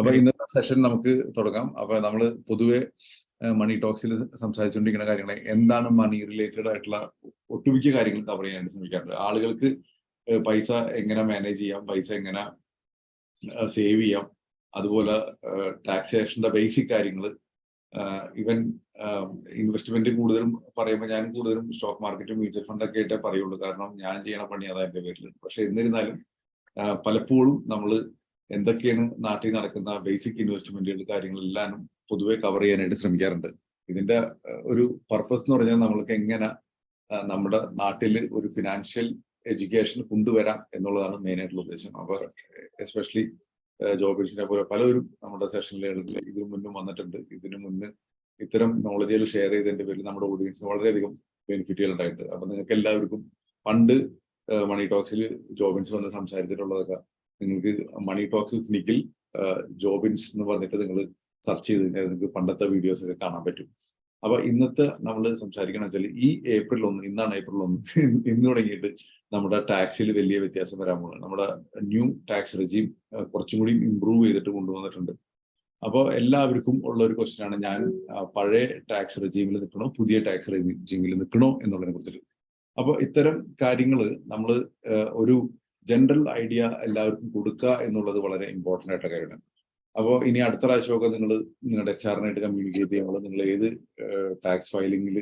അപ്പൊ ഇന്നത്തെ സെഷൻ നമുക്ക് തുടങ്ങാം. അപ്പൊ നമ്മൾ പൊതുവെ മണി ടോക്സിൽ സംസാരിച്ചുകൊണ്ടിരിക്കുന്ന കാര്യങ്ങളെ എന്താണ് മണി റിലേറ്റഡ് ആയിട്ടുള്ള ഒട്ടുമിക്ക കാര്യങ്ങൾ കവർ ചെയ്യാൻ ശ്രമിക്കാറുണ്ട്. ആളുകൾക്ക് പൈസ എങ്ങനെ മാനേജ് ചെയ്യാം പൈസ എങ്ങനെ സേവ് ചെയ്യാം അതുപോലെ ടാക്സേഷന്റെ ബേസിക് കാര്യങ്ങൾ ഇവൻ ഇൻവെസ്റ്റ്മെന്റ് കൂടുതലും പറയുമ്പോൾ ഞാൻ കൂടുതലും സ്റ്റോക്ക് മാർക്കറ്റും മ്യൂച്വൽ ഫണ്ടൊക്കെ ആയിട്ടേ പറയുള്ളൂ. കാരണം ഞാൻ ചെയ്യണ പണി അതാ എന്റെ പേരിൽ പക്ഷെ എന്നിരുന്നാലും പലപ്പോഴും നമ്മൾ എന്തൊക്കെയാണ് നാട്ടിൽ നടക്കുന്ന ബേസിക് ഇൻവെസ്റ്റ്മെന്റുകൾ കാര്യങ്ങളെല്ലാം പൊതുവെ കവർ ചെയ്യാനായിട്ട് ശ്രമിക്കാറുണ്ട്. ഇതിന്റെ ഒരു പർപ്പസ് എന്ന് പറഞ്ഞാൽ നമ്മൾക്ക് എങ്ങനെ നമ്മുടെ നാട്ടിൽ ഒരു ഫിനാൻഷ്യൽ എഡ്യൂക്കേഷൻ കൊണ്ടുവരാം എന്നുള്ളതാണ് മെയിൻ ആയിട്ടുള്ള ഉദ്ദേശം. അപ്പൊ എസ്പെഷ്യലി ജോബിൻസിനെ പോലെ പലരും നമ്മുടെ സെഷനിൽ ഇതിനു മുന്നും വന്നിട്ടുണ്ട്. ഇതിനു മുന്ന് ഇത്തരം നോളജുകൾ ഷെയർ ചെയ്തതിന്റെ പേരിൽ നമ്മുടെ ഓഡിയൻസിന് വളരെയധികം ബെനിഫിറ്റുകൾ ഉണ്ടായിട്ടുണ്ട്. അപ്പൊ നിങ്ങൾക്ക് എല്ലാവർക്കും പണ്ട് മണി ടോക്സിൽ ജോബിൻസ് വന്ന് സംസാരിച്ചിട്ടുള്ളതൊക്കെ നിങ്ങൾക്ക് money talks with Nikhil Jobins എന്ന് പറഞ്ഞിട്ട് നിങ്ങൾ സെർച്ച് ചെയ്ത് കഴിഞ്ഞാൽ നിങ്ങൾക്ക് പണ്ടത്തെ വീഡിയോസ് ഒക്കെ കാണാൻ പറ്റും. അപ്പൊ ഇന്നത്തെ നമ്മൾ സംസാരിക്കണം വെച്ചാൽ ഈ ഏപ്രിൽ ഒന്ന് ഇന്നാണ് ഏപ്രിൽ ഒന്ന്. ഇന്ന് തുടങ്ങിയിട്ട് നമ്മുടെ ടാക്സിൽ വലിയ വ്യത്യാസം വരാൻ പോകുന്നത് നമ്മുടെ ന്യൂ ടാക്സ് റെജീം കുറച്ചും കൂടി ഇമ്പ്രൂവ് ചെയ്തിട്ട് കൊണ്ടുവന്നിട്ടുണ്ട്. അപ്പോൾ എല്ലാവർക്കും ഉള്ള ഒരു ക്വസ്റ്റ്യൻ ആണ് ഞാൻ പഴയ ടാക്സ് റെജീമിൽ നിൽക്കണോ പുതിയ ടാക്സ് റെജീമിൽ നിൽക്കണോ എന്നുള്ളതിനെ കുറിച്ചിട്ട്. അപ്പോൾ ഇത്തരം കാര്യങ്ങൾ നമ്മൾ ഒരു ജനറൽ ഐഡിയ എല്ലാവർക്കും കൊടുക്കുക എന്നുള്ളത് വളരെ ഇമ്പോർട്ടന്റ് ആയിട്ടുള്ള കാര്യമാണ്. അപ്പോൾ ഇനി അടുത്ത പ്രാവശ്യമൊക്കെ നിങ്ങൾ നിങ്ങളുടെ എച്ച് ആറിനായിട്ട് കമ്മ്യൂണിക്കേറ്റ് ചെയ്യുമ്പോൾ നിങ്ങൾ ഏത് ടാക്സ് ഫയലിംഗിൽ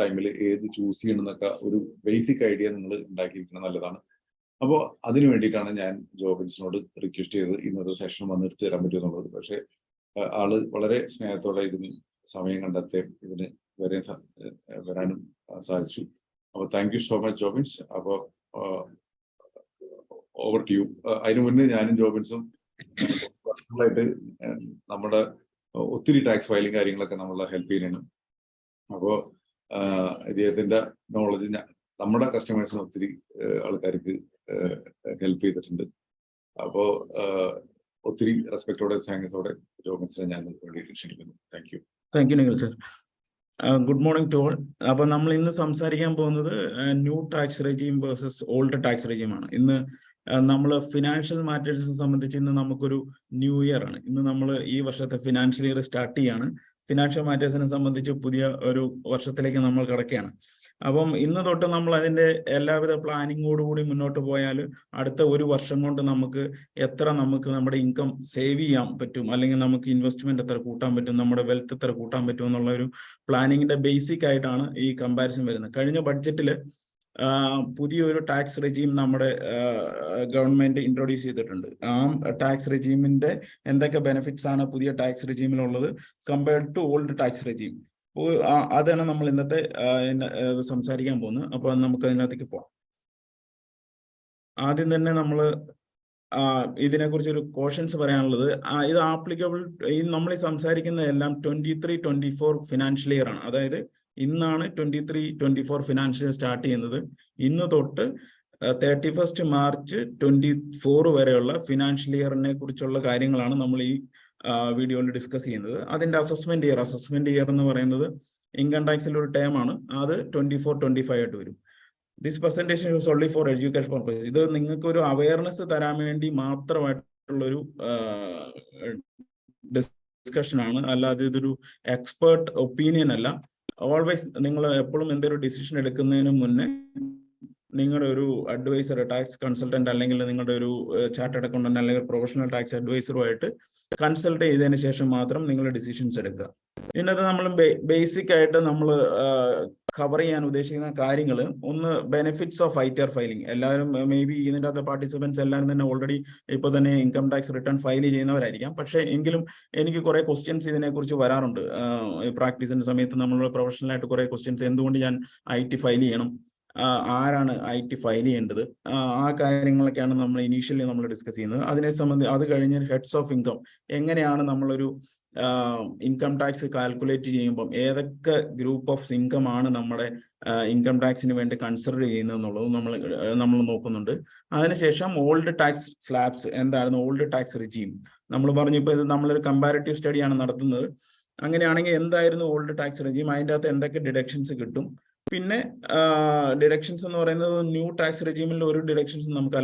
ടൈമിൽ ഏത് ചൂസ് ചെയ്യണം എന്നൊക്കെ ഒരു ബേസിക് ഐഡിയ നിങ്ങൾ ഉണ്ടാക്കിയിരിക്കുന്നത് നല്ലതാണ്. അപ്പോൾ അതിനു വേണ്ടിയിട്ടാണ് ഞാൻ ജോബിൻസിനോട് റിക്വസ്റ്റ് ചെയ്ത് ഇന്നത്തെ സെഷൻ വന്നെടുത്ത് തരാൻ പറ്റുമെന്നുള്ളത് പക്ഷേ ആൾ വളരെ സ്നേഹത്തോടെ ഇതിന് സമയം കണ്ടെത്തി ഇതിന് വരെ വരാനും സാധിച്ചു. അപ്പോൾ thank you so much Jobins അപ്പോൾ ഓവർ ടു യു അതിനു മുന്നേ ഞാനും ജോബിൻസും ായിട്ട് നമ്മുടെ ഒത്തിരി ടാക്സ് ഫയലിംഗ് കാര്യങ്ങളൊക്കെ നമ്മളെ ഹെൽപ്പ് ചെയ്യുന്നതാണ് അപ്പോൾ ഇദ്ദേഹത്തിന്റെ നോളജ് നമ്മുടെ കസ്റ്റമേഴ്സിന് ഒത്തിരി ആൾക്കാർക്ക് ഹെൽപ്പ് ചെയ്തിട്ടുണ്ട്. അപ്പോൾ ഒത്തിരി റെസ്പെക്ടോടെ സ്നേഹത്തോടെ ജോബിൻസിനെ ഞാൻ ക്ഷണിക്കുന്നു. Thank you thank you Nikhil sir good morning to all അപ്പൊ നമ്മൾ ഇന്ന് സംസാരിക്കാൻ പോകുന്നത് new tax regime versus old tax regime ആണ്. ഇന്ന് നമ്മൾ ഫിനാൻഷ്യൽ മാറ്റേഴ്സിനെ സംബന്ധിച്ച് ഇന്ന് നമുക്കൊരു ന്യൂ ഇയർ ആണ്. ഇന്ന് നമ്മൾ ഈ വർഷത്തെ ഫിനാൻഷ്യൽ ഇയർ സ്റ്റാർട്ട് ചെയ്യാണ്. ഫിനാൻഷ്യൽ മാറ്റേഴ്സിനെ സംബന്ധിച്ച് പുതിയ ഒരു വർഷത്തിലേക്ക് നമ്മൾ കിടക്കുകയാണ്. അപ്പം ഇന്ന് തൊട്ട് നമ്മൾ അതിന്റെ എല്ലാവിധ പ്ലാനിങ്ങോടുകൂടി മുന്നോട്ട് പോയാൽ അടുത്ത ഒരു വർഷം കൊണ്ട് നമുക്ക് എത്ര നമുക്ക് നമ്മുടെ ഇൻകം സേവ് ചെയ്യാൻ പറ്റും? അല്ലെങ്കിൽ നമുക്ക് ഇൻവെസ്റ്റ്മെന്റ് എത്ര കൂട്ടാൻ പറ്റും? നമ്മുടെ വെൽത്ത് എത്ര കൂട്ടാൻ പറ്റും? എന്നുള്ള ഒരു പ്ലാനിങ്ങിന്റെ ബേസിക് ആയിട്ടാണ് ഈ കമ്പാരിസൺ വരുന്നത്. കഴിഞ്ഞ ബഡ്ജറ്റിൽ പുതിയൊരു ടാക്സ് റെജീം നമ്മുടെ ഗവൺമെന്റ് ഇൻട്രൊഡ്യൂസ് ചെയ്തിട്ടുണ്ട്. ആ ടാക്സ് റെജീമിന്റെ എന്തൊക്കെ ബെനിഫിറ്റ്സ് ആണ് പുതിയ tax റെജീമിലുള്ളത് compared to old tax regime അതാണ് നമ്മൾ ഇന്നത്തെ സംസാരിക്കാൻ പോകുന്നത്. അപ്പൊ നമുക്ക് അതിനകത്തേക്ക് പോവാം ആദ്യം തന്നെ നമ്മൾ ഇതിനെക്കുറിച്ച് ഒരു കോഷൻസ് പറയാനുള്ളത് ഇത് ആപ്ലിക്കബിൾ നമ്മൾ സംസാരിക്കുന്ന എല്ലാം twenty three twenty four financial year ആണ്. അതായത് ഇന്നാണ് twenty three twenty four financial start ചെയ്യുന്നത്. ഇന്ന് തൊട്ട് thirty first March twenty four വരെയുള്ള ഫിനാൻഷ്യൽ ഇയറിനെ കുറിച്ചുള്ള കാര്യങ്ങളാണ് നമ്മൾ ഈ വീഡിയോയിൽ ഡിസ്കസ് ചെയ്യുന്നത്. അതിന്റെ അസസ്മെന്റ് ഇയർ അസസ്മെന്റ് ഇയർ എന്ന് പറയുന്നത് ഇൻകം ടാക്സിൽ ഒരു ടേം ആണ്. അത് ട്വന്റി ഫോർ ട്വന്റി ഫൈവ് ആയിട്ട് വരും. This presentation use only for education purpose ഇത് നിങ്ങൾക്ക് ഒരു അവയർനെസ് തരാൻ വേണ്ടി മാത്രമായിട്ടുള്ളൊരു ഡിസ്കഷൻ ആണ്. അല്ലാതെ ഇതൊരു എക്സ്പേർട്ട് ഒപ്പീനിയൻ അല്ല. ഓൾവേസ് നിങ്ങൾ എപ്പോഴും എന്തെങ്കിലും ഡിസിഷൻ എടുക്കുന്നതിന് മുന്നേ നിങ്ങളുടെ ഒരു അഡ്വൈസർ ടാക്സ് കൺസൾട്ടന്റ് അല്ലെങ്കിൽ നിങ്ങളുടെ ഒരു ചാർട്ടേഡ് അക്കൗണ്ടന്റ് അല്ലെങ്കിൽ പ്രൊഫഷണൽ ടാക്സ് അഡ്വൈസറുമായിട്ട് കൺസൾട്ട് ചെയ്തതിന് ശേഷം മാത്രം നിങ്ങൾ ഡിസിഷൻസ് എടുക്കുക. ഇതിനകത്ത് നമ്മൾ ബേസിക് ആയിട്ട് നമ്മൾ കവർ ചെയ്യാൻ ഉദ്ദേശിക്കുന്ന കാര്യങ്ങൾ. ഒന്ന് benefits of I T R filing എല്ലാവരും മേ ബി ഇതിന്റെ അകത്ത് പാർട്ടിസിപ്പൻസ് എല്ലാവരും തന്നെ ഓൾറെഡി ഇപ്പോൾ തന്നെ ഇൻകം ടാക്സ് റിട്ടേൺ ഫയൽ ചെയ്യുന്നവരായിരിക്കാം. പക്ഷേ എങ്കിലും എനിക്ക് കുറെ ക്വസ്റ്റ്യൻസ് ഇതിനെക്കുറിച്ച് വരാറുണ്ട്. പ്രാക്ടീസിന്റെ സമയത്ത് നമ്മൾ പ്രൊഫഷണലായിട്ട് കുറെ ക്വസ്റ്റ്യൻസ് എന്തുകൊണ്ട് ഞാൻ ഐ ടി ഫയൽ ചെയ്യണം? ആരാണ് ഐ ടി ഫയൽ ചെയ്യേണ്ടത്? ആ കാര്യങ്ങളൊക്കെയാണ് നമ്മൾ ഇനീഷ്യലി നമ്മൾ ഡിസ്കസ് ചെയ്യുന്നത്. അതിനെ സംബന്ധിച്ച് അത് കഴിഞ്ഞ് ഹെഡ്സ് ഓഫ് ഇൻകം എങ്ങനെയാണ് നമ്മളൊരു ഇൻകം ടാക്സ് കാൽക്കുലേറ്റ് ചെയ്യുമ്പം ഏതൊക്കെ ഗ്രൂപ്പ് ഓഫ് ഇൻകം ആണ് നമ്മുടെ ഇൻകം ടാക്സിന് വേണ്ടി കൺസിഡർ ചെയ്യുന്നത് എന്നുള്ളത് നമ്മൾ നമ്മൾ നോക്കുന്നുണ്ട്. അതിനുശേഷം ഓൾഡ് ടാക്സ് സ്ലാബ്സ് എന്തായിരുന്നു? ഓൾഡ് ടാക്സ് റിജീം നമ്മൾ പറഞ്ഞു ഇപ്പോൾ ഇത് നമ്മളൊരു കമ്പാരിറ്റീവ് സ്റ്റഡിയാണ് നടത്തുന്നത്. അങ്ങനെയാണെങ്കിൽ എന്തായിരുന്നു ഓൾഡ് ടാക്സ് റിജീം അതിന്റെ അകത്ത് എന്തൊക്കെ ഡിഡക്ഷൻസ് കിട്ടും? പിന്നെ ഡിഡക്ഷൻസ് എന്ന് പറയുന്നത് ന്യൂ ടാക്സ് റെജീമിൽ ഒരു ഡിഡക്ഷൻസ് നമുക്ക്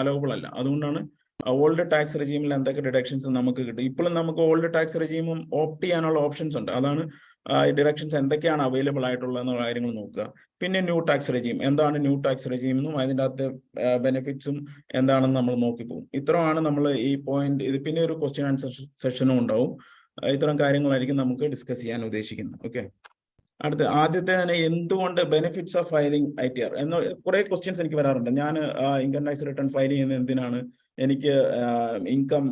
അലവബിൾ അല്ല. അതുകൊണ്ടാണ് ഓൾഡ് ടാക്സ് റെജീമിൽ എന്തൊക്കെ ഡിഡക്ഷൻസ് നമുക്ക് കിട്ടും. ഇപ്പോഴും നമുക്ക് ഓൾഡ് ടാക്സ് റെജീമും ഓപ്റ്റ് ചെയ്യാനുള്ള ഓപ്ഷൻസ് ഉണ്ട്. അതാണ് ഡിഡക്ഷൻസ് എന്തൊക്കെയാണ് അവൈലബിൾ എന്നുള്ള കാര്യങ്ങൾ നോക്കുക. പിന്നെ ന്യൂ ടാക്സ് റെജീം എന്താണ് ന്യൂ ടാക്സ് റെജീം എന്നും അതിന്റെ അകത്ത് ബെനിഫിറ്റ്സും എന്താണെന്ന് നമ്മൾ നോക്കിപ്പോകും. ഇത്രയാണ് നമ്മൾ ഈ പോയിന്റ് ഇത് പിന്നെ ഒരു ക്വസ്റ്റ്യൻ ആൻസർ സെഷനും ഉണ്ടാവും. ഇത്തരം കാര്യങ്ങളായിരിക്കും നമുക്ക് ഡിസ്കസ് ചെയ്യാൻ ഉദ്ദേശിക്കുന്നത്. ഓക്കെ അടുത്ത ആദ്യത്തെ തന്നെ എന്തുകൊണ്ട് benefits of filing I T R എന്ന കുറെ ക്വസ്റ്റ്യൻസ് എനിക്ക് വരാറുണ്ട്. ഞാൻ ഇൻകം ടാക്സ് റിട്ടേൺ ഫയൽ ചെയ്യുന്നത് എന്തിനാണ്? എനിക്ക് ഇൻകം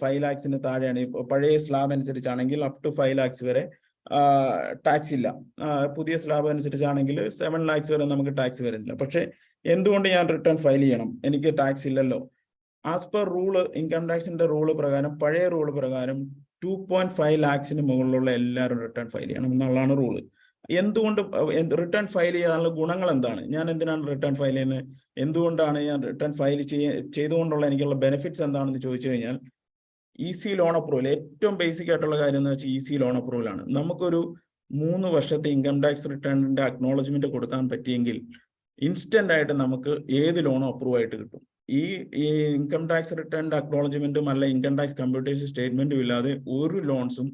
ഫൈവ് ലാക്സിന് താഴെയാണ്. പഴയ സ്ലാബ് അനുസരിച്ചാണെങ്കിൽ അപ് ടു ഫൈവ് ലാക്സ് വരെ ടാക്സ് ഇല്ല. പുതിയ സ്ലാബ് അനുസരിച്ചാണെങ്കിൽ സെവൻ ലാക്സ് വരെ നമുക്ക് ടാക്സ് വരുന്നില്ല. പക്ഷെ എന്തുകൊണ്ട് ഞാൻ റിട്ടേൺ ഫയൽ ചെയ്യണം? എനിക്ക് ടാക്സ് ഇല്ലല്ലോ. ആസ് പെർ റൂൾ ഇൻകം ടാക്സിന്റെ റൂൾ പ്രകാരം പഴയ റൂൾ പ്രകാരം ടു പോയിന്റ് ഫൈവ് ലാക്സിന് മുകളിലുള്ള എല്ലാവരും റിട്ടേൺ ഫയൽ ചെയ്യണം. എന്നുള്ളതാണ് റൂൾ എന്തുകൊണ്ട് റിട്ടേൺ ഫയൽ ചെയ്യാനുള്ള ഗുണങ്ങൾ എന്താണ് ഞാൻ എന്തിനാണ് റിട്ടേൺ ഫയൽ ചെയ്യുന്നത്? എന്തുകൊണ്ടാണ് ഞാൻ റിട്ടേൺ ഫയൽ ചെയ്യ ചെയ്തുകൊണ്ടുള്ള എനിക്കുള്ള ബെനിഫിറ്റ്സ് എന്താണെന്ന് ചോദിച്ചു കഴിഞ്ഞാൽ ഈസി ലോൺ അപ്രൂവൽ ഏറ്റവും ബേസിക് ആയിട്ടുള്ള കാര്യം എന്ന് വെച്ചാൽ ഈസി ലോൺ അപ്രൂവൽ ആണ്. നമുക്കൊരു മൂന്ന് വർഷത്തെ ഇൻകം ടാക്സ് റിട്ടേണിന്റെ അക്നോളജ്മെന്റ് കൊടുക്കാൻ പറ്റിയെങ്കിൽ ഇൻസ്റ്റന്റ് ആയിട്ട് നമുക്ക് ഏത് ലോണും അപ്രൂവ് ആയിട്ട് കിട്ടും? ഈ ഇൻകം ടാക്സ് റിട്ടേണിന്റെ അക്നോളജ്മെന്റും അല്ല ഇൻകം ടാക്സ് കമ്പ്യൂട്ടേഷൻ സ്റ്റേറ്റ്മെന്റും ഇല്ലാതെ ഒരു ലോൺസും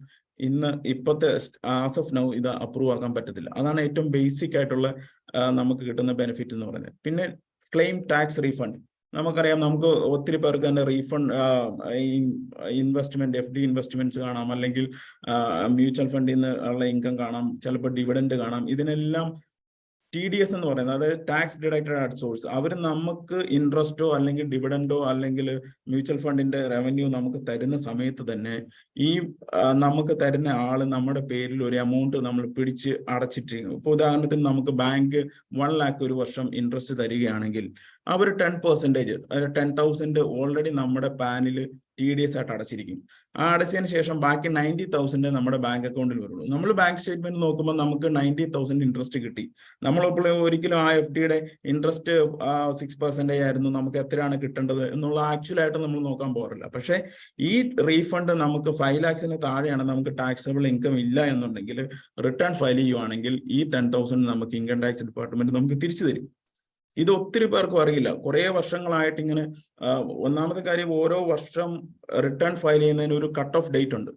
ഇന്ന് ഇപ്പോഴത്തെ ആസ് ഓഫ് നൗ ഇത് അപ്രൂവ് ആക്കാൻ പറ്റത്തില്ല. അതാണ് ഏറ്റവും ബേസിക് ആയിട്ടുള്ള നമുക്ക് കിട്ടുന്ന ബെനിഫിറ്റ് എന്ന് പറയുന്നത്. പിന്നെ ക്ലെയിം ടാക്സ് റീഫണ്ട് നമുക്കറിയാം നമുക്ക് ഒത്തിരി പേർക്ക് തന്നെ refund investment F D investments കാണാം അല്ലെങ്കിൽ മ്യൂച്വൽ ഫണ്ടിൽ നിന്ന് ഉള്ള ഇൻകം കാണാം ചിലപ്പോൾ ഡിവിഡൻഡ് കാണാം. ഇതിനെല്ലാം ടി ഡി എസ് എന്ന് പറയുന്നത് അതായത് ടാക്സ് ഡിഡക്റ്റഡ് അറ്റ് സോഴ്സ് അവർ നമുക്ക് ഇൻട്രസ്റ്റോ അല്ലെങ്കിൽ ഡിവിഡൻഡോ അല്ലെങ്കിൽ മ്യൂച്വൽ ഫണ്ടിന്റെ റവന്യൂ നമുക്ക് തരുന്ന സമയത്ത് തന്നെ ഈ നമുക്ക് തരുന്ന ആൾ നമ്മുടെ പേരിൽ ഒരു എമൗണ്ട് നമ്മൾ പിടിച്ച് അടച്ചിട്ടിരിക്കും ഇപ്പൊ ഉദാഹരണത്തിന് നമുക്ക് ബാങ്ക് വൺ ലാക്ക് ഒരു വർഷം ഇൻട്രസ്റ്റ് തരികയാണെങ്കിൽ അവർ ten percentage ten thousand already നമ്മുടെ പാനിൽ ടി ഡി എസ് ആയിട്ട് അടച്ചിരിക്കും. ആ അടച്ചതിന് ശേഷം ബാക്കി നയന്റി തൗസൻഡ് നമ്മുടെ ബാങ്ക് അക്കൗണ്ടിൽ വരുള്ളൂ. നമ്മൾ ബാങ്ക് സ്റ്റേറ്റ്മെന്റ് നോക്കുമ്പോൾ നമുക്ക് നയന്റി തൗസൻഡ് ഇൻട്രസ്റ്റ് കിട്ടി. നമ്മളിപ്പോൾ ഒരിക്കലും ആ എഫ് ഡിയുടെ ഇൻട്രസ്റ്റ് സിക്സ് പെർസെന്റേജ് ആയിരുന്നു നമുക്ക് എത്രയാണ് കിട്ടേണ്ടത് എന്നുള്ള ആക്ച്വൽ ആയിട്ട് നമ്മൾ നോക്കാൻ പോകാറില്ല. പക്ഷേ ഈ റീഫണ്ട് നമുക്ക് ഫൈവ് ലാക്സിന് താഴെയാണ് നമുക്ക് ടാക്സബിൾ ഇൻകം ഇല്ല എന്നുണ്ടെങ്കിൽ റിട്ടേൺ ഫയൽ ചെയ്യുവാണെങ്കിൽ ഈ ടെൻ തൗസൻഡ് നമുക്ക് ഇൻകം ടാക്സ് ഡിപ്പാർട്ട്മെന്റ് നമുക്ക് തിരിച്ചു തരും. ഇത് ഒത്തിരി പേർക്കും അറിയില്ല. കുറേ വർഷങ്ങളായിട്ട് ഇങ്ങനെ ഒന്നാമത്തെ കാര്യം ഓരോ വർഷം റിട്ടേൺ ഫയൽ ചെയ്യുന്നതിന് ഒരു കട്ട് ഓഫ് ഡേറ്റ് ഉണ്ട്.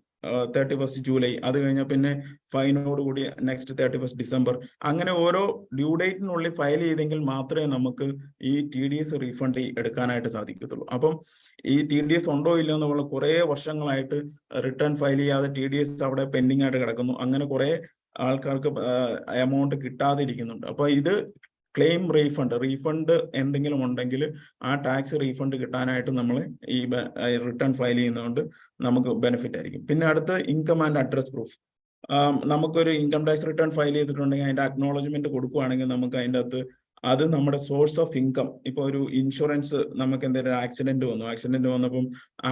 തേർട്ടി ഫസ്റ്റ് ജൂലൈ അത് കഴിഞ്ഞാൽ പിന്നെ ഫൈനോട് കൂടി നെക്സ്റ്റ് തേർട്ടി ഫസ്റ്റ് ഡിസംബർ അങ്ങനെ ഓരോ ഡ്യൂ ഡേറ്റിനുള്ളിൽ ഫയൽ ചെയ്തെങ്കിൽ മാത്രമേ നമുക്ക് ഈ ടി ഡി എസ് റീഫണ്ട് എടുക്കാനായിട്ട് സാധിക്കത്തുള്ളൂ. അപ്പം ഈ ടി ഡി എസ് ഉണ്ടോ ഇല്ലയോ എന്നുള്ള കുറേ വർഷങ്ങളായിട്ട് റിട്ടേൺ ഫയൽ ചെയ്യാതെ ടി ഡി എസ് അവിടെ പെൻഡിങ് ആയിട്ട് കിടക്കുന്നു. അങ്ങനെ കുറേ ആൾക്കാർക്ക് എമൗണ്ട് കിട്ടാതിരിക്കുന്നുണ്ട്. അപ്പൊ ഇത് ക്ലെയിം റീഫണ്ട് റീഫണ്ട് എന്തെങ്കിലും ഉണ്ടെങ്കിൽ ആ ടാക്സ് റീഫണ്ട് കിട്ടാനായിട്ട് നമ്മൾ ഈ റിട്ടേൺ ഫയൽ ചെയ്യുന്നതുകൊണ്ട് നമുക്ക് ബെനിഫിറ്റ് ആയിരിക്കും. പിന്നെ അടുത്ത് ഇൻകം ആൻഡ് അഡ്രസ് പ്രൂഫ് നമുക്കൊരു ഇൻകം ടാക്സ് റിട്ടേൺ ഫയൽ ചെയ്തിട്ടുണ്ടെങ്കിൽ അതിന്റെ അക്നോളജ്മെന്റ് കൊടുക്കുകയാണെങ്കിൽ നമുക്ക് അതിന്റെ അകത്ത് അത് നമ്മുടെ സോഴ്സ് ഓഫ് ഇൻകം ഇപ്പോൾ ഒരു ഇൻഷുറൻസ് നമുക്ക് എന്തെങ്കിലും ആക്സിഡന്റ് വന്നു. ആക്സിഡന്റ് വന്നപ്പം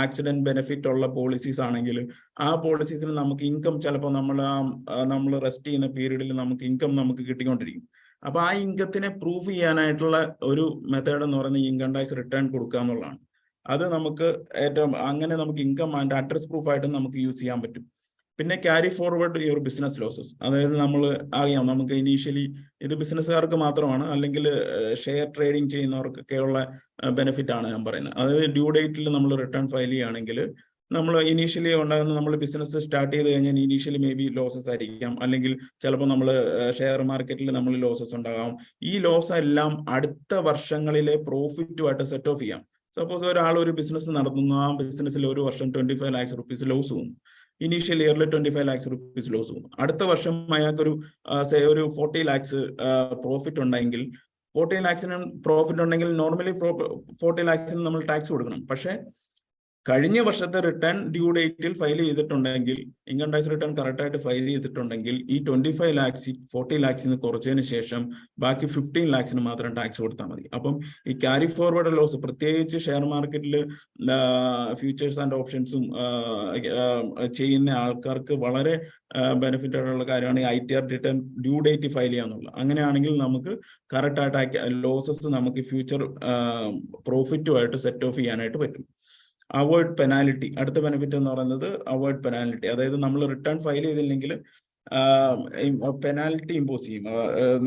ആക്സിഡന്റ് ബെനിഫിറ്റ് ഉള്ള പോളിസീസ് ആണെങ്കിൽ ആ പോളിസീസിൽ നമുക്ക് ഇൻകം ചിലപ്പോൾ നമ്മൾ നമ്മൾ റെസ്റ്റ് ചെയ്യുന്ന പീരീഡിൽ നമുക്ക് ഇൻകം നമുക്ക് കിട്ടിക്കൊണ്ടിരിക്കും. അപ്പൊ ആ ഇൻകത്തിനെ പ്രൂഫ് ചെയ്യാനായിട്ടുള്ള ഒരു മെത്തേഡ് എന്ന് പറയുന്നത് ഇൻകം ടാക്സ് റിട്ടേൺ കൊടുക്കുക എന്നുള്ളതാണ്. അത് നമുക്ക് ഏറ്റവും അങ്ങനെ നമുക്ക് ഇൻകം ആൻഡ് അഡ്രസ് പ്രൂഫ് ആയിട്ട് നമുക്ക് യൂസ് ചെയ്യാൻ പറ്റും. പിന്നെ carry forward your business losses അതായത് നമ്മൾ അറിയാം നമുക്ക് ഇനീഷ്യലി ഇത് ബിസിനസ്സുകാർക്ക് മാത്രമാണ് അല്ലെങ്കിൽ ഷെയർ ട്രേഡിംഗ് ചെയ്യുന്നവർക്കൊക്കെയുള്ള ബെനിഫിറ്റ് ആണ് ഞാൻ പറയുന്നത്. അതായത് ഡ്യൂ ഡേറ്റിൽ നമ്മൾ റിട്ടേൺ ഫയൽ ചെയ്യുകയാണെങ്കിൽ നമ്മൾ ഇനീഷ്യലി ഉണ്ടാകുന്ന നമ്മൾ ബിസിനസ് സ്റ്റാർട്ട് ചെയ്ത് കഴിഞ്ഞാൽ ഇനീഷ്യലി മേ ബി ലോസസ് ആയിരിക്കാം. അല്ലെങ്കിൽ ചിലപ്പോൾ നമ്മൾ ഷെയർ മാർക്കറ്റിൽ നമ്മൾ ലോസസ് ഉണ്ടാകാം. ഈ ലോസ് എല്ലാം അടുത്ത വർഷങ്ങളിലെ പ്രോഫിറ്റുമായിട്ട് സെറ്റ് ഓഫ് ചെയ്യാം. സപ്പോസ് ഒരാൾ ഒരു ബിസിനസ് നടത്തുന്നു. ആ ബിസിനസ്സിൽ ഒരു വർഷം twenty five lakhs rupees loss പോകുന്നു ഇനീഷ്യൽ ഇയറിൽ twenty five lakhs rupees loss പോകുന്നു അടുത്ത വർഷം അയാൾക്കൊരു സേ ഒരു ഫോർട്ടി ലാക്സ് പ്രോഫിറ്റ് ഉണ്ടെങ്കിൽ ഫോർട്ടി ലാക്സിന് പ്രോഫിറ്റ് ഉണ്ടെങ്കിൽ നോർമലി ഫോർട്ടി ലാക്സിന് നമ്മൾ ടാക്സ് കൊടുക്കണം. പക്ഷേ കഴിഞ്ഞ വർഷത്തെ റിട്ടേൺ ഡ്യൂ ഡേറ്റിൽ ഫയൽ ചെയ്തിട്ടുണ്ടെങ്കിൽ ഇൻകം ടാക്സ് റിട്ടേൺ കറക്റ്റ് ആയിട്ട് ഫയൽ ചെയ്തിട്ടുണ്ടെങ്കിൽ ഈ ട്വന്റി ഫൈവ് ലാക്സ് ഫോർട്ടി ലാക്സിന് കുറച്ചതിന് ശേഷം ബാക്കി ഫിഫ്റ്റീൻ ലാക്സിന് മാത്രം ടാക്സ് കൊടുത്താൽ മതി. അപ്പം ഈ ക്യാരി ഫോർവേഡ് ലോസ് പ്രത്യേകിച്ച് ഷെയർ മാർക്കറ്റിൽ ഫ്യൂച്ചേഴ്സ് ആൻഡ് ഓപ്ഷൻസും ചെയ്യുന്ന ആൾക്കാർക്ക് വളരെ ബെനിഫിറ്റ് ആയിട്ടുള്ള കാര്യമാണ് ഈ I T R return due date file ചെയ്യാന്നുള്ളത് അങ്ങനെയാണെങ്കിൽ നമുക്ക് കറക്റ്റ് ആയിട്ട് ലോസസ് നമുക്ക് ഫ്യൂച്ചർ പ്രോഫിറ്റുമായിട്ട് സെറ്റ് ഓഫ് ചെയ്യാനായിട്ട് പറ്റും. അവോയ്ഡ് പെനാലിറ്റി അടുത്ത ബെനിഫിറ്റ് എന്ന് പറയുന്നത് അവോയ്ഡ് പെനാലിറ്റി അതായത് നമ്മൾ റിട്ടേൺ ഫയൽ ചെയ്തില്ലെങ്കിൽ പെനാൽറ്റി ഇമ്പോസ് ചെയ്യും.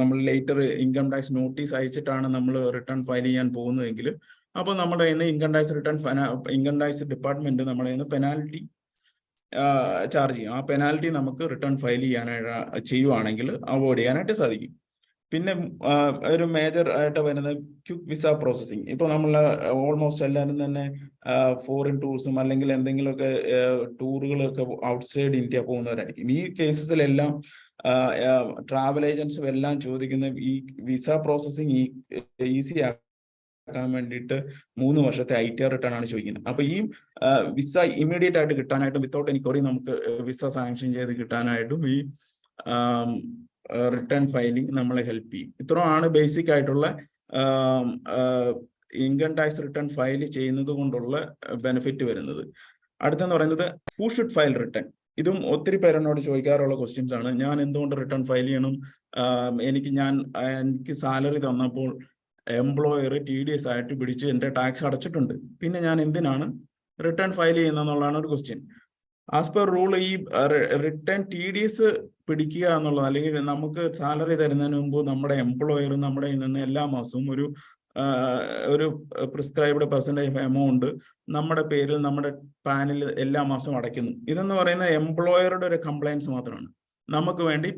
നമ്മൾ ലേറ്റർ ഇൻകം ടാക്സ് നോട്ടീസ് അയച്ചിട്ടാണ് നമ്മൾ റിട്ടേൺ ഫയൽ ചെയ്യാൻ പോകുന്നതെങ്കിൽ അപ്പോൾ നമ്മുടെ കയ്യിൽ നിന്ന് income tax return income tax department നമ്മുടെ കയ്യിൽ നിന്ന് പെനാൽറ്റി ചാർജ് ചെയ്യും. ആ പെനാൽറ്റി നമുക്ക് റിട്ടേൺ ഫയൽ ചെയ്യാനായിട്ട് ചെയ്യുവാണെങ്കിൽ അവോയ്ഡ് ചെയ്യാനായിട്ട് സാധിക്കും. പിന്നെ ഒരു മേജർ ആയിട്ട് വരുന്നത് ക്യുക്ക് വിസ പ്രോസസ്സിങ് ഇപ്പോൾ നമ്മൾ ഓൾമോസ്റ്റ് എല്ലാവരും തന്നെ ഫോറിൻ ടൂറിസം അല്ലെങ്കിൽ എന്തെങ്കിലുമൊക്കെ ടൂറുകളൊക്കെ ഔട്ട്സൈഡ് ഇന്ത്യ പോകുന്നവരായിരിക്കും. ഈ കേസസിലെല്ലാം ട്രാവൽ ഏജൻസും എല്ലാം ചോദിക്കുന്ന ഈ വിസ പ്രോസസ്സിങ് ഈസി ആക്കാൻ വേണ്ടിയിട്ട് മൂന്ന് വർഷത്തെ ഐ ടി ആർ റിട്ടേൺ ആണ് ചോദിക്കുന്നത്. അപ്പൊ ഈ വിസ ഇമ്മീഡിയറ്റ് ആയിട്ട് കിട്ടാനായിട്ടും വിത്തൗട്ട് എനിക്ക് നമുക്ക് വിസ സാങ്ഷൻ ചെയ്ത് കിട്ടാനായിട്ടും ഈ റിട്ടേൺ ഫയലിംഗ് നമ്മളെ ഹെൽപ്പ് ചെയ്യും. ഇത്രയാണ് ബേസിക് ആയിട്ടുള്ള ഇൻകം ടാക്സ് റിട്ടേൺ ഫയൽ ചെയ്യുന്നത് കൊണ്ടുള്ള ബെനിഫിറ്റ് വരുന്നത്. അടുത്തെന്ന് പറയുന്നത് ഹൂ ഷുഡ് ഫയൽ റിട്ടേൺ ഇതും ഒത്തിരി പേരെന്നോട് ചോദിക്കാറുള്ള ക്വസ്റ്റ്യൻസ് ആണ്. ഞാൻ എന്തുകൊണ്ട് റിട്ടേൺ ഫയൽ ചെയ്യണം? എനിക്ക് ഞാൻ എനിക്ക് സാലറി തന്നപ്പോൾ എംപ്ലോയർ ടി ഡി എസ് ആയിട്ട് പിടിച്ച് എന്റെ ടാക്സ് അടച്ചിട്ടുണ്ട്. പിന്നെ ഞാൻ എന്തിനാണ് റിട്ടേൺ ഫയൽ ചെയ്യുന്നതെന്നുള്ളതാണ് ഒരു ക്വസ്റ്റ്യൻ ആസ് പെർ റൂൾ ഈ റിട്ടേൺ ടി ഡി എസ് പിടിക്കുക എന്നുള്ളത് അല്ലെങ്കിൽ നമുക്ക് സാലറി തരുന്നതിന് മുമ്പ് നമ്മുടെ എംപ്ലോയറും നമ്മുടെ നിന്ന് എല്ലാ മാസവും ഒരു ഒരു പ്രിസ്ക്രൈബ്ഡ് പെർസെന്റേജ് എമൗണ്ട് നമ്മുടെ പേരിൽ നമ്മുടെ പാനിൽ എല്ലാ മാസവും അടയ്ക്കുന്നു. ഇതെന്ന് പറയുന്നത് എംപ്ലോയറുടെ ഒരു കംപ്ലയൻസ് മാത്രമാണ്. നമുക്ക് വേണ്ടി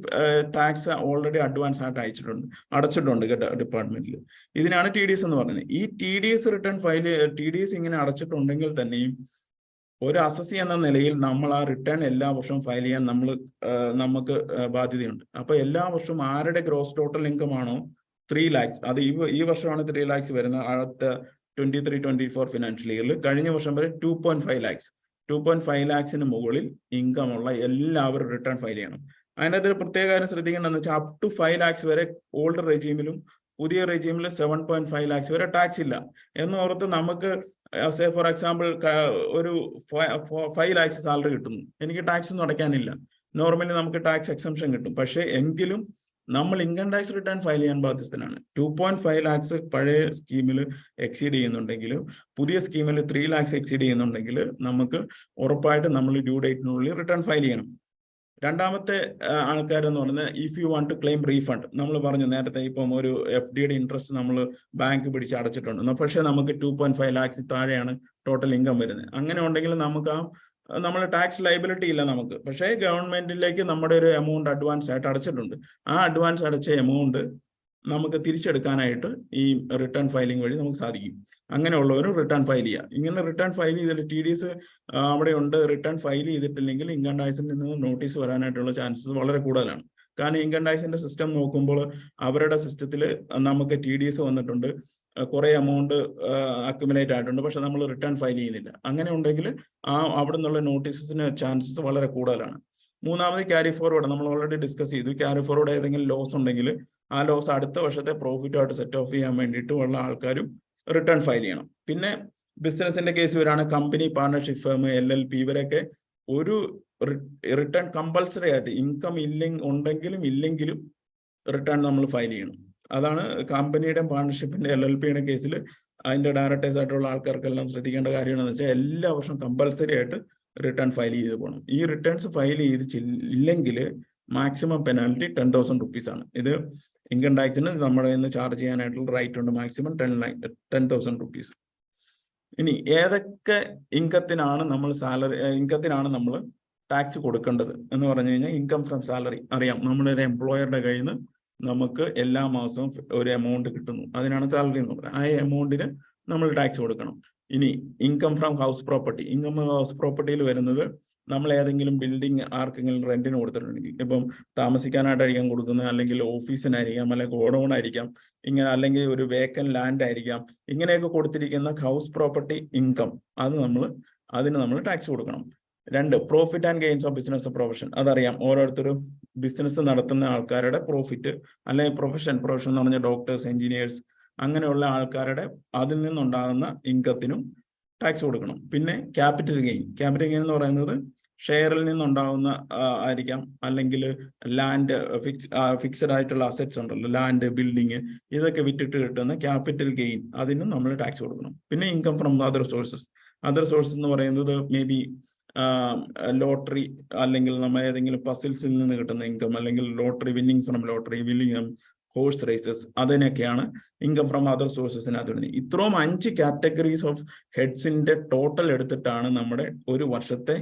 ടാക്സ് ഓൾറെഡി അഡ്വാൻസ് ആയിട്ട് അയച്ചിട്ടുണ്ട് അടച്ചിട്ടുണ്ട് കേട്ടോ ഡിപ്പാർട്ട്മെന്റിൽ ഇതിനാണ് ടി ഡി എസ് എന്ന് പറയുന്നത്. ഈ T D S return file T D S ഇങ്ങനെ അടച്ചിട്ടുണ്ടെങ്കിൽ തന്നെയും ഒരു അസസി എന്ന നിലയിൽ നമ്മൾ ആ റിട്ടേൺ എല്ലാ വർഷവും ഫയൽ ചെയ്യാൻ നമ്മൾ നമുക്ക് ബാധ്യതയുണ്ട്. അപ്പൊ എല്ലാ വർഷവും ആരുടെ ഗ്രോസ് ടോട്ടൽ ഇൻകം ആണോ ത്രീ ലാക്സ് അത് ഈ ഈ വർഷമാണ് ത്രീ ലാക്സ് വരുന്നത് അടുത്ത twenty three twenty four financial ഇയറിൽ കഴിഞ്ഞ വർഷം വരെ two point five lakhs two point five ലാക്സിന് മുകളിൽ ഇൻകം ഉള്ള എല്ലാവരും റിട്ടേൺ ഫയൽ ചെയ്യണം. അതിനകത്ത് പ്രത്യേക കാര്യം ശ്രദ്ധിക്കേണ്ടതെന്ന് വെച്ചാൽ അപ് ടു ഫൈവ് ലാക്സ് വരെ ഓൾഡ് റെജീമിലും പുതിയ റെജീമിൽ സെവൻ പോയിന്റ് ഫൈവ് ലാക്സ് വരെ ടാക്സ് ഇല്ല. എന്ന് ഓർത്ത് നമുക്ക് സേ ഫോർ എക്സാമ്പിൾ ഒരു ഫൈവ് ലാക്സ് സാലറി കിട്ടുന്നു. എനിക്ക് ടാക്സ് ഒന്നും അടയ്ക്കാനില്ല. നോർമലി നമുക്ക് ടാക്സ് എക്സംഷൻ കിട്ടും. പക്ഷേ എങ്കിലും നമ്മൾ ഇൻകം ടാക്സ് റിട്ടേൺ ഫയൽ ചെയ്യാൻ ബാധ്യസ്ഥനാണ്. ടു പോയിന്റ് ഫൈവ് ലാക്സ് പഴയ സ്കീമിൽ എക്സീഡ് ചെയ്യുന്നുണ്ടെങ്കിൽ പുതിയ സ്കീമിൽ ത്രീ ലാക്സ് എക്സീഡ് ചെയ്യുന്നുണ്ടെങ്കിൽ നമുക്ക് ഉറപ്പായിട്ട് നമ്മൾ ഡ്യൂ ഡേറ്റിനുള്ളിൽ റിട്ടേൺ ഫയൽ ചെയ്യണം. രണ്ടാമത്തെ ആൾക്കാരെന്ന് പറയുന്നത് if you want to claim refund നമ്മൾ പറഞ്ഞു നേരത്തെ ഇപ്പം ഒരു എഫ് ഡിയുടെ ഇൻട്രസ്റ്റ് നമ്മൾ ബാങ്ക് പിടിച്ച് അടച്ചിട്ടുണ്ട്. പക്ഷേ നമുക്ക് ടു പോയിന്റ് ഫൈവ് ലാക്സ് താഴെയാണ് ടോട്ടൽ ഇൻകം വരുന്നത്. അങ്ങനെ ഉണ്ടെങ്കിൽ നമുക്ക് ആ നമ്മൾ ടാക്സ് ലൈബിലിറ്റി ഇല്ല നമുക്ക്. പക്ഷേ ഗവൺമെന്റിലേക്ക് നമ്മുടെ ഒരു എമൗണ്ട് അഡ്വാൻസ് ആയിട്ട് അടച്ചിട്ടുണ്ട്. ആ അഡ്വാൻസ് അടച്ച എമൗണ്ട് നമുക്ക് തിരിച്ചെടുക്കാനായിട്ട് ഈ റിട്ടേൺ ഫയലിംഗ് വഴി നമുക്ക് സാധിക്കും. അങ്ങനെയുള്ളവരും റിട്ടേൺ ഫയൽ ചെയ്യുക ഇങ്ങനെ റിട്ടേൺ ഫയൽ ചെയ്തിട്ട് ടി ഡി എസ് അവിടെ ഉണ്ട് റിട്ടേൺ ഫയൽ ചെയ്തിട്ടില്ലെങ്കിൽ ഇൻകം ടാക്സിൽ നിന്ന് നോട്ടീസ് വരാനായിട്ടുള്ള ചാൻസസ് വളരെ കൂടുതലാണ്. കാരണം ഇൻകം ടാക്സിന്റെ സിസ്റ്റം നോക്കുമ്പോൾ അവരുടെ സിസ്റ്റത്തിൽ നമുക്ക് ടി ഡി എസ് വന്നിട്ടുണ്ട്. കുറെ എമൗണ്ട് അക്യുമുലേറ്റ് ആയിട്ടുണ്ട്. പക്ഷെ നമ്മൾ റിട്ടേൺ ഫയൽ ചെയ്യുന്നില്ല. അങ്ങനെ ഉണ്ടെങ്കിൽ ആ അവിടെ നിന്നുള്ള നോട്ടീസസിന് ചാൻസസ് വളരെ കൂടുതലാണ്. മൂന്നാമത് ക്യാരി ഫോർവേഡ് നമ്മൾ ഓൾറെഡി ഡിസ്കസ് ചെയ്തു. ക്യാരി ഫോർവേഡ് ഏതെങ്കിലും ലോസ് ഉണ്ടെങ്കിൽ ആ ലോസ് അടുത്ത വർഷത്തെ പ്രോഫിറ്റുമായിട്ട് സെറ്റ് ഓഫ് ചെയ്യാൻ വേണ്ടിയിട്ട് ഉള്ള ആൾക്കാരും റിട്ടേൺ ഫയൽ ചെയ്യണം. പിന്നെ ബിസിനസിന്റെ കേസ് വരാണ് company partnership firm L L P ഇവരൊക്കെ ഒരു റിട്ടേൺ കമ്പൽസറി ആയിട്ട് ഇൻകം ഇല്ലെങ്കിൽ ഉണ്ടെങ്കിലും ഇല്ലെങ്കിലും റിട്ടേൺ നമ്മൾ ഫയൽ ചെയ്യണം. അതാണ് കമ്പനിയുടെ പാർട്ണർഷിപ്പിന്റെ എൽ എൽ പിയുടെ കേസിൽ അതിന്റെ ഡയറക്ടേഴ്സ് ആയിട്ടുള്ള ആൾക്കാർക്കെല്ലാം ശ്രദ്ധിക്കേണ്ട കാര്യമാണെന്ന് വെച്ചാൽ എല്ലാ വർഷവും കമ്പൽസറി ആയിട്ട് റിട്ടേൺ ഫയൽ ചെയ്ത് പോകണം ഈ റിട്ടേൺസ് ഫയൽ ചെയ്ത് ഇല്ലെങ്കിൽ maximum penalty ten thousand rupees ആണ്. ഇത് ഇൻകം ടാക്സിന് നമ്മുടെ ഇന്ന് ചാർജ് ചെയ്യാനായിട്ടുള്ള റൈറ്റ് ഉണ്ട് maximum ten ten thousand rupees ഇനി ഏതൊക്കെ ഇൻകത്തിനാണ് നമ്മൾ സാലറി ഇൻകത്തിനാണ് നമ്മൾ ടാക്സ് കൊടുക്കേണ്ടത് എന്ന് പറഞ്ഞു കഴിഞ്ഞാൽ ഇൻകം ഫ്രം സാലറി അറിയാം. നമ്മുടെ ഒരു എംപ്ലോയറുടെ കയ്യിൽ നിന്ന് നമുക്ക് എല്ലാ മാസവും ഒരു എമൗണ്ട് കിട്ടുന്നു. അതിനാണ് സാലറി എന്ന് പറയുന്നത്. ആ എമൗണ്ടിന് നമ്മൾ ടാക്സ് കൊടുക്കണം. ഇനി income from house property income house പ്രോപ്പർട്ടിയിൽ വരുന്നത് നമ്മൾ ഏതെങ്കിലും ബിൽഡിംഗ് ആർക്കെങ്കിലും റെന്റിന് കൊടുത്തിട്ടുണ്ടെങ്കിൽ ഇപ്പം താമസിക്കാനായിട്ടായിരിക്കാം കൊടുക്കുന്നത് അല്ലെങ്കിൽ ഓഫീസിനായിരിക്കാം അല്ലെങ്കിൽ ഗോഡൗൺ ആയിരിക്കാം ഇങ്ങനെ അല്ലെങ്കിൽ ഒരു വേക്കൻ ലാൻഡ് ആയിരിക്കാം ഇങ്ങനെയൊക്കെ കൊടുത്തിരിക്കുന്ന ഹൗസ് പ്രോപ്പർട്ടി ഇൻകം അത് നമ്മൾ അതിന് നമ്മൾ ടാക്സ് കൊടുക്കണം. രണ്ട് profit and gains of business profession അതറിയാം ഓരോരുത്തരും ബിസിനസ് നടത്തുന്ന ആൾക്കാരുടെ പ്രോഫിറ്റ് അല്ലെങ്കിൽ പ്രൊഫഷൻ പ്രൊഫഷൻ എന്ന് പറഞ്ഞാൽ ഡോക്ടേഴ്സ് എഞ്ചിനീയേഴ്സ് അങ്ങനെയുള്ള ആൾക്കാരുടെ അതിൽ നിന്നുണ്ടാകുന്ന ഇൻകത്തിനും ടാക്സ് കൊടുക്കണം. പിന്നെ ക്യാപിറ്റൽ ഗെയിൻ ക്യാപിറ്റൽ ഗെയിൻ എന്ന് പറയുന്നത് ഷെയറിൽ നിന്നുണ്ടാകുന്ന ആയിരിക്കാം. അല്ലെങ്കിൽ ലാൻഡ് ഫിക്സ് ഫിക്സഡ് ആയിട്ടുള്ള അസറ്റ്സ് ഉണ്ടല്ലോ. ലാൻഡ് ബിൽഡിങ് ഇതൊക്കെ വിറ്റിട്ട് കിട്ടുന്ന ക്യാപിറ്റൽ ഗെയിൻ അതിനും നമ്മൾ ടാക്സ് കൊടുക്കണം. പിന്നെ income from other sources other sources എന്ന് പറയുന്നത് മേ ബി ലോട്ടറി അല്ലെങ്കിൽ നമ്മൾ ഏതെങ്കിലും പസിൽസിൽ നിന്ന് കിട്ടുന്ന ഇൻകം അല്ലെങ്കിൽ lottery winning from lottery winning horse races അതിനൊക്കെയാണ് income from other സോഴ്സസിനകത്ത് വരുന്നത്. ഇത്രയും അഞ്ച് കാറ്റഗറീസ് ഓഫ് ഹെഡ്സിന്റെ ടോട്ടൽ എടുത്തിട്ടാണ് നമ്മുടെ ഒരു വർഷത്തെ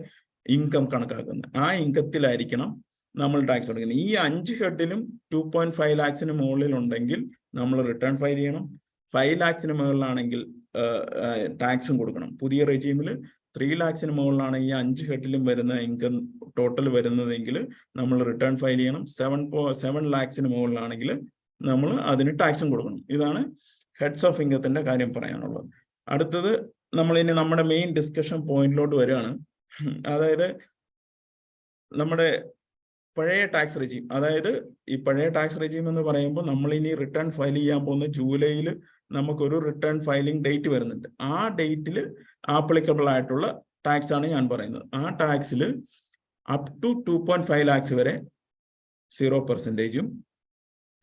ഇൻകം കണക്കാക്കുന്നത്. ആ ഇൻകത്തിലായിരിക്കണം നമ്മൾ ടാക്സ് കൊടുക്കുന്നത്. ഈ അഞ്ച് ഹെഡിലും ടു പോയിന്റ് ഫൈവ് ലാക്സിന് മുകളിൽ ഉണ്ടെങ്കിൽ നമ്മൾ റിട്ടേൺ ഫയൽ ചെയ്യണം. ഫൈവ് ലാക്സിന് മുകളിലാണെങ്കിൽ ടാക്സും കൊടുക്കണം. പുതിയ റെജീമിൽ ത്രീ ലാക്സിന് മുകളിലാണ് ഈ അഞ്ച് ഹെഡിലും വരുന്ന ഇൻകം ടോട്ടൽ വരുന്നതെങ്കിൽ നമ്മൾ റിട്ടേൺ ഫയൽ ചെയ്യണം. സെവൻ പോ സെവൻ ലാക്സിന് മുകളിലാണെങ്കിൽ നമ്മൾ അതിന് ടാക്സും കൊടുക്കണം. ഇതാണ് ഹെഡ്സ് ഓഫ് ഇൻകത്തിന്റെ കാര്യം പറയാനുള്ളത്. അടുത്തത് നമ്മൾ ഇനി നമ്മുടെ മെയിൻ ഡിസ്കഷൻ പോയിന്റിലോട്ട് വരികയാണ്. അതായത് നമ്മുടെ പഴയ ടാക്സ് റെജീം അതായത് ഈ പഴയ ടാക്സ് റെജീം എന്ന് പറയുമ്പോൾ നമ്മൾ ഇനി റിട്ടേൺ ഫയൽ ചെയ്യാൻ പോകുന്ന ജൂലൈയിൽ നമുക്കൊരു റിട്ടേൺ ഫയലിംഗ് ഡേറ്റ് വരുന്നുണ്ട്. ആ ഡേറ്റിൽ ആപ്ലിക്കബിൾ ആയിട്ടുള്ള ടാക്സ് ആണ് ഞാൻ പറയുന്നത്. ആ ടാക്സിൽ up to two point five lakhs വരെ zero പെർസെന്റേജും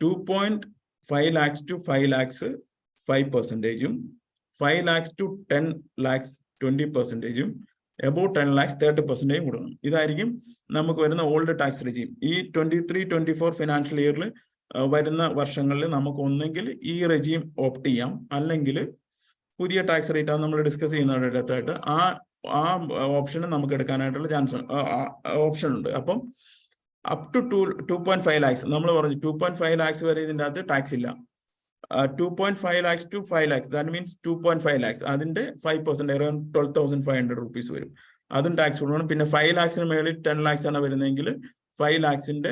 two point five lakhs to five lakhs five പെർസെന്റേജും five lakhs to ten lakhs twenty പെർസെന്റേജും above ten lakhs thirty പെർസെന്റേജും കൊടുക്കണം. ഇതായിരിക്കും നമുക്ക് വരുന്ന ഓൾഡ് ടാക്സ് റെജീം ഈ twenty three twenty four financial ഇയറിൽ വരുന്ന വർഷങ്ങളിൽ നമുക്ക് ഒന്നെങ്കിൽ ഈ റെജീം ഓപ്റ്റ് ചെയ്യാം. അല്ലെങ്കിൽ പുതിയ ടാക്സ് റേറ്റ് ആണ് നമ്മൾ ഡിസ്കസ് ചെയ്യുന്നതിനടുത്തായിട്ട് ആ ആ ഓപ്ഷന് നമുക്ക് എടുക്കാനായിട്ടുള്ള ചാൻസ് ഓപ്ഷൻ ഉണ്ട്. അപ്പം up to two two point five lakhs നമ്മൾ പറഞ്ഞു ടു പോയിന്റ് ഫൈവ് ലാക്സ് വരെ ഇതിന്റെ അകത്ത് ടാക്സ് ഇല്ല. Two point five lakhs to five lakhs that means two point five lakhs അതിന്റെ five percent around twelve thousand five hundred rupees വരും. അതും tax കൊടുക്കണം. പിന്നെ ഫൈവ് ലാക്സിന് മേളിൽ ടെൻ ലാക്സ് ആണ് വരുന്നതെങ്കിൽ ഫൈവ് ലാക്സിന്റെ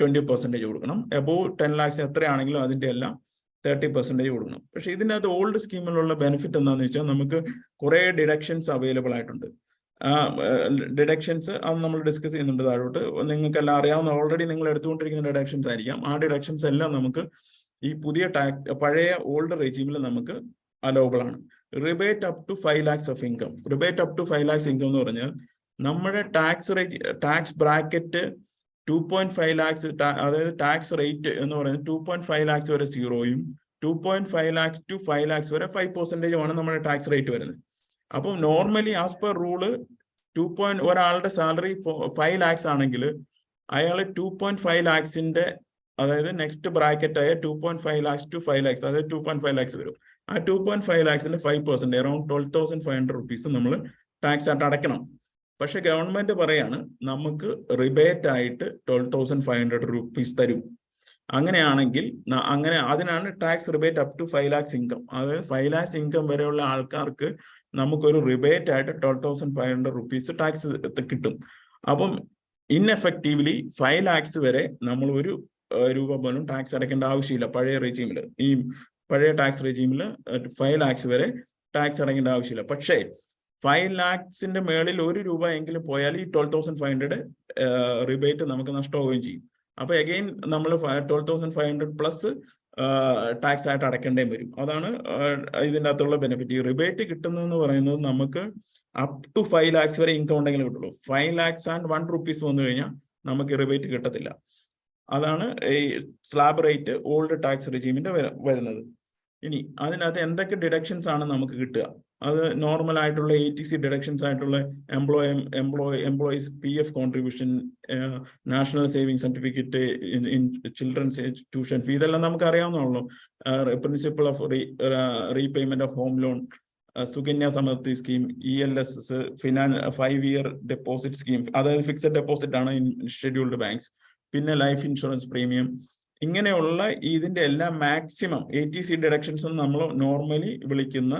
ട്വന്റി പെർസെന്റേജ് കൊടുക്കണം. എബോവ് ടെൻ ലാക്സ് എത്രയാണെങ്കിലും അതിന്റെ എല്ലാം തേർട്ടി പെർസെന്റേജ് കൊടുക്കണം. പക്ഷേ ഇതിന്റെ അകത്ത് ഓൾഡ് സ്കീമിലുള്ള ബെനിഫിറ്റ് എന്താണെന്ന് വെച്ചാൽ നമുക്ക് കുറേ ഡിഡക്ഷൻസ് അവൈലബിൾ ആയിട്ടുണ്ട്. ഡിഡക്ഷൻസ് അത് നമ്മൾ ഡിസ്കസ് ചെയ്യുന്നുണ്ട് താഴോട്ട്. നിങ്ങൾക്ക് എല്ലാം അറിയാവുന്ന ഓൾറെഡി നിങ്ങൾ എടുത്തുകൊണ്ടിരിക്കുന്ന ഡിഡക്ഷൻസ് ആയിരിക്കാം. ആ ഡിഡക്ഷൻസ് എല്ലാം നമുക്ക് ഈ പുതിയ ടാക്സ് പഴയ ഓൾഡ് റെജീമിൽ നമുക്ക് അലോബിൾ ആണ്. Rebate up to five lakhs of income rebate up to five lakhs income എന്ന് പറഞ്ഞാൽ നമ്മുടെ tax rate tax bracket two point five lakhs അതായത് ടാക്സ് റേറ്റ് എന്ന് പറയുന്നത് ടു പോയിന്റ് ഫൈവ് ലാക്സ് വരെ സീറോയും two point five lakhs to five lakhs വരെ five പെർസെന്റേജുമാണ് നമ്മുടെ ടാക്സ് റേറ്റ് വരുന്നത്. അപ്പം normally as per rule two point ഒരാളുടെ സാലറി ഫൈവ് ലാക്സ് ആണെങ്കിൽ അയാൾ ടു പോയിന്റ് ഫൈവ് ലാക്സിന്റെ അതായത് നെക്സ്റ്റ് ബ്രാക്കറ്റ് ആയ two point five lakhs to five lakhs അതായത് ടു പോയിന്റ് ഫൈവ് ലാക്സ് വരും. ആ two point five ലാക്സിന്റെ five percent around twelve thousand five hundred rupees നമ്മൾ ടാക്സ് ആയിട്ട് അടയ്ക്കണം. പക്ഷെ ഗവൺമെന്റ് പറയാണ് നമുക്ക് റിബേറ്റ് ആയിട്ട് twelve thousand five hundred rupees തരും. അങ്ങനെയാണെങ്കിൽ അങ്ങനെ അതിനാണ് tax rebate up to five lakhs income അതായത് ഫൈവ് ലാക്സ് ഇൻകം വരെയുള്ള ആൾക്കാർക്ക് നമുക്കൊരു റിബേറ്റ് ആയിട്ട് twelve thousand five hundred rupees tax കിട്ടും. അപ്പം ഇൻഎഫക്റ്റീവ്ലി ഫൈവ് ലാക്സ് വരെ നമ്മൾ ഒരു രൂപ പോലും ടാക്സ് അടയ്ക്കേണ്ട ആവശ്യമില്ല പഴയ റെജീമിൽ ഈ പഴയ ടാക്സ് റെജീമിൽ ഫൈവ് ലാക്സ് വരെ ടാക്സ് അടയ്ക്കേണ്ട ആവശ്യമില്ല. പക്ഷേ ഫൈവ് ലാക്സിന്റെ മേളിൽ ഒരു രൂപ എങ്കിലും പോയാൽ ഈ twelve thousand five hundred rebate നമുക്ക് നഷ്ടമാവുകയും ചെയ്യും. അപ്പൊ അഗെയിൻ നമ്മൾ twelve thousand five hundred plus tax ആയിട്ട് അടയ്ക്കേണ്ടേയും വരും. അതാണ് ഇതിന്റെ അകത്തുള്ള ബെനിഫിറ്റ് ഈ റിബേറ്റ് കിട്ടുന്നതെന്ന് പറയുന്നത് നമുക്ക് അപ് ടു ഫൈവ് ലാക്സ് വരെ ഇൻകം ഉണ്ടെങ്കിൽ കിട്ടുള്ളൂ. Five lakhs and one rupees വന്നു കഴിഞ്ഞാൽ നമുക്ക് റിബേറ്റ് കിട്ടത്തില്ല. അതാണ് ഈ സ്ലാബ് റേറ്റ് ഓൾഡ് ടാക്സ് റെജീമിന്റെ വരുന്നത്. ഇനി അതിനകത്ത് എന്തൊക്കെ ഡിഡക്ഷൻസ് ആണ് നമുക്ക് കിട്ടുക? അത് നോർമൽ ആയിട്ടുള്ള എ ടി സി ഡിഡക്ഷൻസ് ആയിട്ടുള്ള employ employ employees P F contribution national saving certificate in children's tuition fee ഇതെല്ലാം നമുക്ക് അറിയാവുന്നതാണല്ലോ principal of repayment of home loan Sukanya Samriddhi scheme E L S S ഫിനാൻ five year deposit scheme അതായത് fixed deposit ആണ് in scheduled banks പിന്നെ life insurance premium ഇങ്ങനെയുള്ള ഇതിന്റെ എല്ലാം maximum eighty C deductions നമ്മൾ normally വിളിക്കുന്ന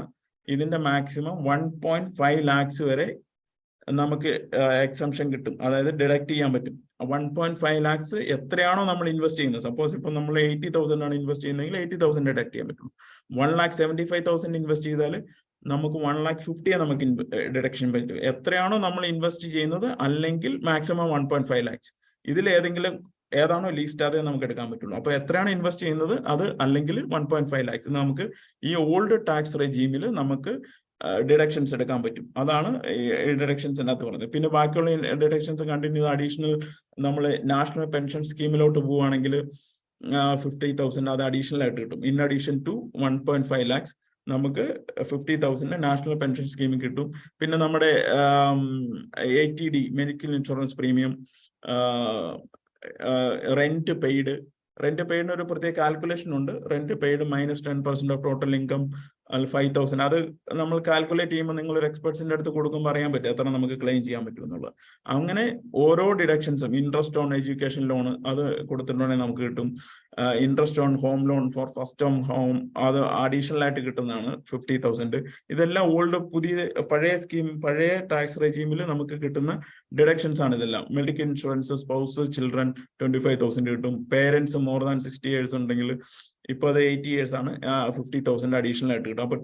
ഇതിന്റെ maximum one point five lakhs വരെ നമുക്ക് എക്സംഷൻ കിട്ടും. അതായത് ഡിഡക്ട് ചെയ്യാൻ പറ്റും. വൺ പോയിന്റ് ഫൈവ് ലാക്സ് എത്രയാണോ നമ്മൾ ഇൻവെസ്റ്റ് ചെയ്യുന്നത്? സപ്പോസ് ഇപ്പൊ നമ്മൾ എയ്റ്റി തൗസൻഡ് ആണ് ഇൻവെസ്റ്റ് ചെയ്യുന്നതെങ്കിൽ എയ്റ്റി തൗസൻഡ് ഡിഡക്ട് ചെയ്യാൻ പറ്റും one lakh seventy five thousand invest ചെയ്താൽ നമുക്ക് വൺ ലാക്ക് ഫിഫ്റ്റിയെ നമുക്ക് ഡിഡക്ഷൻ പറ്റും. എത്രയാണോ നമ്മൾ ഇൻവെസ്റ്റ് ചെയ്യുന്നത്? അല്ലെങ്കിൽ maximum one point five lakhs ഇതിൽ ഏതെങ്കിലും ഏതാണോ ലീസ്റ്റ് അതേ നമുക്ക് എടുക്കാൻ പറ്റുള്ളൂ. അപ്പൊ എത്രയാണ് ഇൻവെസ്റ്റ് ചെയ്യുന്നത്? അത് അല്ലെങ്കിൽ വൺ പോയിന്റ് ഫൈവ് ലാക്സ് നമുക്ക് ഈ ഓൾഡ് ടാക്സ് റെജീമിൽ നമുക്ക് ഡിഡക്ഷൻസ് എടുക്കാൻ പറ്റും. അതാണ് ഡിഡക്ഷൻസിനകത്ത് പറഞ്ഞത്. പിന്നെ ബാക്കിയുള്ള ഡിഡക്ഷൻസ് കണ്ടിന്യൂ അഡീഷണൽ നമ്മൾ നാഷണൽ പെൻഷൻ സ്കീമിലോട്ട് പോവുകയാണെങ്കിൽ ഫിഫ്റ്റി തൗസൻഡ് അത് അഡീഷണൽ ആയിട്ട് കിട്ടും. In addition to one point five lakhs നമുക്ക് ഫിഫ്റ്റി തൗസൻഡ് നാഷണൽ പെൻഷൻ സ്കീമിൽ കിട്ടും. പിന്നെ നമ്മുടെ eighty D medical insurance premium rent paid rent പെയ്ഡിന് ഒരു പ്രത്യേക കാൽക്കുലേഷൻ ഉണ്ട്. Rent paid minus ten percent of total income five thousand അത് നമ്മൾ കാൽക്കുലേറ്റ് ചെയ്യുമ്പോൾ നിങ്ങൾ ഒരു എക്സ്പെർട്സിന്റെ അടുത്ത് കൊടുക്കുമ്പോൾ അറിയാൻ പറ്റും എത്ര നമുക്ക് ക്ലെയിം ചെയ്യാൻ പറ്റും എന്നുള്ളത്. അങ്ങനെ ഓരോ ഡിഡക്ഷൻസും ഇൻട്രസ്റ്റ് ഓൺ എഡ്യൂക്കേഷൻ ലോൺ അത് കൊടുത്തിട്ടുണ്ടെങ്കിൽ നമുക്ക് കിട്ടും. Interest on home loan for first home home അത് അഡീഷണൽ ആയിട്ട് കിട്ടുന്നതാണ് ഫിഫ്റ്റി തൗസൻഡ് ഇതെല്ലാം ഓൾഡ് പുതിയ പഴയ സ്കീം പഴയ ടാക്സ് റെജീമിൽ നമുക്ക് കിട്ടുന്ന ഡിഡക്ഷൻസ് ആണ് ഇതെല്ലാം. Medical insurance spouse children twenty five thousand കിട്ടും. Parents more than sixty years ഉണ്ടെങ്കിൽ ഇപ്പൊ അത് എയ്റ്റി ഇയേഴ്സ് ആണ്. ഫിഫ്റ്റി തൗസൻഡ് അഡീഷണൽ ആയിട്ട് കിട്ടും. അപ്പൊ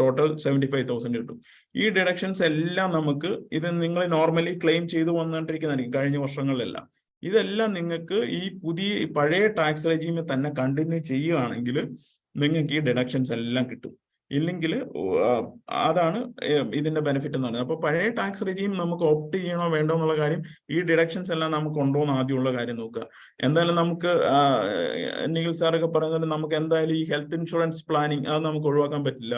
ടോട്ടൽ സെവന്റി ഫൈവ് തൗസൻഡ് കിട്ടും. ഈ ഡിഡക്ഷൻസ് എല്ലാം നമുക്ക് ഇത് നിങ്ങൾ നോർമലി ക്ലെയിം ചെയ്തു വന്നുകൊണ്ടിരിക്കുന്നതായിരിക്കും കഴിഞ്ഞ വർഷങ്ങളിലെല്ലാം. ഇതെല്ലാം നിങ്ങൾക്ക് ഈ പുതിയ പഴയ ടാക്സ് റെജീമിൽ തന്നെ കണ്ടിന്യൂ ചെയ്യുകയാണെങ്കിൽ നിങ്ങൾക്ക് ഈ ഡിഡക്ഷൻസ് എല്ലാം കിട്ടും. ഇല്ലെങ്കിൽ അതാണ് ഇതിന്റെ ബെനിഫിറ്റ് എന്ന് പറയുന്നത്. അപ്പൊ പഴയ ടാക്സ് റെജീം നമുക്ക് ഓപ്റ്റ് ചെയ്യണോ വേണ്ടോ എന്നുള്ള കാര്യം ഈ ഡിഡക്ഷൻസ് എല്ലാം നമുക്ക് ഉണ്ടോ എന്ന് ആദ്യമുള്ള കാര്യം നോക്കുക. എന്തായാലും നമുക്ക് നിഖിൽ സാറൊക്കെ പറയുന്നത് നമുക്ക് എന്തായാലും ഈ ഹെൽത്ത് ഇൻഷുറൻസ് പ്ലാനിങ് അത് നമുക്ക് ഒഴിവാക്കാൻ പറ്റില്ല.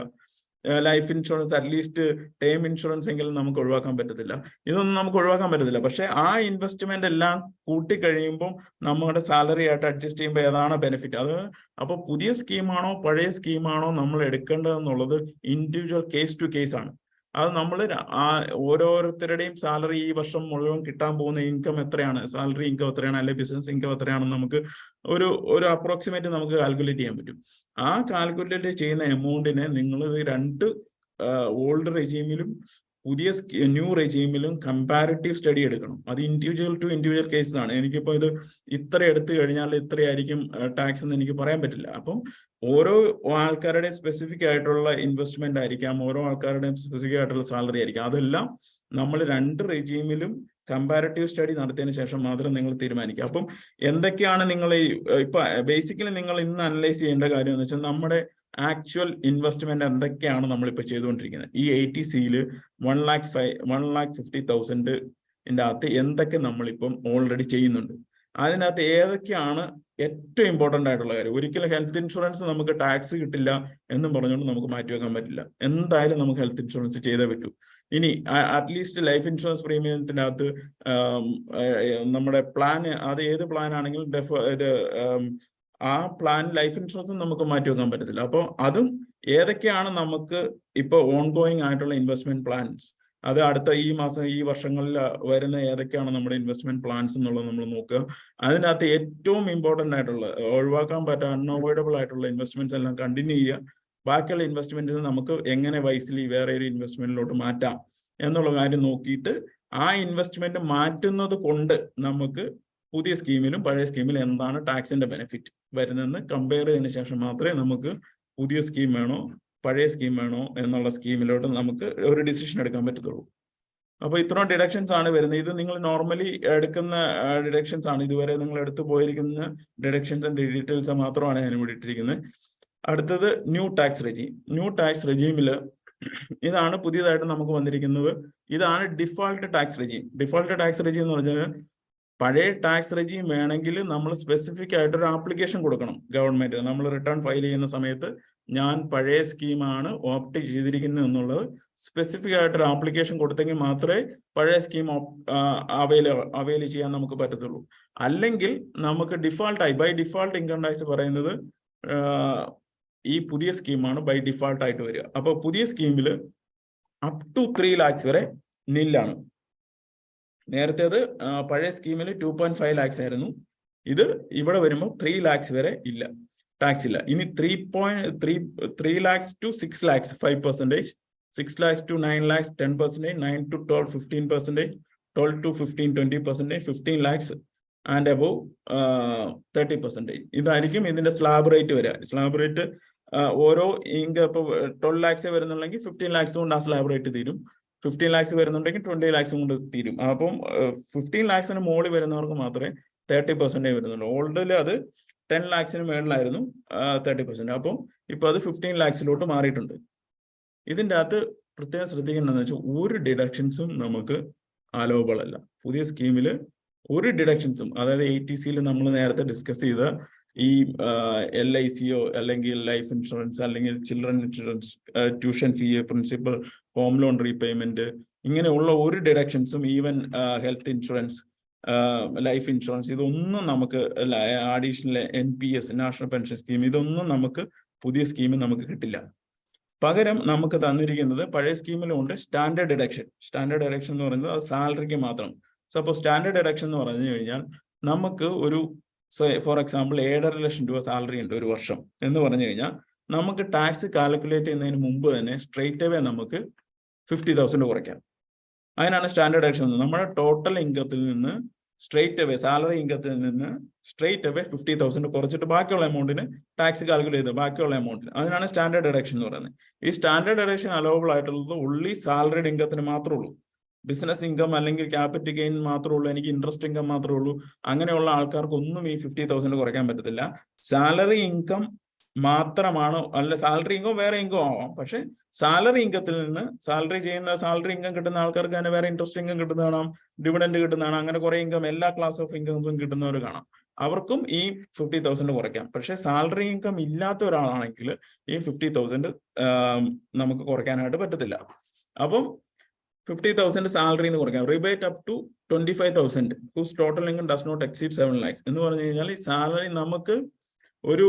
Life insurance at least term insurance എങ്കിലും നമുക്ക് ഒഴിവാക്കാൻ പറ്റത്തില്ല. ഇതൊന്നും നമുക്ക് ഒഴിവാക്കാൻ പറ്റത്തില്ല. പക്ഷെ ആ ഇൻവെസ്റ്റ്മെന്റ് എല്ലാം കൂട്ടി കഴിയുമ്പോൾ നമ്മുടെ സാലറി ആയിട്ട് അഡ്ജസ്റ്റ് ചെയ്യുമ്പോൾ ഏതാണ് ബെനിഫിറ്റ് അത് അപ്പോൾ പുതിയ സ്കീമാണോ പഴയ സ്കീമാണോ നമ്മൾ എടുക്കേണ്ടതെന്നുള്ളത് ഇൻഡിവിജ്വൽ കേസ് ടു കേസ് ആണ്. അത് നമ്മൾ ഓരോരുത്തരുടെയും സാലറി ഈ വർഷം മുഴുവൻ കിട്ടാൻ പോകുന്ന ഇൻകം എത്രയാണ്? സാലറി ഇൻകം എത്രയാണ്? അല്ലെങ്കിൽ ബിസിനസ് ഇൻകം എത്രയാണെന്ന് നമുക്ക് ഒരു ഒരു അപ്രോക്സിമേറ്റ് നമുക്ക് കാൽക്കുലേറ്റ് ചെയ്യാൻ പറ്റും. ആ കാൽക്കുലേറ്റ് ചെയ്യുന്ന എമൗണ്ടിനെ നിങ്ങൾ രണ്ട് ഓൾഡ് റെജീമിലും പുതിയ ന്യൂ റെജീമിലും കമ്പാരിറ്റീവ് സ്റ്റഡി എടുക്കണം. അത് ഇൻഡിവിജ്വൽ ടു ഇൻഡിവിജ്വൽ കേസ് ആണ്. എനിക്കിപ്പോൾ ഇത് ഇത്ര എടുത്തു കഴിഞ്ഞാൽ ഇത്രയായിരിക്കും ടാക്സ് എന്ന് എനിക്ക് പറയാൻ പറ്റില്ല. അപ്പം ഓരോ ആൾക്കാരുടെ സ്പെസിഫിക് ആയിട്ടുള്ള ഇൻവെസ്റ്റ്മെന്റ് ആയിരിക്കാം ഓരോ ആൾക്കാരുടെയും സ്പെസിഫിക് ആയിട്ടുള്ള സാലറി ആയിരിക്കാം. അതെല്ലാം നമ്മൾ രണ്ട് റെജീമിലും കമ്പാരിറ്റീവ് സ്റ്റഡി നടത്തിയതിനു ശേഷം മാത്രം നിങ്ങൾ തീരുമാനിക്കുക. അപ്പം എന്തൊക്കെയാണ് നിങ്ങൾ ഈ ഇപ്പൊ ബേസിക്കലി നിങ്ങൾ ഇന്ന് അനലൈസ് ചെയ്യേണ്ട കാര്യം എന്ന് വെച്ചാൽ നമ്മുടെ ആക്ച്വൽ ഇൻവെസ്റ്റ്മെന്റ് എന്തൊക്കെയാണ് നമ്മളിപ്പോൾ ചെയ്തുകൊണ്ടിരിക്കുന്നത്? ഈ എയ്റ്റി സിയിൽ one lakh five one lakh fifty തൗസൻഡിന്റെ അകത്ത് എന്തൊക്കെ നമ്മളിപ്പം ഓൾറെഡി ചെയ്യുന്നുണ്ട്? അതിനകത്ത് ഏതൊക്കെയാണ് ഏറ്റവും ഇമ്പോർട്ടന്റ് ആയിട്ടുള്ള കാര്യം? ഒരിക്കലും ഹെൽത്ത് ഇൻഷുറൻസ് നമുക്ക് ടാക്സ് കിട്ടില്ല എന്നും പറഞ്ഞുകൊണ്ട് നമുക്ക് മാറ്റി വെക്കാൻ പറ്റില്ല. എന്തായാലും നമുക്ക് ഹെൽത്ത് ഇൻഷുറൻസ് ചെയ്തേ പറ്റൂ. ഇനി അറ്റ്ലീസ്റ്റ് ലൈഫ് ഇൻഷുറൻസ് പ്രീമിയത്തിന്റെ അകത്ത് നമ്മുടെ പ്ലാൻ അത് ഏത് പ്ലാൻ ആണെങ്കിലും ഡെഫ് ഇത് ആ പ്ലാൻ ലൈഫ് ഇൻഷുറൻസ് നമുക്ക് മാറ്റി വെക്കാൻ പറ്റത്തില്ല. അപ്പോൾ അതും ഏതൊക്കെയാണ് നമുക്ക് ഇപ്പോൾ ഓൺ ഗോയിങ് ആയിട്ടുള്ള ഇൻവെസ്റ്റ്മെന്റ് പ്ലാൻസ് അത് അടുത്ത ഈ മാസം ഈ വർഷങ്ങളിൽ വരുന്ന ഏതൊക്കെയാണ് നമ്മുടെ ഇൻവെസ്റ്റ്മെന്റ് പ്ലാൻസ് എന്നുള്ളത് നമ്മൾ നോക്കുക. അതിനകത്ത് ഏറ്റവും ഇമ്പോർട്ടന്റ് ആയിട്ടുള്ള ഒഴിവാക്കാൻ പറ്റാത്ത അൺഅവോയ്ഡബിൾ ആയിട്ടുള്ള ഇൻവെസ്റ്റ്മെന്റ്സ് എല്ലാം കണ്ടിന്യൂ ചെയ്യുക. ബാക്കിയുള്ള ഇൻവെസ്റ്റ്മെന്റ്സ് നമുക്ക് എങ്ങനെ വൈസിലി വേറെ ഒരു ഇൻവെസ്റ്റ്മെന്റിലോട്ട് മാറ്റാം എന്നുള്ള കാര്യം നോക്കിയിട്ട് ആ ഇൻവെസ്റ്റ്മെന്റ് മാറ്റുന്നത് കൊണ്ട് നമുക്ക് പുതിയ സ്കീമിലും പഴയ സ്കീമിലും എന്താണ് ടാക്സിന്റെ ബെനിഫിറ്റ് വരുന്നതെന്ന് കമ്പയർ ചെയ്തതിനു ശേഷം മാത്രമേ നമുക്ക് പുതിയ സ്കീം വേണോ പഴയ സ്കീം വേണോ എന്നുള്ള സ്കീമിലോട്ട് നമുക്ക് ഒരു ഡിസിഷൻ എടുക്കാൻ പറ്റത്തുള്ളൂ. അപ്പോൾ ഇത്ര ഡിഡക്ഷൻസ് ആണ് വരുന്നത്. ഇത് നിങ്ങൾ നോർമലി എടുക്കുന്ന ഡിഡക്ഷൻസ് ആണ്. ഇതുവരെ നിങ്ങൾ എടുത്തു പോയിരിക്കുന്ന ഡിഡക്ഷൻസ് ആൻഡ് ഡീറ്റെയിൽസ് മാത്രമാണ് ഞാൻ ഇവിടെ ഇട്ടിരിക്കുന്നത്. അടുത്തത് new tax regime new tax റെജീമിൽ ഇതാണ് പുതിയതായിട്ട് നമുക്ക് വന്നിരിക്കുന്നത്. ഇതാണ് default tax regime default tax regime എന്ന് പറഞ്ഞാൽ പഴയ ടാക്സ് റെജീം വേണമെങ്കിൽ നമ്മൾ സ്പെസിഫിക് ആയിട്ട് ഒരു ആപ്ലിക്കേഷൻ കൊടുക്കണം ഗവൺമെന്റ് നമ്മൾ റിട്ടേൺ ഫയൽ ചെയ്യുന്ന സമയത്ത് ഞാൻ പഴയ സ്കീമാണ് ഓപ്റ്റ് ചെയ്തിരിക്കുന്നത് എന്നുള്ളത് സ്പെസിഫിക് ആയിട്ട് ഒരു ആപ്ലിക്കേഷൻ കൊടുത്തെങ്കിൽ മാത്രമേ പഴയ സ്കീം അവൈല അവൈൽ ചെയ്യാൻ നമുക്ക് പറ്റത്തുള്ളൂ. അല്ലെങ്കിൽ നമുക്ക് ഡിഫാൾട്ടായി ബൈ ഡിഫാൾട്ട് ഇൻകം ടാക്സ് പറയുന്നത് ഈ പുതിയ സ്കീമാണ് ബൈ ഡിഫാൾട്ട് ആയിട്ട് വരിക. അപ്പോൾ പുതിയ സ്കീമിൽ അപ് ടു ത്രീ ലാക്സ് വരെ നില്ലാണ് നേരത്തേത് പഴയ സ്കീമിൽ ടു പോയിന്റ് ഫൈവ് ലാക്സ് ആയിരുന്നു. ഇത് ഇവിടെ വരുമ്പോൾ ത്രീ ലാക്സ് വരെ ഇല്ല. ടാക്സ് ഇല്ല. ഇനി three point three three lakhs to six lakhs five percentage six lakhs to nine lakhs ten percentage nine to twelve fifteen percentage twelve to fifteen twenty percentage fifteen lakhs and above thirty percentage ഇതായിരിക്കും ഇതിന്റെ slab rate വരിക slab rate ഓരോ ഇങ്ക് ഇപ്പോൾ twelve lakhs വരുന്നുണ്ടെങ്കിൽ fifteen lakhs കൊണ്ട് ആ slab rate തീരും. ഫിഫ്റ്റീൻ ലാക്സ് വരുന്നുണ്ടെങ്കിൽ ട്വന്റി ലാക്സ് കൊണ്ട് തീരും. അപ്പം ഫിഫ്റ്റീൻ ലാക്സിന് മുകളിൽ വരുന്നവർക്ക് മാത്രമേ തേർട്ടി പെർസെന്റേജ് വരുന്നുള്ളൂ. ഓൾഡിൽ അത് ടെൻ ലാക്സിന് മേളിലായിരുന്നു തേർട്ടി പെർസെന്റ് അപ്പം ഇപ്പോൾ അത് ഫിഫ്റ്റീൻ ലാക്സിലോട്ട് മാറിയിട്ടുണ്ട്. ഇതിന്റെ അകത്ത് പ്രത്യേകം ശ്രദ്ധിക്കേണ്ടതെന്ന് വെച്ചാൽ ഒരു ഡിഡക്ഷൻസും നമുക്ക് അലോബിൾ അല്ല. പുതിയ സ്കീമിൽ ഒരു ഡിഡക്ഷൻസും അതായത് എ ടി സിയിൽ നമ്മൾ നേരത്തെ ഡിസ്കസ് ചെയ്ത ഈ എൽ ഐ സിയോ അല്ലെങ്കിൽ ലൈഫ് ഇൻഷുറൻസ് അല്ലെങ്കിൽ children insurance tuition fee principal home loan repayment ഇങ്ങനെയുള്ള ഒരു ഡിഡക്ഷൻസും even health insurance life insurance ഇതൊന്നും നമുക്ക് additional N P S national pension scheme ഇതൊന്നും നമുക്ക് പുതിയ സ്കീം നമുക്ക് കിട്ടില്ല. പകരം നമുക്ക് തന്നിരിക്കുന്നത് പഴയ സ്കീമിലുണ്ട് സ്റ്റാൻഡേർഡ് ഡിഡക്ഷൻ സ്റ്റാൻഡേർഡ് ഡിഡക്ഷൻ എന്ന് പറയുന്നത് സാലറിക്ക് മാത്രം. സപ്പോസ് സ്റ്റാൻഡേർഡ് ഡിഡക്ഷൻ എന്ന് പറഞ്ഞു കഴിഞ്ഞാൽ നമുക്ക് ഒരു ഫോർ എക്സാമ്പിൾ ഏഴര ലക്ഷം രൂപ സാലറി ഉണ്ട് ഒരു വർഷം എന്ന് പറഞ്ഞു കഴിഞ്ഞാൽ നമുക്ക് ടാക്സ് കാൽക്കുലേറ്റ് ചെയ്യുന്നതിന് മുമ്പ് തന്നെ സ്ട്രെയിറ്റ് അവേ നമുക്ക് ഫിഫ്റ്റി തൗസൻഡ് കുറയ്ക്കാം. അതിനാണ് സ്റ്റാൻഡേർഡ് ഡിഡക്ഷൻ നമ്മുടെ ടോട്ടൽ ഇൻകത്തിൽ നിന്ന് സ്ട്രെയിറ്റ് അവേ സാലറി ഇൻകത്തിൽ നിന്ന് സ്ട്രെയിറ്റ് അവേ ഫിഫ്റ്റി തൗസൻഡ് കുറച്ചിട്ട് ബാക്കിയുള്ള എമൗണ്ടിന് ടാക്സ് കാൽക്കുലേറ്റ് ചെയ്ത് ബാക്കിയുള്ള എമൗണ്ടിന് അതിനാണ് സ്റ്റാൻഡേർഡ് ഡിഡക്ഷൻ എന്ന് പറയുന്നത്. ഈ സ്റ്റാൻഡേർഡ് ഡിഡക്ഷൻ അലോവബിൾ ആയിട്ടുള്ളത് ഉള്ളി സാലറിഡ് ഇൻകത്തിന് മാത്രമേ ഉള്ളൂ. ബിസിനസ് ഇൻകം അല്ലെങ്കിൽ ക്യാപിറ്റൽ ഗെയിൻ മാത്രമേ ഉള്ളൂ എനിക്ക് ഇൻട്രസ്റ്റ് ഇൻകം മാത്രമേ ഉള്ളൂ അങ്ങനെയുള്ള ആൾക്കാർക്ക് ഒന്നും ഈ ഫിഫ്റ്റി തൗസൻഡ് കുറയ്ക്കാൻ പറ്റത്തില്ല. സാലറി ഇൻകം മാത്രമാണ് അല്ല സാലറി ഇൻകം വേറെ ഇൻകം ആവാം. പക്ഷെ സാലറി ഇൻകത്തിൽ നിന്ന് സാലറി ചെയ്യുന്ന സാലറി ഇൻകം കിട്ടുന്ന ആൾക്കാർക്ക് തന്നെ വേറെ ഇൻട്രസ്റ്റ് ഇൻകം കിട്ടുന്ന കാണാം ഡിവിഡൻഡ് കിട്ടുന്നതാണ് അങ്ങനെ കുറെ ഇൻകം എല്ലാ ക്ലാസ് ഓഫ് ഇൻകം കിട്ടുന്നവർ കാണാം. അവർക്കും ഈ ഫിഫ്റ്റി തൗസൻഡ് കുറയ്ക്കാം. പക്ഷെ സാലറി ഇൻകം ഇല്ലാത്ത ഒരാളാണെങ്കിൽ ഈ ഫിഫ്റ്റി തൗസൻഡ് നമുക്ക് കുറയ്ക്കാനായിട്ട് പറ്റത്തില്ല. അപ്പം ഫിഫ്റ്റി തൗസൻഡ് സാലറി എന്ന് കൊടുക്കാം. Rebate up to twenty five thousand whose total income does not exceed seven lakhs എന്ന് പറഞ്ഞു കഴിഞ്ഞാൽ ഈ സാലറി നമുക്ക് ഒരു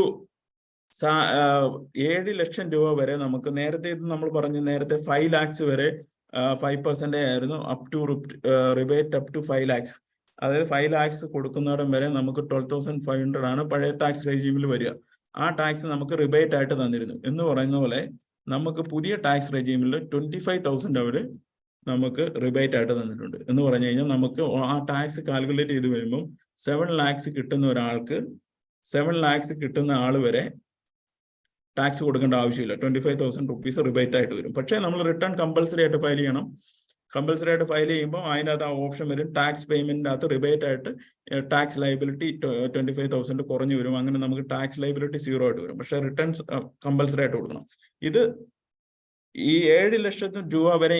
ഏഴ് ലക്ഷം രൂപ വരെ നമുക്ക് നേരത്തെ നമ്മൾ പറഞ്ഞു നേരത്തെ ഫൈവ് ലാക്സ് വരെ ഫൈവ് പെർസെന്റ് ആയിരുന്നു up to rebate up to five lakhs അതായത് ഫൈവ് ലാക്സ് കൊടുക്കുന്നിടം വരെ നമുക്ക് ട്വൽവ് തൗസൻഡ് ഫൈവ് ഹൺഡ്രഡ് ആണ് പഴയ ടാക്സ് റെജീമിൽ വരിക. ആ ടാക്സ് നമുക്ക് റിബേറ്റ് ആയിട്ട് തന്നിരുന്നു. എന്ന് പറയുന്ന പോലെ നമുക്ക് പുതിയ ടാക്സ് റെജീമിൽ ട്വന്റി ഫൈവ് തൗസൻഡ് അവർ നമുക്ക് റിബേറ്റ് ആയിട്ട് തന്നിട്ടുണ്ട്. എന്ന് പറഞ്ഞു കഴിഞ്ഞാൽ നമുക്ക് ആ ടാക്സ് കാൽക്കുലേറ്റ് ചെയ്ത് വരുമ്പോൾ സെവൻ ലാക്സ് കിട്ടുന്ന ഒരാൾക്ക് സെവൻ ലാക്സ് കിട്ടുന്ന ആൾ വരെ ടാക്സ് കൊടുക്കേണ്ട ആവശ്യമില്ല. Twenty five thousand rupees rebate ആയിട്ട് വരും. പക്ഷേ നമ്മൾ റിട്ടേൺ കമ്പൽസറി ആയിട്ട് ഫയൽ ചെയ്യണം. കമ്പൽസറി ആയിട്ട് ഫയൽ ചെയ്യുമ്പോൾ അതിനകത്ത് ആ ഓപ്ഷൻ വരും. ടാക്സ് പേയ്മെന്റിന്റെ അകത്ത് റിബേറ്റ് ആയിട്ട് tax liability twenty five thousand കുറഞ്ഞു വരും. അങ്ങനെ നമുക്ക് ടാക്സ് ലൈബിലിറ്റി സീറോ ആയിട്ട് വരും. പക്ഷേ റിട്ടേൺസ് കമ്പൽസറി ആയിട്ട് കൊടുക്കണം. ഇത് ഈ ഏഴ് ലക്ഷത്തിന് രൂപ വരെ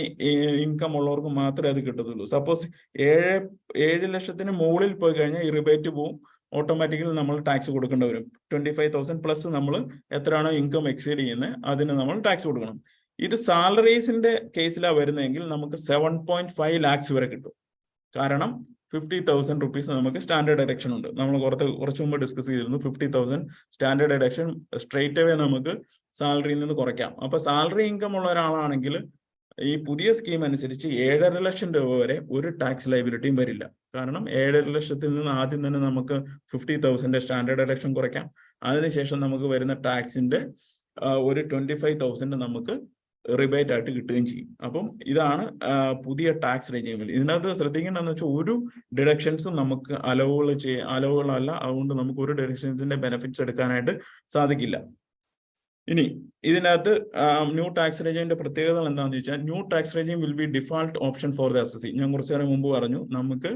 ഇൻകം ഉള്ളവർക്ക് മാത്രമേ അത് കിട്ടത്തുള്ളൂ. സപ്പോസ് ഏഴ് ഏഴ് ലക്ഷത്തിന് മുകളിൽ പോയി കഴിഞ്ഞാൽ ഈ റിബേറ്റ് പോവും. ഓട്ടോമാറ്റിക്കലി നമ്മൾ ടാക്സ് കൊടുക്കേണ്ടി വരും. ട്വന്റി ഫൈവ് തൗസൻഡ് പ്ലസ് നമ്മൾ എത്രയാണോ ഇൻകം എക്സീഡ് ചെയ്യുന്നത് അതിന് നമ്മൾ ടാക്സ് കൊടുക്കണം. ഇത് സാലറീസിന്റെ കേസിലാണ് വരുന്നതെങ്കിൽ നമുക്ക് സെവൻ പോയിന്റ് ഫൈവ് ലാക്സ് വരെ കിട്ടും. കാരണം ഫിഫ്റ്റി തൗസൻഡ് റുപ്പീസ് നമുക്ക് സ്റ്റാൻഡേർഡ് എഡക്ഷൻ ഉണ്ട്. നമ്മൾ കുറച്ച് കുറച്ച് മുമ്പ് ഡിസ്കസ് ചെയ്തിരുന്നു fifty thousand standard deduction straight away നമുക്ക് സാലറിയിൽ നിന്ന് കുറയ്ക്കാം. അപ്പൊ സാലറി ഇൻകം ഉള്ള ഒരാളാണെങ്കിൽ ഈ പുതിയ സ്കീം അനുസരിച്ച് ഏഴര ലക്ഷം രൂപ വരെ ഒരു ടാക്സ് ലൈബിലിറ്റിയും വരില്ല. കാരണം ഏഴര ലക്ഷത്തിൽ നിന്ന് ആദ്യം തന്നെ നമുക്ക് ഫിഫ്റ്റി തൗസൻഡ് സ്റ്റാൻഡേർഡ് എഡക്ഷൻ കുറയ്ക്കാം. അതിനുശേഷം നമുക്ക് വരുന്ന ടാക്സിന്റെ ഒരു ട്വന്റി ഫൈവ് തൗസൻഡ് നമുക്ക് റിബേറ്റ് ആയിട്ട് കിട്ടുകയും ചെയ്യും. അപ്പം ഇതാണ് പുതിയ ടാക്സ് റെജീമിൽ ഇതിനകത്ത് ശ്രദ്ധിക്കേണ്ടതെന്ന് വെച്ചാൽ ഒരു ഡിഡക്ഷൻസും നമുക്ക് അലവുകൾ ചെയ്യ അലവുകളല്ല അതുകൊണ്ട് നമുക്ക് ഒരു ഡിഡക്ഷൻസിന്റെ ബെനിഫിറ്റ്സ് എടുക്കാനായിട്ട് സാധിക്കില്ല. ഇനി ഇതിനകത്ത് ന്യൂ ടാക്സ് റെജീമിന്റെ പ്രത്യേകതകൾ എന്താണെന്ന് ചോദിച്ചാൽ new tax regime will be default option for the S ഞാൻ കുറച്ചു നേരം മുമ്പ് പറഞ്ഞു നമുക്ക്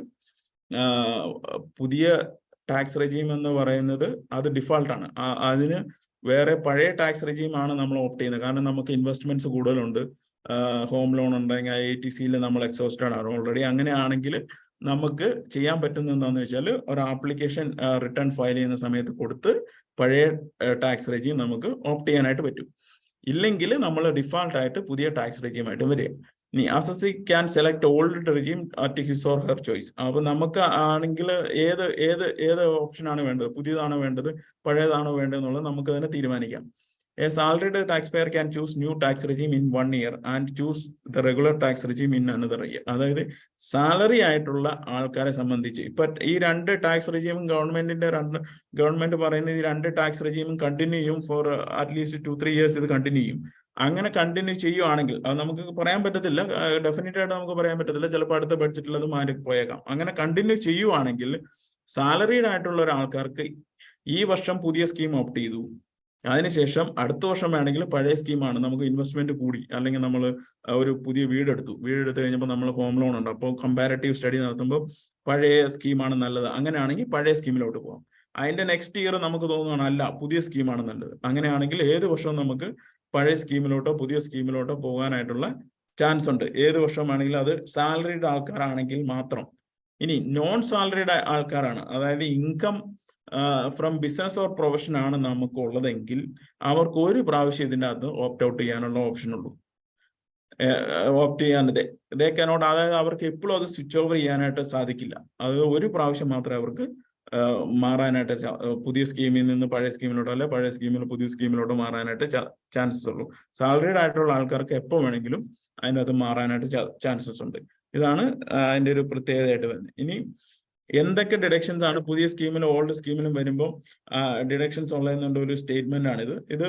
പുതിയ ടാക്സ് റെജീം എന്ന് പറയുന്നത് അത് ഡിഫാൾട്ടാണ് അതിന് വേറെ പഴയ ടാക്സ് റെജീം ആണ് നമ്മൾ ഓപ്റ്റ് ചെയ്യുന്നത്. കാരണം നമുക്ക് ഇൻവെസ്റ്റ്മെന്റ്സ് കൂടുതലുണ്ട്. ഹോം ലോൺ ഉണ്ടെങ്കിൽ ഐ ടി സിയിൽ നമ്മൾ എക്സോസ്റ്റഡ് ആണ്. ഓൾറെഡി അങ്ങനെയാണെങ്കിൽ നമുക്ക് ചെയ്യാൻ പറ്റുന്ന എന്താണെന്ന് വെച്ചാൽ ഒരു ആപ്ലിക്കേഷൻ റിട്ടേൺ ഫയൽ ചെയ്യുന്ന സമയത്ത് കൊടുത്ത് പഴയ ടാക്സ് റെജീം നമുക്ക് ഓപ്റ്റ് ചെയ്യാനായിട്ട് പറ്റും. ഇല്ലെങ്കിൽ നമ്മൾ ഡിഫാൾട്ട് ആയിട്ട് പുതിയ ടാക്സ് റെജീമായിട്ട് വരിക. ഇനി assessee can select old regime at his or her choice അപ്പൊ നമുക്ക് ആണെങ്കിൽ ഏത് ഏത് ഏത് ഓപ്ഷനാണ് വേണ്ടത്? പുതിയതാണോ വേണ്ടത്? പഴയതാണോ വേണ്ടത് എന്നുള്ളത് നമുക്ക് തന്നെ തീരുമാനിക്കാം. A salaried taxpayer can choose new tax regime in one year and choose the regular tax regime in another year. അതായത് സാലറി ആയിട്ടുള്ള ആൾക്കാരെ സംബന്ധിച്ച്. ഇപ്പൊ ഈ രണ്ട് ടാക്സ് റെജീമും ഗവൺമെന്റിന്റെ രണ്ട് ഗവൺമെന്റ് പറയുന്ന ഈ രണ്ട് ടാക്സ് റെജീമും കണ്ടിന്യൂ ചെയ്യും for at least two three years ഇത് കണ്ടിന്യൂ ചെയ്യും. അങ്ങനെ കണ്ടിന്യൂ ചെയ്യുവാണെങ്കിൽ അത് നമുക്ക് പറയാൻ പറ്റത്തില്ല. ഡെഫിനറ്റ് ആയിട്ട് നമുക്ക് പറയാൻ പറ്റത്തില്ല. ചിലപ്പോൾ അടുത്ത ബഡ്ജറ്റിൽ അത് മാറി പോയേക്കാം. അങ്ങനെ കണ്ടിന്യൂ ചെയ്യുവാണെങ്കിൽ സാലറീഡ് ആയിട്ടുള്ള ഒരാൾക്കാർക്ക് ഈ വർഷം പുതിയ സ്കീം ഓപ്റ്റ് ചെയ്തു. അതിനുശേഷം അടുത്ത വർഷം വേണമെങ്കിൽ പഴയ സ്കീമാണ് നമുക്ക് ഇൻവെസ്റ്റ്മെന്റ് കൂടി. അല്ലെങ്കിൽ നമ്മൾ ഒരു പുതിയ വീടെടുത്തു. വീടെടുത്ത് കഴിഞ്ഞപ്പോൾ നമ്മൾ ഹോം ലോൺ ഉണ്ട്. അപ്പോൾ കമ്പാരറ്റീവ് സ്റ്റഡി നടത്തുമ്പോൾ പഴയ സ്കീമാണ് നല്ലത്. അങ്ങനെയാണെങ്കിൽ പഴയ സ്കീമിലോട്ട് പോകാം. അതിന്റെ നെക്സ്റ്റ് ഇയർ നമുക്ക് തോന്നുകയാണ് അല്ല പുതിയ സ്കീമാണ് നല്ലത്. അങ്ങനെയാണെങ്കിൽ ഏത് വർഷവും നമുക്ക് പഴയ സ്കീമിലോട്ടോ പുതിയ സ്കീമിലോട്ടോ പോകാനായിട്ടുള്ള ചാൻസ് ഉണ്ട്. ഏത് വർഷമാണെങ്കിലും അത് സാലറിഡ് ആൾക്കാരാണെങ്കിൽ മാത്രം. ഇനി നോൺ സാലറിഡ് ആൾക്കാരാണ്. അതായത് income from business or profession ആണ് നമുക്ക് ഉള്ളതെങ്കിൽ അവർക്ക് ഒരു പ്രാവശ്യം ഇതിന്റെ അകത്ത് ഓപ്റ്റ് ഔട്ട് ചെയ്യാനുള്ള ഓപ്ഷൻ ഉള്ളൂ. ഓപ്റ്റ് ചെയ്യാൻ ദേ കനോട്ട് അതായത് അവർക്ക് എപ്പോഴും അത് സ്വിച്ച് ഓവർ ചെയ്യാനായിട്ട് സാധിക്കില്ല. അത് ഒരു പ്രാവശ്യം മാത്രമേ അവർക്ക് മാറാനായിട്ട് പുതിയ സ്കീമിൽ നിന്ന് പഴയ സ്കീമിലോട്ടോ അല്ലെ പഴയ സ്കീമിൽ പുതിയ സ്കീമിലോട്ടോ മാറാനായിട്ട് ചാൻസസ് ഉള്ളൂ. സാലറീഡ് ആയിട്ടുള്ള ആൾക്കാർക്ക് എപ്പോൾ വേണമെങ്കിലും അതിനകത്ത് മാറാനായിട്ട് ചാൻസസ് ഉണ്ട്. ഇതാണ് അതിന്റെ ഒരു പ്രത്യേകതയായിട്ട് വരുന്നത്. ഇനി എന്തൊക്കെ ഡിഡക്ഷൻസ് ആണ് പുതിയ സ്കീമിലും ഓൾഡ് സ്കീമിലും വരുമ്പോൾ ഡിഡക്ഷൻസ് ഉള്ളതെന്നുള്ള ഒരു സ്റ്റേറ്റ്മെന്റ് ആണിത്. ഇത്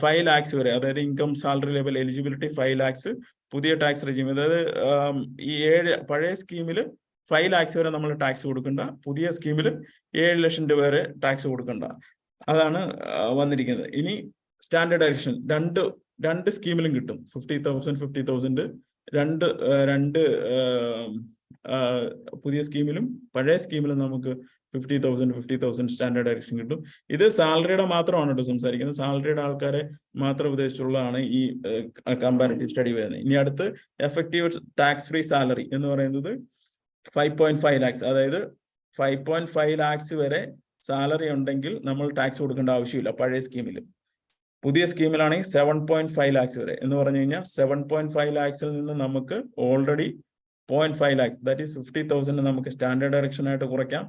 ഫൈവ് ലാക്സ് വരെ അതായത് income salary level eligibility five lakhs പുതിയ ടാക്സ് റെജിം അതായത് ഈ ഏഴ് പഴയ സ്കീമിൽ ഫൈവ് ലാക്സ് വരെ നമ്മൾ ടാക്സ് കൊടുക്കണ്ട. പുതിയ സ്കീമിൽ ഏഴ് ലക്ഷം രൂപ വരെ ടാക്സ് കൊടുക്കണ്ട. അതാണ് വന്നിരിക്കുന്നത്. ഇനി സ്റ്റാൻഡേർഡ് അഡീഷൻ രണ്ട് രണ്ട് സ്കീമിലും കിട്ടും. ഫിഫ്റ്റി തൗസൻഡ് ഫിഫ്റ്റി തൗസൻഡ് രണ്ട് രണ്ട് പുതിയ സ്കീമിലും പഴയ സ്കീമിലും നമുക്ക് fifty thousand fifty thousand standard deduction കിട്ടും. ഇത് സാലറിയുടെ മാത്രമാണ് കേട്ടോ സംസാരിക്കുന്നത്. സാലറിയുടെ ആൾക്കാരെ മാത്രം ഉദ്ദേശിച്ചുള്ളതാണ് ഈ കമ്പാരിറ്റീവ് സ്റ്റഡി വരുന്നത്. ഇനി അടുത്ത് എഫക്റ്റീവ് ടാക്സ് ഫ്രീ സാലറി എന്ന് പറയുന്നത് ഫൈവ് പോയിന്റ് ഫൈവ് ലാക്സ് അതായത് ഫൈവ് പോയിന്റ് ഫൈവ് ലാക്സ് വരെ സാലറി ഉണ്ടെങ്കിൽ നമ്മൾ ടാക്സ് കൊടുക്കേണ്ട ആവശ്യമില്ല പഴയ സ്കീമിൽ പുതിയ സ്കീമിലാണെങ്കിൽ സെവൻ പോയിന്റ് ഫൈവ് ലാക്സ് വരെ. എന്ന് പറഞ്ഞു കഴിഞ്ഞാൽ സെവൻ പോയിന്റ് ഫൈവ് ലാക്സിൽ നിന്ന് നമുക്ക് already point five lakhs that is fifty thousand നമുക്ക് സ്റ്റാൻഡേർഡ് ഡയറക്ഷൻ ആയിട്ട് കുറയ്ക്കാം.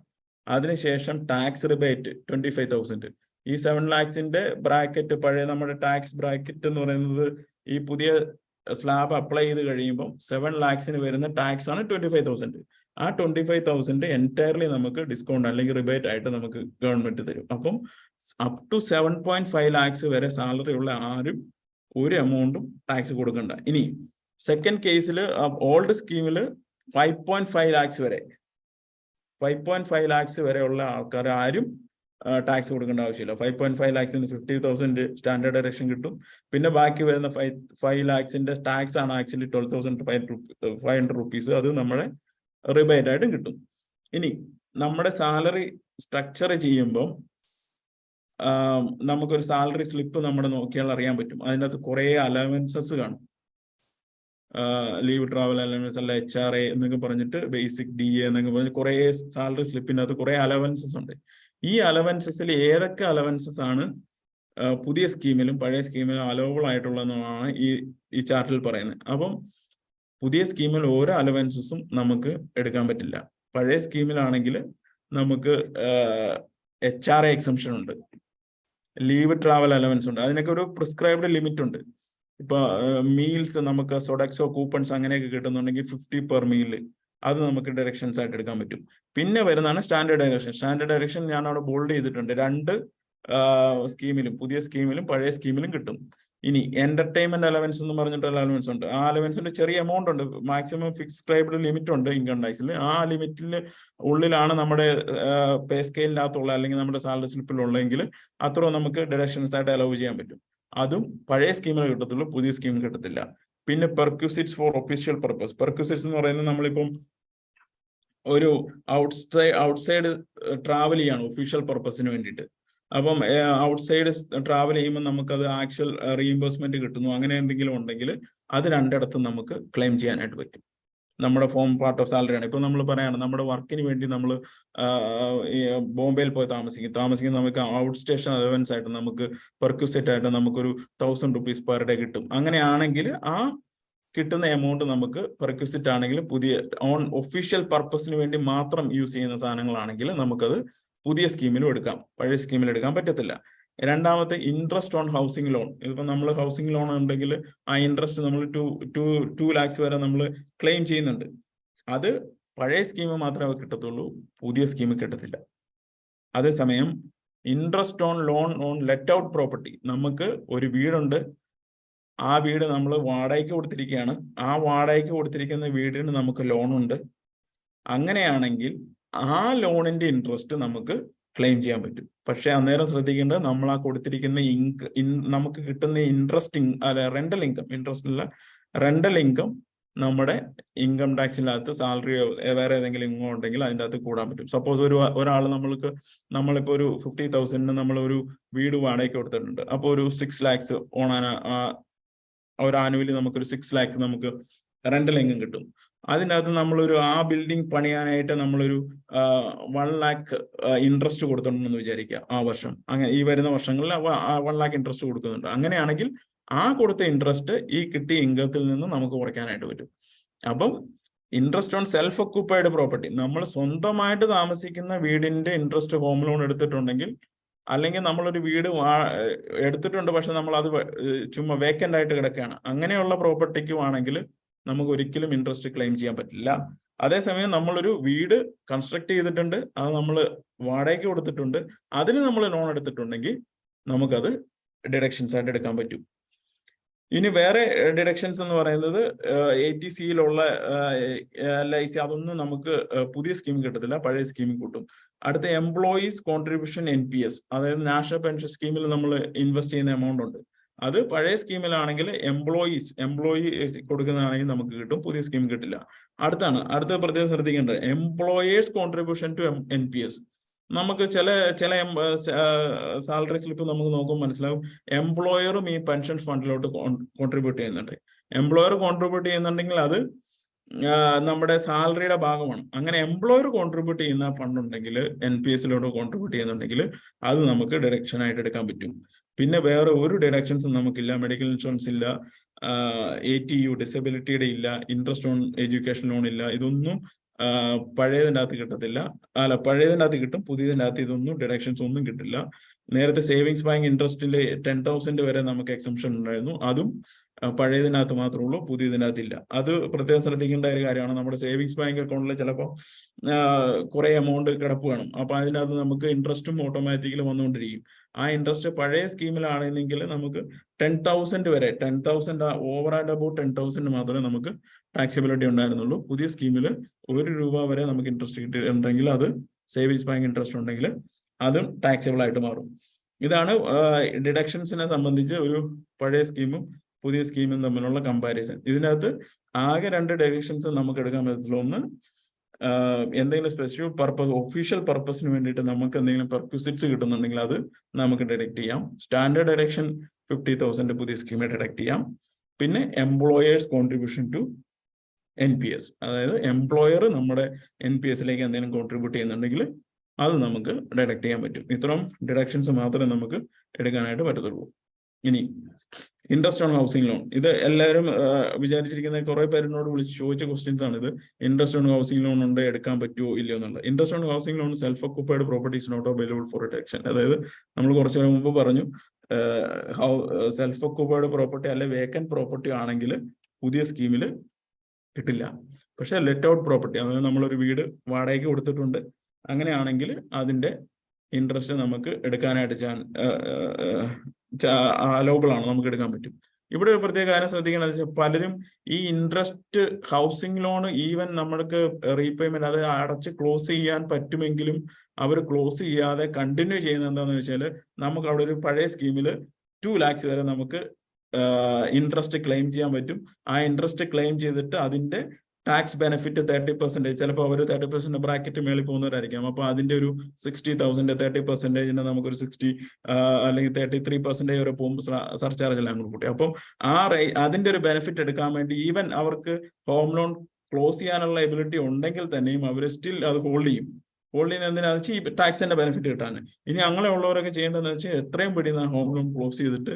അതിനുശേഷം tax rebate twenty five thousand ഈ സെവൻ ലാക്സിന്റെ ബ്രാക്കറ്റ് പഴയ നമ്മുടെ ടാക്സ് ബ്രാക്കറ്റ് എന്ന് പറയുന്നത് ഈ പുതിയ സ്ലാബ് അപ്ലൈ ചെയ്ത് കഴിയുമ്പോൾ സെവൻ ലാക്സിന് വരുന്ന ടാക്സ് ആണ് ട്വന്റി ഫൈവ് തൗസൻഡ് ആ ട്വന്റി ഫൈവ് തൗസൻഡ് എന്റയർലി നമുക്ക് ഡിസ്കൗണ്ട് അല്ലെങ്കിൽ റിബേറ്റ് ആയിട്ട് നമുക്ക് ഗവൺമെന്റ് തരും. അപ്പം up to seven point five lakhs വരെ സാലറി ഉള്ള ആരും ഒരു എമൗണ്ടും ടാക്സ് കൊടുക്കണ്ട. ഇനി സെക്കൻഡ് കേസിൽ ഓൾഡ് സ്കീമിൽ ഫൈവ് പോയിന്റ് ഫൈവ് ലാക്സ് വരെ ഫൈവ് പോയിന്റ് ഫൈവ് ലാക്സ് വരെയുള്ള ആൾക്കാർ ആരും ടാക്സ് കൊടുക്കേണ്ട ആവശ്യമില്ല. ഫൈവ് പോയിന്റ് ഫൈവ് ലാക്സിന് ഫിഫ്റ്റി തൗസൻഡ് സ്റ്റാൻഡേർഡ് ഡയറക്ഷൻ കിട്ടും. പിന്നെ ബാക്കി വരുന്ന ഫൈവ് ഫൈവ് ലാക്സിന്റെ ടാക്സ് ആണ് actually twelve thousand five hundred rupees അത് നമ്മുടെ റിബേറ്റ് ആയിട്ടും കിട്ടും. ഇനി നമ്മുടെ സാലറി സ്ട്രക്ചർ ചെയ്യുമ്പോൾ നമുക്കൊരു സാലറി സ്ലിപ്പ് നമ്മുടെ നോക്കിയാൽ അറിയാൻ പറ്റും. അതിനകത്ത് കുറേ അലവൻസസ് കാണും. ലീവ് ട്രാവൽ അലവൻസ് അല്ല എച്ച് ആർ എ എന്നൊക്കെ പറഞ്ഞിട്ട് ബേസിക് ഡി എ എന്നൊക്കെ പറഞ്ഞ് കുറേ സാലറി സ്ലിപ്പിനകത്ത് കുറേ അലവൻസസ് ഉണ്ട്. ഈ അലവൻസസിൽ ഏതൊക്കെ അലവൻസസ് ആണ് പുതിയ സ്കീമിലും പഴയ സ്കീമിലും അലോവബിൾ ആയിട്ടുള്ളതെന്നാണ് ഈ ഈ ചാർട്ടിൽ പറയുന്നത്. അപ്പം പുതിയ സ്കീമിൽ ഓരോ അലവൻസസും നമുക്ക് എടുക്കാൻ പറ്റില്ല. പഴയ സ്കീമിലാണെങ്കിൽ നമുക്ക് എച്ച് ആർ എക്സംഷൻ ഉണ്ട്. ലീവ് ട്രാവൽ അലവൻസ് ഉണ്ട്. അതിനൊക്കെ ഒരു പ്രിസ്ക്രൈബ്ഡ് ലിമിറ്റ് ഉണ്ട്. ഇപ്പൊ മീൽസ് നമുക്ക് സൊഡക്സോ കൂപ്പൺസ് അങ്ങനെയൊക്കെ കിട്ടുന്നുണ്ടെങ്കിൽ ഫിഫ്റ്റി പെർ മീൽ അത് നമുക്ക് ഡയറക്ഷൻസ് ആയിട്ട് എടുക്കാൻ പറ്റും. പിന്നെ വരുന്നതാണ് സ്റ്റാൻഡേർഡ് ഡയറക്ഷൻ സ്റ്റാൻഡേർഡ് ഡയറക്ഷൻ ഞാൻ അവിടെ ബോൾഡ് ചെയ്തിട്ടുണ്ട്. രണ്ട് സ്കീമിലും പുതിയ സ്കീമിലും പഴയ സ്കീമിലും കിട്ടും. ഇനി എന്റർടൈൻമെന്റ് അലവൻസ് എന്ന് പറഞ്ഞിട്ടുള്ള അലവൻസ് ഉണ്ട്. ആ അലവൻസിന്റെ ചെറിയ എമൗണ്ട് ഉണ്ട്. മാക്സിമം ഫിക്സ്ക്രൈബ്ഡ് ലിമിറ്റ് ഉണ്ട് ഇൻകം ടാക്സിൽ ആ ലിമിറ്റിൽ ഉള്ളിലാണ് നമ്മുടെ പേ സ്കെയിലിനകത്തുള്ള അല്ലെങ്കിൽ നമ്മുടെ സാലറി സ്ലിപ്പിൽ ഉള്ളെങ്കിൽ അത്ര നമുക്ക് ഡിഡക്ഷൻസ് ആയിട്ട് അലവ് ചെയ്യാൻ പറ്റും. അതും പഴയ സ്കീമിൽ കിട്ടത്തുള്ളൂ പുതിയ സ്കീമിൽ കിട്ടത്തില്ല. പിന്നെ perquisites for official purpose perquisites എന്ന് പറയുന്നത് നമ്മളിപ്പം ഒരു ഔട്ട്സൈഡ് ഔട്ട്സൈഡ് ട്രാവൽ ചെയ്യാണ് ഒഫീഷ്യൽ പർപ്പസിന് വേണ്ടിയിട്ട്. അപ്പം ഔട്ട്സൈഡ് ട്രാവൽ ചെയ്യുമ്പോൾ നമുക്കത് ആക്ച്വൽ റീഇംബേഴ്സ്മെന്റ് കിട്ടുന്നു. അങ്ങനെ എന്തെങ്കിലും ഉണ്ടെങ്കിൽ അത് രണ്ടിടത്തും നമുക്ക് ക്ലെയിം ചെയ്യാനായിട്ട് പറ്റും. നമ്മുടെ ഫോം പാർട്ട് ഓഫ് സാലറി ആണ്. ഇപ്പൊ നമ്മൾ പറയാണ് നമ്മുടെ വർക്കിന് വേണ്ടി നമ്മൾ ബോംബെയിൽ പോയി താമസിക്കും. താമസിക്കുന്ന നമുക്ക് ഔട്ട് സ്റ്റേഷൻ അലവൻസ് ആയിട്ട് നമുക്ക് പെർക്യൂസെറ്റ് ആയിട്ട് നമുക്കൊരു തൗസൻഡ് റുപ്പീസ് പെർ ഡേ കിട്ടും. അങ്ങനെയാണെങ്കിൽ ആ കിട്ടുന്ന എമൗണ്ട് നമുക്ക് പെർക്യൂസിറ്റ് ആണെങ്കിൽ പുതിയ ഓൺ ഒഫീഷ്യൽ പർപ്പസിന് വേണ്ടി മാത്രം യൂസ് ചെയ്യുന്ന സാധനങ്ങളാണെങ്കിൽ നമുക്കത് പുതിയ സ്കീമിലും എടുക്കാം. പഴയ സ്കീമിൽ എടുക്കാൻ പറ്റത്തില്ല. രണ്ടാമത്തെ ഇൻട്രസ്റ്റ് ഓൺ ഹൗസിംഗ് ലോൺ ഇതിപ്പോൾ നമ്മൾ ഹൗസിംഗ് ലോൺ ഉണ്ടെങ്കിൽ ആ ഇൻട്രസ്റ്റ് നമ്മൾ ടു ടു ടു ലാക്സ് വരെ നമ്മൾ ക്ലെയിം ചെയ്യുന്നുണ്ട്. അത് പഴയ സ്കീം മാത്രമേ കിട്ടത്തുള്ളൂ. പുതിയ സ്കീം കിട്ടത്തില്ല. അതേസമയം interest on loan on let out property നമുക്ക് ഒരു വീടുണ്ട്. ആ വീട് നമ്മൾ വാടകയ്ക്ക് കൊടുത്തിരിക്കുകയാണ്. ആ വാടകയ്ക്ക് കൊടുത്തിരിക്കുന്ന വീടിന് നമുക്ക് ലോണുണ്ട് അങ്ങനെയാണെങ്കിൽ ആ ലോണിന്റെ ഇൻട്രസ്റ്റ് നമുക്ക് ക്ലെയിം ചെയ്യാൻ പറ്റും. പക്ഷെ അന്നേരം ശ്രദ്ധിക്കേണ്ടത് നമ്മൾ ആ കൊടുത്തിരിക്കുന്ന ഇൻക നമുക്ക് കിട്ടുന്ന ഇൻട്രസ്റ്റ് അല്ല റെന്റൽ ഇൻകം ഇൻട്രസ്റ്റ് അല്ല റെന്റൽ ഇൻകം നമ്മുടെ ഇൻകം ടാക്സിനകത്ത് സാലറിയോ വേറെ ഏതെങ്കിലും ഇൻകം ഉണ്ടെങ്കിൽ അതിന്റെ അകത്ത് കൂടാൻ പറ്റും. സപ്പോസ് ഒരു ഒരാൾ നമ്മൾക്ക് നമ്മളിപ്പോ ഒരു ഫിഫ്റ്റി തൗസൻഡിന് നമ്മൾ ഒരു വീട് വാടകയ്ക്ക് കൊടുത്തിട്ടുണ്ട്. അപ്പോൾ ഒരു സിക്സ് ലാക്സ് ഓണാന ഒരു ആനുവലി നമുക്കൊരു സിക്സ് ലാക്സ് നമുക്ക് റെന്റൽ ഇൻകം കിട്ടും. അതിനകത്ത് നമ്മളൊരു ആ ബിൽഡിംഗ് പണിയാനായിട്ട് നമ്മളൊരു വൺ ലാക്ക് ഇൻട്രസ്റ്റ് കൊടുത്തിട്ടുണ്ടെന്ന് വിചാരിക്കുക ആ വർഷം. അങ്ങനെ ഈ വരുന്ന വർഷങ്ങളിൽ വൺ ലാക്ക് ഇൻട്രസ്റ്റ് കൊടുക്കുന്നുണ്ട്. അങ്ങനെയാണെങ്കിൽ ആ കൊടുത്ത ഇൻട്രസ്റ്റ് ഈ കിട്ടിയ ഇൻകത്തിൽ നിന്ന് നമുക്ക് കുറയ്ക്കാനായിട്ട് പറ്റും. അപ്പം interest on self occupied property നമ്മൾ സ്വന്തമായിട്ട് താമസിക്കുന്ന വീടിന്റെ ഇൻട്രസ്റ്റ് ഹോം ലോൺ എടുത്തിട്ടുണ്ടെങ്കിൽ അല്ലെങ്കിൽ നമ്മളൊരു വീട് എടുത്തിട്ടുണ്ട് പക്ഷെ നമ്മൾ അത് ചുമ്മാ വേക്കന്റ് ആയിട്ട് കിടക്കുകയാണ്. അങ്ങനെയുള്ള പ്രോപ്പർട്ടിക്കും ആണെങ്കിൽ നമുക്ക് ഒരിക്കലും ഇൻട്രസ്റ്റ് ക്ലെയിം ചെയ്യാൻ പറ്റില്ല. അതേസമയം നമ്മളൊരു വീട് കൺസ്ട്രക്ട് ചെയ്തിട്ടുണ്ട്. അത് നമ്മൾ വാടകയ്ക്ക് കൊടുത്തിട്ടുണ്ട്. അതിന് നമ്മൾ ലോൺ എടുത്തിട്ടുണ്ടെങ്കിൽ നമുക്കത് ഡിഡക്ഷൻസ് ആയിട്ട് എടുക്കാൻ പറ്റും. ഇനി വേറെ ഡിഡക്ഷൻസ് എന്ന് പറയുന്നത് എ ടി സിയിലുള്ള എൽ ഐ സി അതൊന്നും നമുക്ക് പുതിയ സ്കീം കിട്ടത്തില്ല. പഴയ സ്കീമിൽ കൂട്ടും. അടുത്ത employees contribution N P S അതായത് നാഷണൽ പെൻഷൻ സ്കീമിൽ നമ്മൾ ഇൻവെസ്റ്റ് ചെയ്യുന്ന എമൗണ്ട് ഉണ്ട്. അത് പഴയ സ്കീമിലാണെങ്കിൽ എംപ്ലോയീസ് എംപ്ലോയി കൊടുക്കുന്നതാണെങ്കിൽ നമുക്ക് കിട്ടും. പുതിയ സ്കീം കിട്ടില്ല. അടുത്താണ്. അടുത്ത പ്രത്യേകം ശ്രദ്ധിക്കേണ്ടത്. Employers contribution to N P S നമുക്ക് ചില ചില സാലറി സ്ലിപ്പ് നമുക്ക് നോക്കുമ്പോൾ മനസ്സിലാവും എംപ്ലോയറും ഈ പെൻഷൻ ഫണ്ടിലോട്ട് കോൺട്രിബ്യൂട്ട് ചെയ്യുന്നുണ്ട്. എംപ്ലോയർ കോൺട്രിബ്യൂട്ട് ചെയ്യുന്നുണ്ടെങ്കിൽ അത് നമ്മുടെ സാലറിയുടെ ഭാഗമാണ്. അങ്ങനെ എംപ്ലോയർ കോൺട്രിബ്യൂട്ട് ചെയ്യുന്ന ഫണ്ട് ഉണ്ടെങ്കിൽ എൻ പി എസിലോട്ട് കോൺട്രിബ്യൂട്ട് ചെയ്യുന്നുണ്ടെങ്കിൽ അത് നമുക്ക് ഡിഡക്ഷൻ ആയിട്ട് എടുക്കാൻ പറ്റും. പിന്നെ വേറെ ഒരു ഡിഡക്ഷൻസും നമുക്കില്ല. മെഡിക്കൽ ഇൻഷുറൻസ് ഇല്ല. എ ടി യു ഡിസബിലിറ്റിയുടെ ഇല്ല. ഇൻട്രസ്റ്റ് ഓൺ എഡ്യൂക്കേഷൻ ലോൺ ഇല്ല. ഇതൊന്നും പഴയതിന്റെ അകത്ത് കിട്ടത്തില്ല. അല്ല പഴയതിന്റെ അകത്ത് കിട്ടും. പുതിയതിന്റെ അകത്ത് ഇതൊന്നും ഡിഡക്ഷൻസ് ഒന്നും കിട്ടില്ല. നേരത്തെ സേവിങ്സ് ബാങ്ക് ഇൻട്രസ്റ്റിൽ ടെൻ തൗസൻഡ് വരെ നമുക്ക് എക്സംഷൻ ഉണ്ടായിരുന്നു. അതും പഴയതിനകത്ത് മാത്രമേ ഉള്ളൂ പുതിയതിനകത്ത് ഇല്ല അത് പ്രത്യേകം ശ്രദ്ധിക്കേണ്ട ഒരു കാര്യമാണ്. നമ്മുടെ സേവിങ്സ് ബാങ്ക് അക്കൗണ്ടിൽ ചിലപ്പോൾ കുറെ എമൗണ്ട് കിടപ്പ് വേണം അപ്പൊ അതിനകത്ത് നമുക്ക് ഇൻട്രസ്റ്റും ഓട്ടോമാറ്റിക്കലി വന്നുകൊണ്ടിരിക്കും. ആ ഇൻട്രസ്റ്റ് പഴയ സ്കീമിലാണെങ്കിൽ നമുക്ക് ടെൻ തൗസൻഡ് വരെ ten thousand over and above ten thousand മാത്രമേ നമുക്ക് ടാക്സിബിലിറ്റി ഉണ്ടായിരുന്നുള്ളൂ. പുതിയ സ്കീമിൽ ഒരു രൂപ വരെ നമുക്ക് ഇൻട്രസ്റ്റ് കിട്ടിയിട്ടുണ്ടെങ്കിൽ അത് സേവിങ്സ് ബാങ്ക് ഇൻട്രസ്റ്റ് ഉണ്ടെങ്കിൽ അതും ടാക്സബിൾ ആയിട്ട് മാറും. ഇതാണ് ഡിഡക്ഷൻസിനെ സംബന്ധിച്ച് ഒരു പഴയ സ്കീമും പുതിയ സ്കീമും തമ്മിലുള്ള കമ്പാരിസൺ ഇതിനകത്ത് ആകെ രണ്ട് ഡയറക്ഷൻസ് നമുക്ക് എടുക്കാൻ പറ്റത്തുള്ളൂ. ഒന്ന് എന്തെങ്കിലും സ്പെസിഫിക് പർപ്പസ് ഒഫീഷ്യൽ പർപ്പസിന് വേണ്ടിയിട്ട് നമുക്ക് എന്തെങ്കിലും പെർക്യൂസിറ്റ്സ് കിട്ടുന്നുണ്ടെങ്കിൽ അത് നമുക്ക് ഡിഡക്ട് ചെയ്യാം. സ്റ്റാൻഡേർഡ് ഡയറക്ഷൻ ഫിഫ്റ്റി തൗസൻഡ് പുതിയ സ്കീമിൽ ഡിഡക്ട് ചെയ്യാം. പിന്നെ employers contribution to N P S അതായത് എംപ്ലോയർ നമ്മുടെ എൻ പി എസിലേക്ക് എന്തെങ്കിലും കോൺട്രിബ്യൂട്ട് ചെയ്യുന്നുണ്ടെങ്കിൽ അത് നമുക്ക് ഡിഡക്ട് ചെയ്യാൻ പറ്റും. ഇത്രയും ഡിഡക്ഷൻസ് മാത്രമേ നമുക്ക് എടുക്കാനായിട്ട് പറ്റത്തുള്ളൂ. ഇനി ഇൻട്രസ്റ്റ് ഓൺ ഹൗസിംഗ് ലോൺ ഇത് എല്ലാവരും വിചാരിച്ചിരിക്കുന്ന കുറെ പേരിനോട് വിളിച്ച് ചോദിച്ച ക്വസ്റ്റ്യൻസ് ആണ് ഇത് ഇൻട്രസ്റ്റ് ഓൺ ഹൗസിംഗ് ലോൺ ഉണ്ട് എടുക്കാൻ പറ്റുമോ ഇല്ലയോ എന്നുള്ളത്. Interest on housing loan self occupied properties not available for deduction അതായത് നമ്മൾ കുറച്ചു നേരം മുമ്പ് പറഞ്ഞു സെൽഫ് ഒക്കുപ്പൈഡ് പ്രോപ്പർട്ടി അല്ലെ വേക്കന്റ് പ്രോപ്പർട്ടി ആണെങ്കിൽ പുതിയ സ്കീമിൽ കിട്ടില്ല. പക്ഷെ ലെറ്റ് ഔട്ട് പ്രോപ്പർട്ടി അതായത് നമ്മളൊരു വീട് വാടകയ്ക്ക് കൊടുത്തിട്ടുണ്ട്. അങ്ങനെയാണെങ്കിൽ അതിന്റെ ഇൻട്രസ്റ്റ് നമുക്ക് എടുക്കാനായിട്ട് ചാൻ അലോബിൾ ആണ് നമുക്ക് എടുക്കാൻ പറ്റും. ഇവിടെ ഒരു പ്രത്യേക കാര്യം ശ്രദ്ധിക്കേണ്ടത് വെച്ചാൽ പലരും ഈ ഇൻട്രസ്റ്റ് ഹൗസിംഗ് ലോൺ ഈവൻ നമ്മൾക്ക് റീപേയ്മെന്റ് അത് അടച്ച് ക്ലോസ് ചെയ്യാൻ പറ്റുമെങ്കിലും അവർ ക്ലോസ് ചെയ്യാതെ കണ്ടിന്യൂ ചെയ്യുന്നത് എന്താണെന്ന് വെച്ചാൽ നമുക്ക് അവിടെ ഒരു പഴയ സ്കീമിൽ ടു ലാക്സ് വരെ നമുക്ക് ഇൻട്രസ്റ്റ് ക്ലെയിം ചെയ്യാൻ പറ്റും. ആ ഇൻട്രസ്റ്റ് ക്ലെയിം ചെയ്തിട്ട് അതിന്റെ ടാക്സ് ബെനിഫിറ്റ് തേർട്ടി പെർസെന്റേജ് ചിലപ്പോൾ അവർ തേർട്ടി പെർസെന്റ് ബ്രാക്കറ്റ് മേളിൽ പോകുന്നവരായിരിക്കാം. അപ്പോൾ അതിന്റെ ഒരു സിക്സ്റ്റി തൗസൻഡ് തേർട്ടി പെർസെന്റേജിന് നമുക്കൊരു സിക്സ്റ്റി അല്ലെങ്കിൽ തേർട്ടി ത്രീ പെർസെന്റേജ് വരെ പോകുമ്പോൾ സർചാർജ് എല്ലാം കൂടി കൂട്ടി. അപ്പം ആ റേ അതിന്റെ ഒരു ബെനിഫിറ്റ് എടുക്കാൻ വേണ്ടി ഈവൻ അവർക്ക് ഹോം ലോൺ ക്ലോസ് ചെയ്യാനുള്ള എബിലിറ്റി ഉണ്ടെങ്കിൽ തന്നെയും അവർ സ്റ്റിൽ അത് ഹോൾഡ് ചെയ്യും. ഹോൾഡ് ചെയ്യുന്നത് എന്തിനാന്ന് വെച്ചാൽ ഈ ടാക്സിന്റെ ബെനിഫിറ്റ് കിട്ടാൻ ഇനി അങ്ങനെ ഉള്ളവരൊക്കെ ചെയ്യേണ്ടതെന്ന് വെച്ചാൽ എത്രയും പെട്ടെന്ന് ഹോം ലോൺ ക്ലോസ് ചെയ്തിട്ട്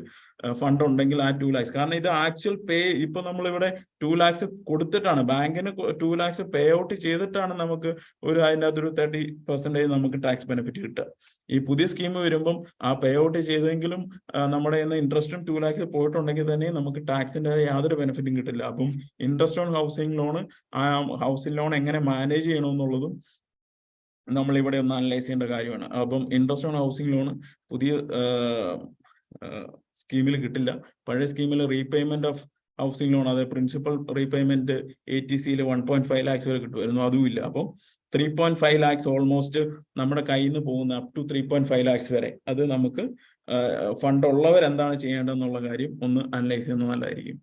ഫണ്ട് ഉണ്ടെങ്കിൽ ആ ടു ലാക്സ് കാരണം ഇത് ആക്ച്വൽ പേ ഇപ്പൊ നമ്മളിവിടെ ടു ലാക്സ് കൊടുത്തിട്ടാണ്. ബാങ്കിന് ടു ലാക്സ് പേ ഔട്ട് ചെയ്തിട്ടാണ് നമുക്ക് ഒരു അതിന്റെ അകത്തൊരു തേർട്ടി പെർസെന്റേജ് നമുക്ക് ടാക്സ് ബെനിഫിറ്റ് കിട്ടുക. ഈ പുതിയ സ്കീം വരുമ്പം ആ പേ ഔട്ട് ചെയ്തെങ്കിലും നമ്മുടെ ഇന്ന് ഇൻട്രസ്റ്റും ടു ലാക്സ് പോയിട്ടുണ്ടെങ്കിൽ തന്നെ നമുക്ക് ടാക്സിന്റെ യാതൊരു ബെനിഫിറ്റും കിട്ടില്ല. അപ്പം ഇൻട്രസ്റ്റ് ഓൺ ഹൗസിംഗ് ലോൺ ആ ഹൗസിംഗ് ലോൺ എങ്ങനെ മാനേജ് ചെയ്യണമെന്നുള്ളതും നമ്മൾ ഇവിടെ ഒന്ന് അനലൈസ് ചെയ്യേണ്ട കാര്യമാണ്. അപ്പം ഇൻട്രസ്റ്റ് ഓൺ ഹൗസിംഗ് ലോൺ പുതിയ സ്കീമിൽ കിട്ടില്ല. പഴയ സ്കീമിൽ റീപേയ്മെന്റ് ഓഫ് ഹൗസിംഗ് ലോൺ അതായത് പ്രിൻസിപ്പൽ റീപേയ്മെന്റ് എ ടി സിയിൽ വൺ പോയിന്റ് ഫൈവ് ലാക്സ് വരെ കിട്ടുമായിരുന്നു. അതും ഇല്ല. അപ്പം three point five lakhs almost നമ്മുടെ കയ്യിൽ നിന്ന് പോകുന്ന up to three point five lakhs വരെ അത് നമുക്ക് ഫണ്ട് ഉള്ളവർ എന്താണ് ചെയ്യേണ്ടതെന്നുള്ള കാര്യം ഒന്ന് അനലൈസ് ചെയ്യുന്നത് നല്ലതായിരിക്കും.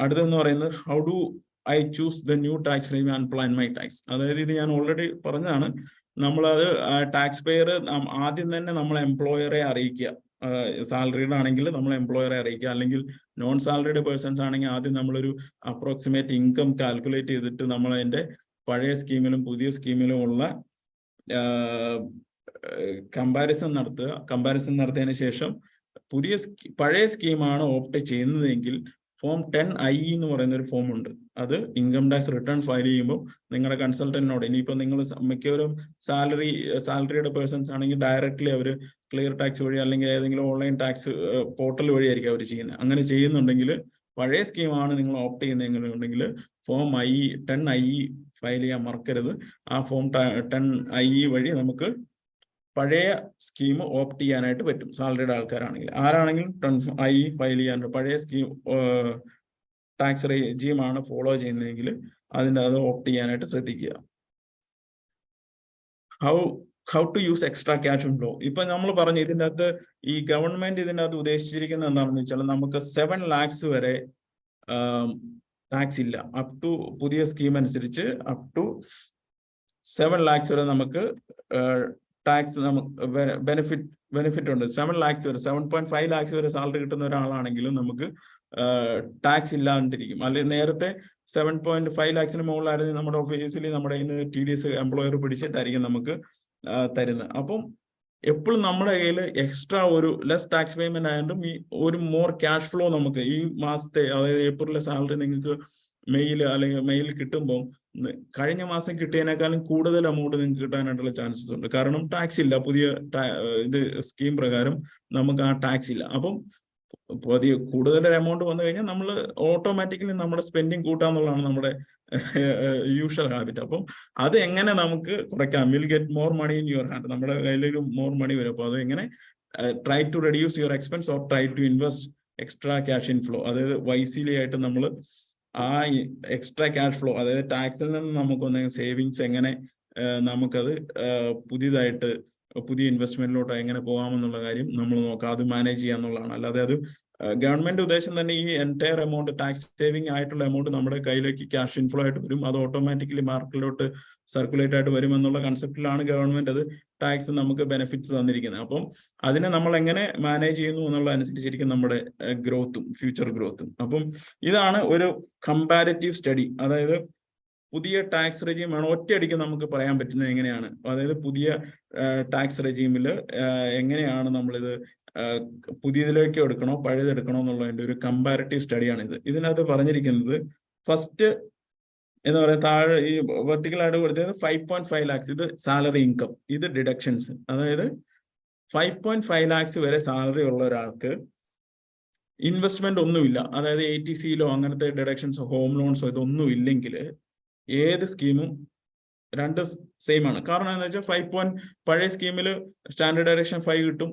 അടുത്തെന്ന് പറയുന്നത് how do I choose the new tax regime and plan my tax അതായത് ഇത് ഞാൻ ഓൾറെഡി പറഞ്ഞതാണ്. നമ്മളത് ടാക്സ് പെയർ ആദ്യം തന്നെ നമ്മൾ എംപ്ലോയറെ അറിയിക്കുക. സാലറീഡ് ആണെങ്കിൽ നമ്മൾ എംപ്ലോയറെ അറിയിക്കുക. അല്ലെങ്കിൽ നോൺ സാലറീഡ് പേഴ്സൺസ് ആണെങ്കിൽ ആദ്യം നമ്മളൊരു അപ്രോക്സിമേറ്റ് ഇൻകം കാൽക്കുലേറ്റ് ചെയ്തിട്ട് നമ്മൾ അതിന്റെ പഴയ സ്കീമിലും പുതിയ സ്കീമിലും ഉള്ള കമ്പാരിസൺ നടത്തുക. കമ്പാരിസൺ നടത്തിയതിന് ശേഷം പുതിയ പഴയ സ്കീമാണ് ഓപ്റ്റ് ചെയ്യുന്നതെങ്കിൽ ഫോം ടെൻ ഐ എന്ന് പറയുന്ന ഒരു ഫോം ഉണ്ട്. അത് ഇൻകം ടാക്സ് റിട്ടേൺ ഫയൽ ചെയ്യുമ്പോൾ നിങ്ങളുടെ കൺസൾട്ടന്റിനോട് ഇനിയിപ്പോൾ നിങ്ങൾ മിക്കവരും സാലറി സാലറിയുടെ പേഴ്സൺസ് ആണെങ്കിൽ ഡയറക്റ്റ്ലി അവർ ക്ലിയർ ടാക്സ് വഴി അല്ലെങ്കിൽ ഏതെങ്കിലും ഓൺലൈൻ ടാക്സ് പോർട്ടൽ വഴിയായിരിക്കും അവർ ചെയ്യുന്നത് അങ്ങനെ ചെയ്യുന്നുണ്ടെങ്കിൽ പഴയ സ്കീമാണ് നിങ്ങൾ opt ചെയ്യുന്നതെന്നുണ്ടെങ്കിൽ form I ten I file ചെയ്യാൻ മറക്കരുത്. ആ ഫോം ടെൻ ഐ വഴി നമുക്ക് പഴയ സ്കീം ഓപ്റ്റ് ചെയ്യാനായിട്ട് പറ്റും സാലറിയുടെ ആൾക്കാരാണെങ്കിൽ. ആരാണെങ്കിലും ഐ ഫയൽ ചെയ്യാൻ പഴയ സ്കീം ടാക്സ് റെജീമാണ് ഫോളോ ചെയ്യുന്നതെങ്കിൽ അതിന്റെ അത് ഓപ്റ്റ് ചെയ്യാനായിട്ട് ശ്രദ്ധിക്കുക. How how to use extra cash flow ഇപ്പൊ നമ്മൾ പറഞ്ഞു ഇതിന്റെ അകത്ത് ഈ ഗവൺമെന്റ് ഇതിന്റെ അകത്ത് ഉദ്ദേശിച്ചിരിക്കുന്നത് എന്താണെന്ന് വെച്ചാൽ നമുക്ക് സെവൻ ലാക്സ് വരെ ടാക്സ് ഇല്ല. അപ് ടു പുതിയ സ്കീം അനുസരിച്ച് അപ് ടു സെവൻ ലാക്സ് വരെ നമുക്ക് ടാക്സ് നമുക്ക് ബെനിഫിറ്റ് ബെനിഫിറ്റ് ഉണ്ട്. സെവൻ ലാക്സ് വരെ സെവൻ പോയിന്റ് ഫൈവ് ലാക്സ് വരെ സാലറി കിട്ടുന്ന ഒരാളാണെങ്കിലും നമുക്ക് ടാക്സ് ഇല്ലാണ്ടിരിക്കും. അല്ലെങ്കിൽ നേരത്തെ സെവൻ പോയിന്റ് ഫൈവ് ലാക്സിന് മുകളിലായിരുന്നു നമ്മുടെ ഓഫീസിൽ നമ്മുടെ ഇന്ന് ടി ഡി എസ് എംപ്ലോയർ പിടിച്ചിട്ടായിരിക്കും നമുക്ക് തരുന്നത്. അപ്പം എപ്പോഴും നമ്മുടെ കയ്യിൽ എക്സ്ട്രാ ഒരു ലെസ് ടാക്സ് പേയ്മെന്റ് ആയതുകൊണ്ടും ഈ ഒരു മോർ ക്യാഷ് ഫ്ലോ നമുക്ക് ഈ മാസത്തെ അതായത് ഏപ്രിലെ സാലറി നിങ്ങൾക്ക് മെയിൽ അല്ലെങ്കിൽ മെയിൽ കിട്ടുമ്പോൾ കഴിഞ്ഞ മാസം കിട്ടിയതിനേക്കാളും കൂടുതൽ എമൗണ്ട് നിങ്ങൾക്ക് കിട്ടാനായിട്ടുള്ള ചാൻസസ് ഉണ്ട്. കാരണം ടാക്സ് ഇല്ല. പുതിയ ഇത് സ്കീം പ്രകാരം നമുക്ക് ആ ടാക്സ് ഇല്ല. അപ്പം പുതിയ കൂടുതൽ എമൗണ്ട് വന്നു കഴിഞ്ഞാൽ നമ്മൾ ഓട്ടോമാറ്റിക്കലി നമ്മുടെ സ്പെൻഡിങ് കൂട്ടാന്നുള്ളതാണ് നമ്മുടെ യൂഷ്വൽ ഹാബിറ്റ് അപ്പം അത് എങ്ങനെ നമുക്ക് കുറയ്ക്കാം? Will get more money in your hand നമ്മുടെ കയ്യിലൊരു മോർ മണി വരും. അപ്പോൾ അത് എങ്ങനെ try to reduce your expense or try to invest extra cash inflow അതായത് വൈസിലി ആയിട്ട് നമ്മൾ ആ എക്സ്ട്രാ ക്യാഷ് ഫ്ലോ അതായത് ടാക്സിൽ നിന്ന് നമുക്കൊന്ന് സേവിങ്സ് എങ്ങനെ നമുക്കത് പുതിയതായിട്ട് പുതിയ ഇൻവെസ്റ്റ്മെന്റിലോട്ട് എങ്ങനെ പോകാമെന്നുള്ള കാര്യം നമ്മൾ നോക്കാം. അത് മാനേജ് ചെയ്യാന്നുള്ളതാണ്. അല്ലാതെ അത് ഗവൺമെന്റ് ഉദ്ദേശം തന്നെ ഈ എന്റയർ എമൗണ്ട് ടാക്സ് സേവിംഗ് ആയിട്ടുള്ള എമൗണ്ട് നമ്മുടെ കയ്യിലേക്ക് ക്യാഷ് ഇൻഫ്ലോ ആയിട്ട് വരും. അത് ഓട്ടോമാറ്റിക്കലി മാർക്കറ്റിലോട്ട് സർക്കുലേറ്റ് ആയിട്ട് വരും എന്നുള്ള കൺസെപ്റ്റിലാണ് ഗവൺമെന്റ് അത് ടാക്സ് നമുക്ക് ബെനിഫിറ്റ്സ് തന്നിരിക്കുന്നത്. അപ്പം അതിനെ നമ്മൾ എങ്ങനെ മാനേജ് ചെയ്യുന്നു എന്നുള്ള അനുസരിച്ചിരിക്കും നമ്മുടെ ഗ്രോത്തും ഫ്യൂച്ചർ ഗ്രോത്തും അപ്പം ഇതാണ് ഒരു കമ്പാരറ്റീവ് സ്റ്റഡി അതായത് പുതിയ ടാക്സ് റെജീം ആണ് ഒറ്റയടിക്ക് നമുക്ക് പറയാൻ പറ്റുന്നത് എങ്ങനെയാണ്. അതായത് പുതിയ ടാക്സ് റെജീമിൽ എങ്ങനെയാണ് നമ്മളിത് പുതിയതിലേക്ക് എടുക്കണോ പഴയതെടുക്കണോ എന്നുള്ളതിന്റെ ഒരു കമ്പാരിറ്റീവ് സ്റ്റഡിയാണ് ഇത് ഇതിനകത്ത് പറഞ്ഞിരിക്കുന്നത് ഫസ്റ്റ് എന്ന് പറയുന്നത് താഴെ ഈ വെർട്ടിക്കൽ ആയിട്ട് കൊടുത്തത് ഫൈവ് പോയിന്റ് ഫൈവ് ലാക്സ് ഇത് സാലറി ഇൻകം ഇത് ഡിഡക്ഷൻസ് അതായത് ഫൈവ് പോയിന്റ് ഫൈവ് ലാക്സ് വരെ സാലറി ഉള്ള ഒരാൾക്ക് ഇൻവെസ്റ്റ്മെന്റ് ഒന്നുമില്ല. അതായത് എ ടി സിയിലോ അങ്ങനത്തെ ഡിഡക്ഷൻസോ ഹോം ലോൺസോ ഇതൊന്നും ഇല്ലെങ്കിൽ ഏത് സ്കീമും രണ്ട് സെയിം ആണ്. കാരണം എന്താ വെച്ചാൽ ഫൈവ് പോയിന്റ് പഴയ സ്കീമിൽ സ്റ്റാൻഡേർഡ് ഡയറക്ഷൻ ഫൈവ് കിട്ടും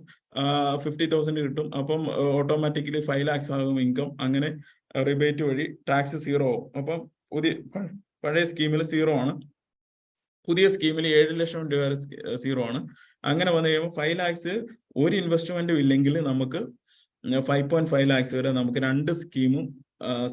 ഫിഫ്റ്റി തൗസൻഡ് കിട്ടും. അപ്പം ഓട്ടോമാറ്റിക്കലി ഫൈവ് ലാക്സ് ആകും ഇൻകം അങ്ങനെ റിബേറ്റ് വഴി ടാക്സ് സീറോ ആവും. അപ്പം പുതിയ പഴയ സ്കീമിൽ സീറോ ആണ്. പുതിയ സ്കീമിൽ ഏഴ് ലക്ഷം രൂപ വരെ സീറോ ആണ്. അങ്ങനെ വന്നു കഴിയുമ്പോൾ ഫൈവ് ലാക്സ് ഒരു ഇൻവെസ്റ്റ്മെന്റും ഇല്ലെങ്കിൽ നമുക്ക് ഫൈവ് പോയിന്റ് ഫൈവ് ലാക്സ് വരെ നമുക്ക് രണ്ട് സ്കീമും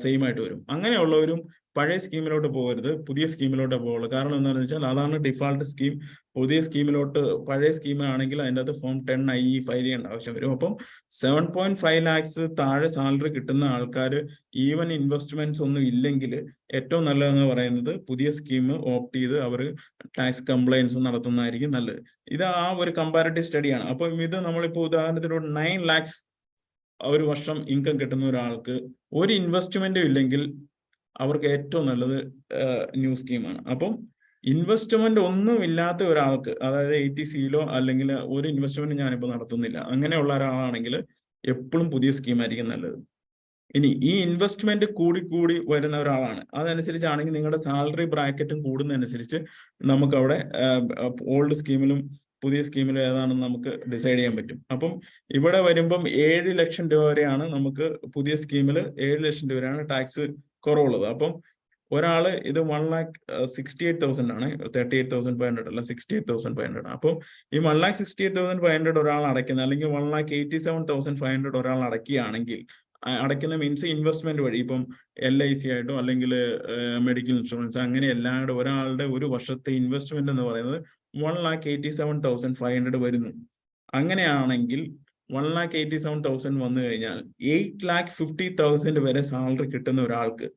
സെയിം ആയിട്ട് വരും. അങ്ങനെയുള്ളവരും പഴയ സ്കീമിലോട്ട് പോകരുത് പുതിയ സ്കീമിലോട്ട് പോകുള്ളൂ കാരണം എന്താണെന്ന് വെച്ചാൽ അതാണ് ഡിഫാൾട്ട് സ്കീം. പുതിയ സ്കീമിലോട്ട് പഴയ സ്കീമാണെങ്കിൽ അതിന്റെ അകത്ത് ഫോം ടെൻ ഐ ഫയൽ ചെയ്യേണ്ട ആവശ്യം വരും. അപ്പം സെവൻ പോയിന്റ് ഫൈവ് ലാക്സ് താഴെ സാലറി കിട്ടുന്ന ആൾക്കാർ ഈവൻ ഇൻവെസ്റ്റ്മെന്റ്സ് ഒന്നും ഇല്ലെങ്കിൽ ഏറ്റവും നല്ലതെന്ന് പറയുന്നത് പുതിയ സ്കീം ഓപ്റ്റ് ചെയ്ത് അവർ ടാക്സ് കംപ്ലൈൻസ് നടത്തുന്നതായിരിക്കും നല്ലത്. ഇത് ആ ഒരു കമ്പാരിറ്റീവ് സ്റ്റഡിയാണ്. അപ്പം ഇത് നമ്മളിപ്പോൾ ഉദാഹരണത്തിന് ഒരു നയൻ ലാക്സ് ഒരു വർഷം ഇൻകം കിട്ടുന്ന ഒരാൾക്ക് ഒരു ഇൻവെസ്റ്റ്മെന്റും ഇല്ലെങ്കിൽ അവർക്ക് ഏറ്റവും നല്ലത് ന്യൂ സ്കീമാണ്. അപ്പം ഇൻവെസ്റ്റ്മെന്റ് ഒന്നും ഇല്ലാത്ത ഒരാൾക്ക് അതായത് എ ടി സിയിലോ അല്ലെങ്കിൽ ഒരു ഇൻവെസ്റ്റ്മെന്റ് ഞാനിപ്പോൾ നടത്തുന്നില്ല അങ്ങനെയുള്ള ഒരാളാണെങ്കിൽ എപ്പോഴും പുതിയ സ്കീമായിരിക്കും നല്ലത്. ഇനി ഈ ഇൻവെസ്റ്റ്മെന്റ് കൂടി കൂടി വരുന്ന ഒരാളാണ്. അതനുസരിച്ചാണെങ്കിൽ നിങ്ങളുടെ സാലറി ബ്രാക്കറ്റും കൂടുന്നതനുസരിച്ച് നമുക്ക് അവിടെ ഓൾഡ് സ്കീമിലും പുതിയ സ്കീമിലും ഏതാണെന്ന് നമുക്ക് ഡിസൈഡ് ചെയ്യാൻ പറ്റും. അപ്പം ഇവിടെ വരുമ്പം ഏഴ് ലക്ഷം രൂപ വരെയാണ് നമുക്ക് പുതിയ സ്കീമിൽ ഏഴ് ലക്ഷം രൂപ വരെയാണ് ടാക്സ് കുറവുള്ളത്. അപ്പം ഒരാൾ ഇത് one lakh sixty eight thousand ആണ്. Thirty eight thousand five hundred അല്ല sixty eight thousand five hundred അപ്പം ഈ one lakh sixty eight thousand five hundred ഒരാൾ അടയ്ക്കുന്ന അല്ലെങ്കിൽ one lakh eighty seven thousand five hundred ഒരാൾ അടയ്ക്കുകയാണെങ്കിൽ അടയ്ക്കുന്ന മീൻസ് ഇൻവെസ്റ്റ്മെന്റ് വഴി ഇപ്പം എൽ ഐ സി ആയിട്ടോ അല്ലെങ്കിൽ മെഡിക്കൽ ഇൻഷുറൻസ് അങ്ങനെ എല്ലാവരുടെ ഒരാളുടെ ഒരു വർഷത്തെ ഇൻവെസ്റ്റ്മെന്റ് എന്ന് പറയുന്നത് one lakh eighty seven thousand five hundred വരുന്നു. അങ്ങനെയാണെങ്കിൽ one lakh eighty seven thousand വന്നു കഴിഞ്ഞാൽ എയ്റ്റ് ലാക്ക് ഫിഫ്റ്റി തൗസൻഡ് വരെ സാലറി കിട്ടുന്ന ഒരാൾക്ക്.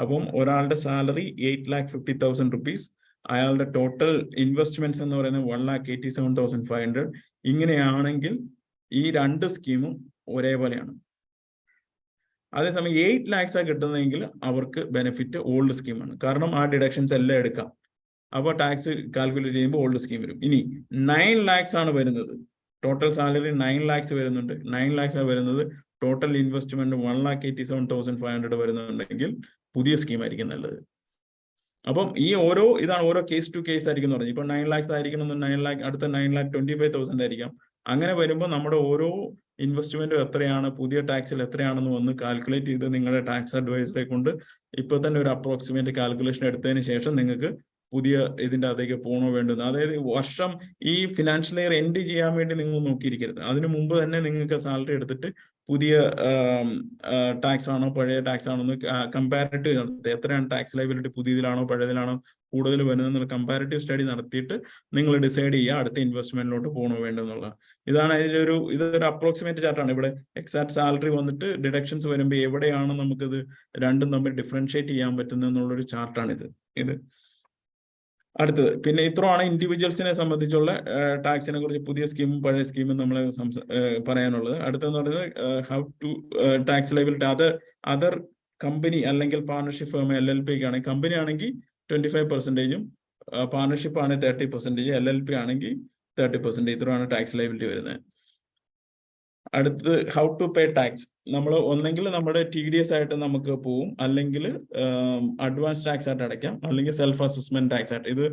അപ്പം ഒരാളുടെ salary eight lakh fifty thousand rupees അയാളുടെ ടോട്ടൽ ഇൻവെസ്റ്റ്മെന്റ്സ് എന്ന് പറയുന്നത് one lakh eighty seven thousand five hundred ഇങ്ങനെയാണെങ്കിൽ ഈ രണ്ട് സ്കീമും ഒരേപോലെയാണ്. അതേസമയം എയ്റ്റ് ലാക്സ് ആ കിട്ടുന്നതെങ്കിൽ അവർക്ക് ബെനിഫിറ്റ് ഓൾഡ് സ്കീമാണ് കാരണം ആ ഡിഡക്ഷൻസ് എല്ലാം എടുക്കാം. അപ്പോൾ ടാക്സ് കാൽക്കുലേറ്റ് ചെയ്യുമ്പോൾ ഓൾഡ് സ്കീം വരും. ഇനി നയൻ ലാക്സ് ആണ് വരുന്നത്. ടോട്ടൽ സാലറി നയൻ ലാക്സ് വരുന്നുണ്ട്. നയൻ ലാക്സ് വരുന്നത് total investment one lakh eighty seven thousand five hundred വരുന്നുണ്ടെങ്കിൽ പുതിയ സ്കീം ആയിരിക്കും നല്ലത്. അപ്പം ഈ ഓരോ ഇതാണ് ഓരോ കേസ് ടു കേസ് ആയിരിക്കും പറഞ്ഞത്. ഇപ്പൊ നയൻ ലാക്സ് ആയിരിക്കണം നയൻ ലാക്ക് അടുത്ത nine lakh twenty five thousand ആയിരിക്കാം. അങ്ങനെ വരുമ്പോൾ നമ്മുടെ ഓരോ ഇൻവെസ്റ്റ്മെന്റും എത്രയാണ് പുതിയ ടാക്സിൽ എത്രയാണെന്ന് ഒന്ന് കാൽക്കുലേറ്റ് ചെയ്ത് നിങ്ങളുടെ ടാക്സ് അഡ്വൈസറെ കൊണ്ട് ഇപ്പൊ തന്നെ ഒരു അപ്രോക്സിമേറ്റ് കാൽക്കുലേഷൻ എടുത്തതിന് ശേഷം നിങ്ങൾക്ക് പുതിയ ഇതിന്റെ അകത്തേക്ക് പോകണോ വേണ്ടെന്ന്. അതായത് വർഷം ഈ ഫിനാൻഷ്യൽ ഇയർ എൻഡ് ചെയ്യാൻ വേണ്ടി നിങ്ങൾ നോക്കിയിരിക്കരുത്. അതിനു മുമ്പ് തന്നെ നിങ്ങൾക്ക് സാലറി എടുത്തിട്ട് പുതിയ ടാക്സ് ആണോ പഴയ ടാക്സ് ആണോ എന്ന് കമ്പാരിറ്റീവ് നടത്തുക എത്രയാണ് ടാക്സ് ലൈബിലിറ്റി പുതിയതിലാണോ പഴയതിലാണോ കൂടുതൽ വരുന്നത് കമ്പാരിറ്റീവ് സ്റ്റഡി നടത്തിയിട്ട് നിങ്ങൾ ഡിസൈഡ് ചെയ്യുക അടുത്ത ഇൻവെസ്റ്റ്മെന്റിലോട്ട് പോകണോ വേണ്ടെന്നുള്ള. ഇതാണ് അതിലൊരു ഇതൊരു അപ്രോക്സിമേറ്റ് ചാർട്ടാണ് ഇവിടെ എക്സാക്ട് സാലറി വന്നിട്ട് ഡിഡക്ഷൻസ് വരുമ്പോൾ എവിടെയാണ് നമുക്കിത് രണ്ടും തമ്മിൽ ഡിഫറൻഷിയേറ്റ് ചെയ്യാൻ പറ്റുന്നത് എന്നുള്ളൊരു ചാർട്ടാണ് ഇത് ഇത്. അടുത്തത്. പിന്നെ ഇത്രയാണ് ഇൻഡിവിജ്വൽസിനെ സംബന്ധിച്ചുള്ള ടാക്സിനെ കുറിച്ച് പുതിയ സ്കീമും പഴയ സ്കീമും നമ്മൾ പറയാനുള്ളത്. അടുത്തെന്ന് പറയുന്നത് how to tax liability other other company അല്ലെങ്കിൽ partnership firm L L P ആണെങ്കിൽ കമ്പനി ആണെങ്കിൽ ട്വന്റി ഫൈവ് പെർസെന്റേജും പാർട്ണർഷിപ്പ് ആണെങ്കിൽ thirty percentage L L P ആണെങ്കിൽ തേർട്ടി പെർസെന്റേജ് ഇത്രയാണ് ടാക്സ് ലൈബിലിറ്റി വരുന്നത്. അടുത്തത് ഹൗ ടു പേ ടാക്സ് നമ്മൾ ഒന്നെങ്കിൽ നമ്മുടെ ടി ഡി എസ് ആയിട്ട് നമുക്ക് പോവും. അല്ലെങ്കിൽ അഡ്വാൻസ് ടാക്സ് ആയിട്ട് അടയ്ക്കാം. അല്ലെങ്കിൽ സെൽഫ് അസസ്മെന്റ് ടാക്സ് ആയിട്ട്. ഇത്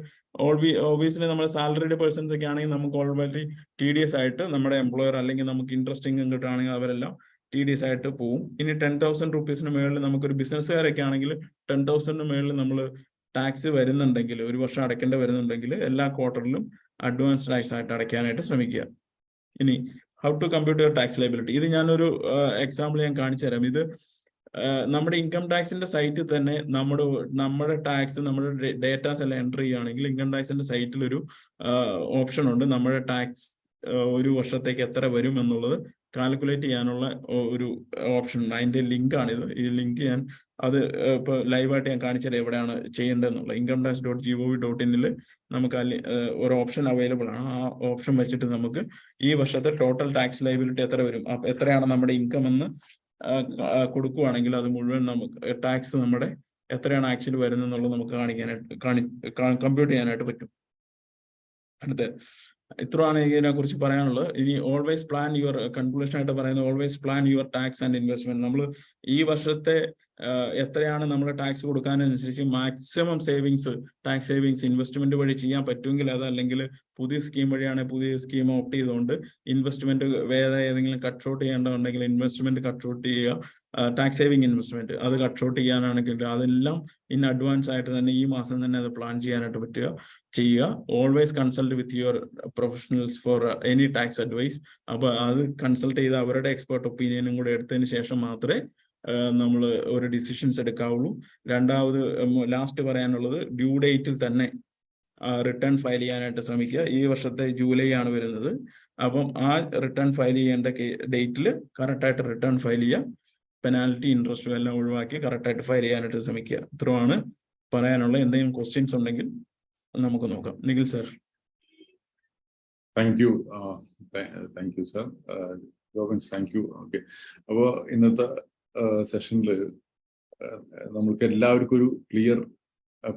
ഓബിയസ്ലി നമ്മുടെ സാലറിയുടെ പേഴ്സൺസ് ഒക്കെ ആണെങ്കിൽ നമുക്ക് ഓൾറെഡി ടി ഡി എസ് ആയിട്ട് നമ്മുടെ എംപ്ലോയർ അല്ലെങ്കിൽ നമുക്ക് ഇൻട്രസ്റ്റിംഗ് കിട്ടുകയാണെങ്കിൽ അവരെല്ലാം ടി ഡി എസ് ആയിട്ട് പോവും. ഇനി ടെൻ തൗസൻഡ് റുപ്പീസിന് മുകളിൽ നമുക്കൊരു ബിസിനസ്സുകാരൊക്കെ ആണെങ്കിൽ ടെൻ തൗസൻഡിന് മുകളിൽ നമ്മൾ ടാക്സ് വരുന്നുണ്ടെങ്കിൽ ഒരു വർഷം അടയ്ക്കേണ്ടി വരുന്നുണ്ടെങ്കിൽ എല്ലാ ക്വാർട്ടറിലും അഡ്വാൻസ് ടാക്സ് ആയിട്ട് അടയ്ക്കാനായിട്ട് ശ്രമിക്കുക. ഇനി how to compute your tax liability ഇത് ഞാനൊരു എക്സാമ്പിൾ ഞാൻ കാണിച്ചു തരാം ഇത് നമ്മുടെ ഇൻകം ടാക്സിന്റെ സൈറ്റിൽ തന്നെ നമ്മുടെ നമ്മുടെ ടാക്സ് നമ്മുടെ ഡേറ്റാസ് എല്ലാം എന്റർ ചെയ്യുകയാണെങ്കിൽ ഇൻകം ടാക്സിന്റെ സൈറ്റിൽ ഒരു ഓപ്ഷൻ ഉണ്ട്. നമ്മുടെ ടാക്സ് ഒരു വർഷത്തേക്ക് എത്ര വരും എന്നുള്ളത് കാൽക്കുലേറ്റ് ചെയ്യാനുള്ള ഒരു ഓപ്ഷൻ ഉണ്ട്. അതിന്റെ ലിങ്ക് ആണിത്. ഈ ലിങ്ക് ഞാൻ അത് ഇപ്പൊ ലൈവായിട്ട് ഞാൻ കാണിച്ചത് എവിടെയാണ് ചെയ്യേണ്ടതെന്നുള്ള income tax dot G O V dot ഇന്നിൽ നമുക്ക് അല്ലെ ഒരു ഓപ്ഷൻ അവൈലബിൾ ആണ്. ആ ഓപ്ഷൻ വെച്ചിട്ട് നമുക്ക് ഈ വർഷത്തെ ടോട്ടൽ ടാക്സ് ലൈബിലിറ്റി എത്ര വരും? എത്രയാണ് നമ്മുടെ ഇൻകം എന്ന് കൊടുക്കുവാണെങ്കിൽ അത് മുഴുവൻ നമുക്ക് ടാക്സ് നമ്മുടെ എത്രയാണ് ആക്ച്വലി വരുന്നത് എന്നുള്ളത് നമുക്ക് കാണിക്കാനായിട്ട് കാണി കമ്പ്യൂട്ട് ചെയ്യാനായിട്ട് പറ്റും. അടുത്ത ഇത്രയാണ് ഇതിനെ കുറിച്ച് പറയാനുള്ളത്. ഇനി ഓൾവേസ് പ്ലാൻ യുവർ കൺക്ലൂഷൻ ആയിട്ട് പറയുന്നത് always plan your tax and investment നമ്മൾ ഈ വർഷത്തെ എത്രയാണ് നമ്മൾ tax കൊടുക്കാനനുസരിച്ച് maximum savings tax savings investment വഴി ചെയ്യാൻ പറ്റുമെങ്കിൽ അത് അല്ലെങ്കിൽ പുതിയ സ്കീം വഴിയാണ് പുതിയ സ്കീം ഓപ്റ്റ് ചെയ്തുകൊണ്ട് ഇൻവെസ്റ്റ്മെന്റ് വേറെ ഏതെങ്കിലും കട്ട് ഔട്ട് ചെയ്യേണ്ടതുണ്ടെങ്കിൽ ഇൻവെസ്റ്റ്മെന്റ് കട്ട് ഔട്ട് ചെയ്യുക. ടാക്സ് സേവിങ് ഇൻവെസ്റ്റ്മെന്റ് അത് കട്ട് ഷോട്ട് ചെയ്യാനാണെങ്കിൽ അതെല്ലാം ഇൻ അഡ്വാൻസ് ആയിട്ട് തന്നെ ഈ മാസം തന്നെ അത് പ്ലാൻ ചെയ്യാനായിട്ട് പറ്റുക. ചെയ്യുക. Always consult with your professionals for any tax advice അപ്പൊ അത് കൺസൾട്ട് ചെയ്ത് അവരുടെ എക്സ്പേർട്ട് ഒപ്പീനിയനും കൂടെ എടുത്തതിന് ശേഷം മാത്രമേ നമ്മൾ ഒരു ഡിസിഷൻസ് എടുക്കാവുള്ളൂ. രണ്ടാമത് ലാസ്റ്റ് പറയാനുള്ളത് ഡ്യൂ ഡേറ്റിൽ തന്നെ റിട്ടേൺ ഫയൽ ചെയ്യാനായിട്ട് ശ്രമിക്കുക. ഈ വർഷത്തെ ജൂലൈ ആണ് വരുന്നത്. അപ്പം ആ റിട്ടേൺ ഫയൽ ചെയ്യേണ്ട ഡേറ്റിൽ കറക്റ്റായിട്ട് റിട്ടേൺ ഫയൽ ചെയ്യുക. പെനാൽറ്റി ഇൻട്രസ്റ്റും എല്ലാം ഒഴിവാക്കി കറക്റ്റായിട്ട് ഫയൽ ചെയ്യാനായിട്ട് ശ്രമിക്കുക. ഇത്രയാണ് പറയാനുള്ള എന്തെങ്കിലും ക്വസ്റ്റ്യൻസ് ഉണ്ടെങ്കിൽ നമുക്ക് നോക്കാം. Nikhil sir thank you thank you sir Govind thank you okay അപ്പോൾ ഇന്നത്തെ സെഷനിൽ നമ്മൾക്ക് എല്ലാവർക്കും ഒരു ക്ലിയർ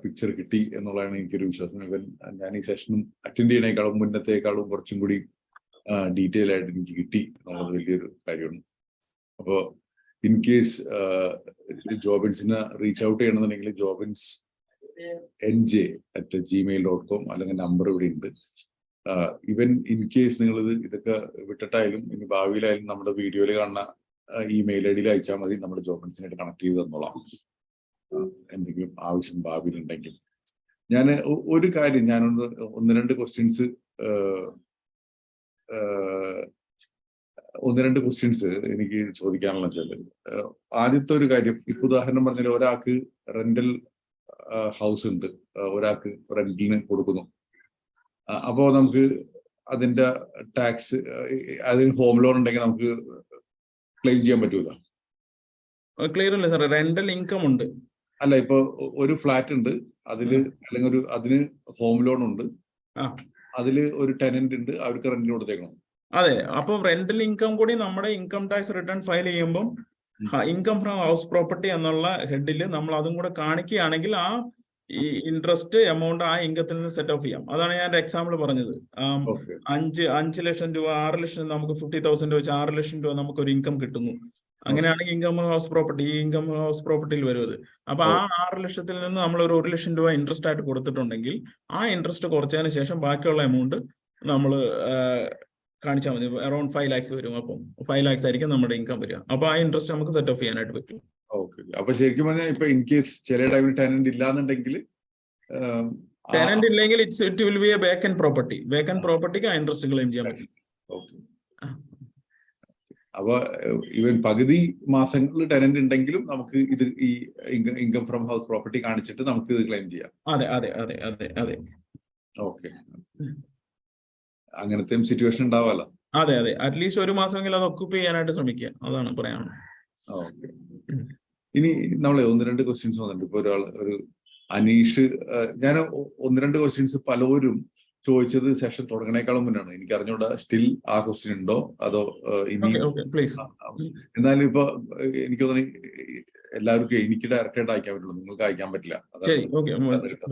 പിക്ചർ കിട്ടി എന്നുള്ളതാണ് എനിക്കൊരു വിശ്വാസം. ഇവൻ ഞാൻ ഈ സെഷനും അറ്റൻഡ് ചെയ്യണേക്കാളും മുന്നത്തേക്കാളും കുറച്ചും കൂടി ഡീറ്റെയിൽ ആയിട്ട് എനിക്ക് കിട്ടി എന്നുള്ളത് വലിയൊരു കാര്യമാണ്. അപ്പോൾ ഇൻ കേസ് ജോബിൻസിന് റീച്ച് ഔട്ട് ചെയ്യണമെന്നുണ്ടെങ്കിൽ Jobins N J at Gmail dot com അല്ലെങ്കിൽ നമ്പർ ഇവിടെ ഉണ്ട്. ഇവൻ ഇൻ കേസ് നിങ്ങൾ ഇത് ഇതൊക്കെ വിട്ടിട്ടായാലും ഇനി ഭാവിയിലായാലും നമ്മുടെ വീഡിയോയിൽ കാണുന്ന ഇമെയിൽ മെയിൽ ഐ ഡിയിൽ അയച്ചാൽ മതി. നമ്മുടെ ജോബിൻസിനായിട്ട് കണക്ട് ചെയ്ത് തന്നോളാം. എന്തെങ്കിലും ആവശ്യം ഭാവിയിൽ ഉണ്ടെങ്കിൽ. ഞാൻ ഒരു കാര്യം ഞാനൊന്ന് ഒന്ന് രണ്ട് ക്വസ്റ്റ്യൻസ് ഒന്ന് രണ്ട് ക്വസ്റ്റ്യൻസ് എനിക്ക് ചോദിക്കാനുള്ള വെച്ചാൽ ആദ്യത്തെ ഒരു കാര്യം ഇപ്പൊ ഉദാഹരണം പറഞ്ഞാൽ ഒരാൾക്ക് റെന്റൽ ഹൗസ് ഉണ്ട്. ഒരാൾക്ക് റെന്റിന് കൊടുക്കുന്നു. അപ്പോ നമുക്ക് അതിന്റെ ടാക്സ് അതിന് ഹോം ലോൺ ഉണ്ടെങ്കിൽ നമുക്ക് ക്ലെയിം ചെയ്യാൻ പറ്റൂല. ക്ലിയർ അല്ല സാർ റെന്റൽ ഇൻകം ഉണ്ട്. അല്ല ഇപ്പൊ ഒരു ഫ്ലാറ്റ് ഉണ്ട്. അതിൽ അല്ലെങ്കിൽ ഒരു അതിന് ഹോം ലോൺ ഉണ്ട്. അതിൽ ഒരു ടെനന്റ് ഉണ്ട്. അവർക്ക് റെന്റിന് കൊടുത്തേക്കണം. അതെ അപ്പൊ റെന്റൽ ഇൻകം കൂടി നമ്മുടെ ഇൻകം ടാക്സ് റിട്ടേൺ ഫയൽ ചെയ്യുമ്പോൾ ഇൻകം ഫ്രം ഹൗസ് പ്രോപ്പർട്ടി എന്നുള്ള ഹെഡിൽ നമ്മൾ അതും കൂടെ കാണിക്കുകയാണെങ്കിൽ ആ ഈ ഇൻട്രസ്റ്റ് എമൗണ്ട് ആ ഇൻകത്തിൽ നിന്ന് സെറ്റ് ഓഫ് ചെയ്യാം. അതാണ് ഞാൻ എക്സാമ്പിൾ പറഞ്ഞത്. അഞ്ച് അഞ്ച് ലക്ഷം രൂപ ആറ് ലക്ഷം നമുക്ക് ഫിഫ്റ്റി തൗസൻഡ് വെച്ച് ആറ് ലക്ഷം രൂപ നമുക്ക് ഒരു ഇൻകം കിട്ടുന്നു. അങ്ങനെയാണെങ്കിൽ ഇൻകം ഹൗസ് പ്രോപ്പർട്ടി ഈ ഇൻകം ഹൗസ് പ്രോപ്പർട്ടിയിൽ വരും അത്. അപ്പൊ ആ ആറ് ലക്ഷത്തിൽ നിന്ന് നമ്മൾ ഒരു ഒരു ലക്ഷം രൂപ ഇൻട്രസ്റ്റ് ആയിട്ട് കൊടുത്തിട്ടുണ്ടെങ്കിൽ ആ ഇൻട്രസ്റ്റ് കുറച്ചതിന് ശേഷം ബാക്കിയുള്ള എമൗണ്ട് നമ്മൾ കാണിച്ചാൽ മതി. അറൌണ്ട് ഫൈവ് ലാക്സ് വരും അപ്പം. ഫൈവ് ലാക്സ് ആയിരിക്കും നമ്മുടെ ഇൻകം വരിക. അപ്പൊ ആ ഇൻട്രസ്റ്റ് നമുക്ക് സെറ്റ് ഓഫ് ചെയ്യാനായിട്ട് പറ്റും. ഓക്കെ അപ്പൊ ശരിക്കും പറഞ്ഞാൽ ഇപ്പൊ ഇൻ കേസ് ചില ടൈമിൽ ടെനന്റ് ഇല്ലാന്നുണ്ടെങ്കിൽ ടെനന്റ് ഇല്ലെങ്കിൽ it's it will be a vacant property vacant പ്രോപ്പർട്ടിക്ക് ആ ഇൻട്രസ്റ്റ് ക്ലെയിം ചെയ്യാൻ പറ്റും. അപ്പൊ ഇവൻ പകുതി മാസങ്ങളിൽ ടെനന്റ് ഉണ്ടെങ്കിലും നമുക്ക് ഇത് ഈ ഇൻകം ഫ്രം ഹൗസ് പ്രോപ്പർട്ടി കാണിച്ചിട്ട് നമുക്ക് ഇത് ക്ലെയിം ചെയ്യാം. അതെ അതെ അതെ അതെ അതെ. ഓക്കെ അങ്ങനത്തെ സിറ്റുവേഷൻ ഉണ്ടാവാലോ? അതെ അതെ. അറ്റ്ലീസ്റ്റ് ഒരു മാസമെങ്കിലും അത് ഒക്കുപ്പ് ചെയ്യാനായിട്ട് ശ്രമിക്കുക. അതാണ് ഓക്കെ. ഇനി നമ്മളെ ഒന്ന് രണ്ട് ക്വസ്റ്റ്യൻസ് വന്നിട്ടുണ്ട്. ഇപ്പൊ ഒരാൾ ഒരു അനീഷ് ഞാൻ ഒന്ന് രണ്ട് ക്വസ്റ്റ്യൻസ് പലരും ചോദിച്ചത് സെഷൻ തുടങ്ങണേക്കാളും മുന്നാണ്. എനിക്ക് അറിഞ്ഞൂടാ സ്റ്റിൽ ആ ക്വസ്റ്റ്യൻ ഉണ്ടോ? അതോ ഇനി. എന്നാലും ഇപ്പൊ എനിക്ക് തോന്നി എല്ലാവർക്കും എനിക്ക് ഡയറക്റ്റ് ആയിട്ട് അയക്കാൻ പറ്റുള്ളൂ. നിങ്ങൾക്ക് അയക്കാൻ പറ്റില്ല.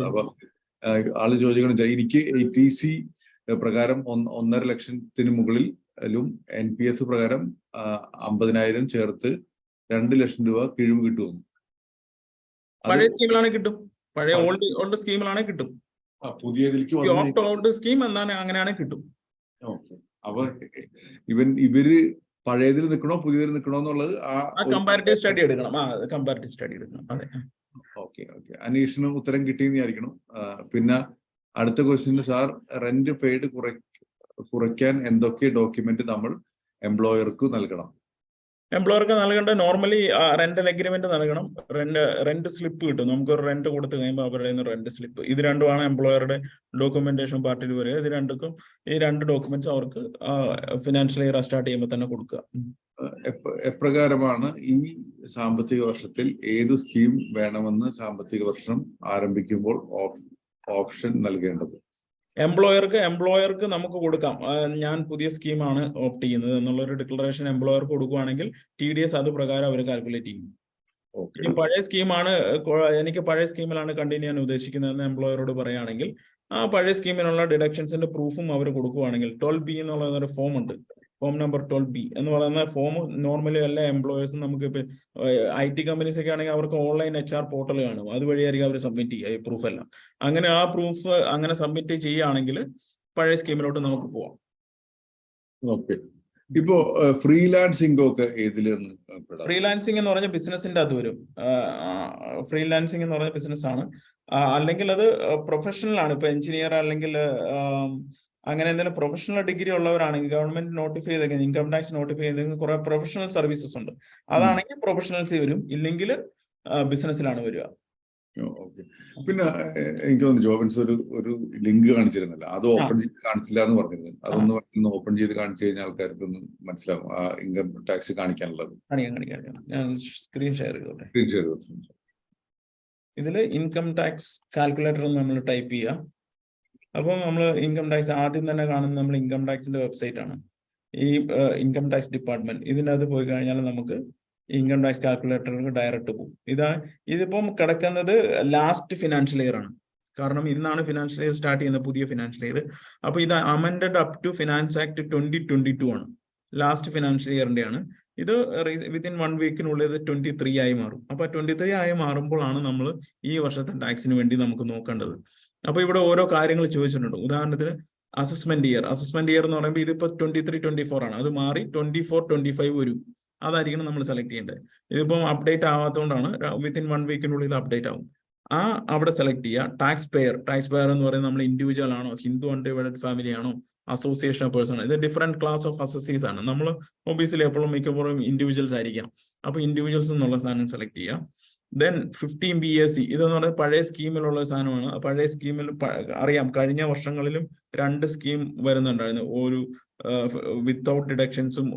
അപ്പൊ ആൾ ചോദിക്കണം എനിക്ക് എ ടി സി പ്രകാരം ഒന്ന് ഒന്നര ലക്ഷത്തിന് മുകളിലും എൻ പി എസ് പ്രകാരം അമ്പതിനായിരം ചേർത്ത് രണ്ട് ലക്ഷം രൂപ കിഴിവ് കിട്ടുമെന്ന് പഴയ കിട്ടും. പഴയ ഓൾഡ് ഓൾഡ് കിട്ടും. പുതിയതിലേക്ക് ഓപ്റ്റ് സ്കീം കിട്ടും. അപ്പൊ ഇവൻ ഇവർ പഴയതിൽ നിൽക്കണോ പുതിയതിൽ നിൽക്കണോ എന്നുള്ളത് ആ കമ്പാരിറ്റീവ് സ്റ്റഡി എടുക്കണം. ആ കമ്പാരിറ്റീവ് സ്റ്റഡി എടുക്കണം. അതെ. Okay okay. അനീഷിന് ഉത്തരം കിട്ടിയെന്ന് വിചാരിക്കണം. പിന്നെ അടുത്ത ക്വസ്റ്റ്യൻ സാർ റെന്റ് പെയ്ഡ് കുറ കുറയ്ക്കാൻ എന്തൊക്കെ ഡോക്യുമെന്റ് നമ്മൾ എംപ്ലോയർക്ക് നൽകണം? എംപ്ലോയർക്ക് നൽകേണ്ട നോർമലി റെന്റ് അഗ്രിമെന്റ് നൽകണം. റെന്റ് റെന്റ് സ്ലിപ്പ് കിട്ടും. നമുക്ക് ഒരു റെന്റ് കൊടുത്തു കഴിയുമ്പോൾ അവരുടെ നിന്ന് റെന്റ് സ്ലിപ്പ് ഇത് രണ്ടുമാണ് എംപ്ലോയറുടെ ഡോക്യുമെന്റേഷൻ പാർട്ടിൽ വരിക. ഇത് രണ്ടുക്കും ഈ രണ്ട് ഡോക്യുമെന്റ്സ് അവർക്ക് ഫിനാൻഷ്യൽ ഇയർ സ്റ്റാർട്ട് ചെയ്യുമ്പോൾ തന്നെ കൊടുക്കുക. എപ്രകാരമാണ് ഈ സാമ്പത്തിക വർഷത്തിൽ ഏത് സ്കീം വേണമെന്ന് സാമ്പത്തിക വർഷം ആരംഭിക്കുമ്പോൾ ഓപ്ഷൻ നൽകേണ്ടത്. എംപ്ലോയർക്ക് എംപ്ലോയർക്ക് നമുക്ക് കൊടുക്കാം. ഞാൻ പുതിയ സ്കീമാണ് ഓപ്റ്റ് ചെയ്യുന്നത് എന്നുള്ള ഒരു ഡിക്ലറേഷൻ എംപ്ലോയർക്ക് കൊടുക്കുകയാണെങ്കിൽ ടി ഡി എസ് അത് പ്രകാരം അവർ കാൽക്കുലേറ്റ് ചെയ്യും. ഇനി പഴയ സ്കീമാണ് എനിക്ക് പഴയ സ്കീമിലാണ് കണ്ടിന്യൂ ചെയ്യാൻ ഉദ്ദേശിക്കുന്നതെന്ന് എംപ്ലോയറോട് പറയുകയാണെങ്കിൽ ആ പഴയ സ്കീമിനുള്ള ഡിഡക്ഷൻസിന്റെ പ്രൂഫും അവർ കൊടുക്കുകയാണെങ്കിൽ ട്വൽവ് ബി എന്നുള്ള ഒരു ഫോം ഉണ്ട്. ഫോം നമ്പർ ട്വൽവ് ബി എന്ന് പറയുന്ന ഫോം നോർമലി എല്ലാ എംപ്ലോയേഴ്സും നമുക്ക് ഇപ്പൊ ഐ ടി കമ്പനീസ് ഒക്കെ ആണെങ്കിൽ അവർക്ക് ഓൺലൈൻ എച്ച് ആർ പോർട്ടൽ കാണും. അതുവഴിയായിരിക്കും അവർ സബ്മിറ്റ് ചെയ്യുക ഈ പ്രൂഫ് എല്ലാം. അങ്ങനെ ആ പ്രൂഫ് അങ്ങനെ സബ്മിറ്റ് ചെയ്യുകയാണെങ്കിൽ പഴയ സ്കീമിലോട്ട് നമുക്ക് പോവാം. ഓക്കെ ഇപ്പോ ഫ്രീലാൻസിംഗ് ഒക്കെ ഏതിലാണ് ഫ്രീലാൻസിംഗ് എന്ന് പറഞ്ഞ ബിസിനസിന്റെ അത് വരും. ഫ്രീലാൻസിംഗ് എന്ന് പറഞ്ഞ ബിസിനസ് ആണ്. അല്ലെങ്കിൽ അത് പ്രൊഫഷണൽ ആണ്. ഇപ്പൊ എഞ്ചിനീയർ അല്ലെങ്കിൽ അങ്ങനെ എന്തെങ്കിലും പ്രൊഫഷണൽ ഡിഗ്രി ഉള്ളവരാണെങ്കിൽ ഗവൺമെന്റ് നോട്ടിഫൈ ചെയ്തേക്കുന്നത് ഇൻകം ടാക്സ് നോട്ടിഫൈ ചെയ്തേക്കുന്ന കുറെ പ്രൊഫഷണൽ സർവീസസ് ഉണ്ട്. അതാണെങ്കിൽ പ്രൊഫഷണൽസ് വരും. ഇല്ലെങ്കിൽ ബിസിനസ്സിലാണ് വരിക. പിന്നെ എനിക്ക് തോന്നുന്നു ജോബൻസ് ഒരു ഒരു ലിങ്ക് കാണിച്ചിരുന്നല്ലോ. അത് ഓപ്പൺ ചെയ്ത് കാണിച്ചില്ല എന്ന് പറഞ്ഞിരുന്നു അതൊന്ന് ഒന്ന് ഓപ്പൺ ചെയ്ത് കാണിച്ചു കഴിഞ്ഞാൽ ആൾക്കാർക്ക് ഒന്ന് മനസ്സിലാവും. ആ ഇൻകം ടാക്സ് കാണിക്കാനുള്ളത്. സ്ക്രീൻ ഷെയർ സ്ക്രീൻ ഷെയർ ഇതിൽ ഇൻകം ടാക്സ് കാൽക്കുലേറ്റർ നമ്മൾ ടൈപ്പ് ചെയ്യുക അപ്പോൾ നമ്മൾ ഇൻകം ടാക്സ് ആദ്യം തന്നെ കാണുന്നത് നമ്മൾ ഇൻകം ടാക്സിന്റെ വെബ്സൈറ്റ് ആണ്. ഈ ഇൻകം ടാക്സ് ഡിപ്പാർട്ട്മെന്റ് ഇതിന്റെ അത് പോയി കഴിഞ്ഞാൽ നമുക്ക് ഇൻകം ടാക്സ് കാൽക്കുലേറ്ററിലേക്ക് ഡയറക്റ്റ് പോകും ഇതാണ് ഇതിപ്പം കിടക്കുന്നത് ലാസ്റ്റ് ഫിനാൻഷ്യൽ ഇയർ ആണ്. കാരണം ഇന്നാണ് ഫിനാൻഷ്യൽ ഇയർ സ്റ്റാർട്ട് ചെയ്യുന്നത് പുതിയ ഫിനാൻഷ്യൽ ഇയർ അപ്പോൾ ഇത് amended up to finance act twenty twenty two ആണ്. ലാസ്റ്റ് ഫിനാൻഷ്യൽ ഇയറിന്റെ ആണ് ഇത് വിത്തിൻ വൺ വീക്കിനുള്ളിൽ ഇത് ട്വന്റി ത്രീ ആയി മാറും. അപ്പൊ ട്വന്റി ത്രീ ആയി മാറുമ്പോഴാണ് നമ്മൾ ഈ വർഷത്തെ ടാക്സിന് വേണ്ടി നമുക്ക് നോക്കേണ്ടത്. അപ്പൊ ഇവിടെ ഓരോ കാര്യങ്ങൾ ചോദിച്ചിട്ടുണ്ട്. ഉദാഹരണത്തിന് അസസ്മെന്റ് ഇയർ അസസ്മെന്റ് ഇയർ എന്ന് പറയുമ്പോൾ ഇതിപ്പോ ട്വന്റി ത്രീ ട്വന്റി ഫോർ ആണ്. അത് മാറി ട്വന്റി ഫോർ ട്വന്റി ഫൈവ് വരും. അതായിരിക്കണം നമ്മൾ സെലക്ട് ചെയ്യേണ്ടത്. ഇതിപ്പം അപ്ഡേറ്റ് ആവാത്തതുകൊണ്ടാണ് വിത്തിൻ വൺ വീക്കിനുള്ളിൽ ഇത് അപ്ഡേറ്റ് ആവും. ആ അവിടെ സെലക്ട് ചെയ്യുക. ടാക്സ് പെയർ ടാക്സ് പെയർ എന്ന് പറയുന്നത് നമ്മൾ ഇൻഡിവിജ്വൽ ആണോ? ഹിന്ദു അൺഡിവൈഡഡ് ഫാമിലി ആണോ? അസോസിയേഷൻ ഓഫ് പേഴ്സൺ ഇത് ഡിഫറെന്റ് ക്ലാസ് ഓഫ് അസസീസ് ആണ്. നമ്മൾ ഒബിയസ്ലി എപ്പോഴും മിക്കപ്പോഴും ഇൻഡിവിജ്വൽസ് ആയിരിക്കാം അപ്പോൾ ഇൻഡിവിജ്വൽസ് എന്നുള്ള സാധനം സെലക്ട് ചെയ്യാം. Then fifteen B S C ഇതെന്ന് പറയുന്നത് പഴയ സ്കീമിലുള്ള സാധനമാണ്. പഴയ സ്കീമിൽ അറിയാം. കഴിഞ്ഞ വർഷങ്ങളിലും രണ്ട് സ്കീം വരുന്നുണ്ടായിരുന്നു. ഒരു വിത്തൗട്ട് ഡിഡക്ഷൻസും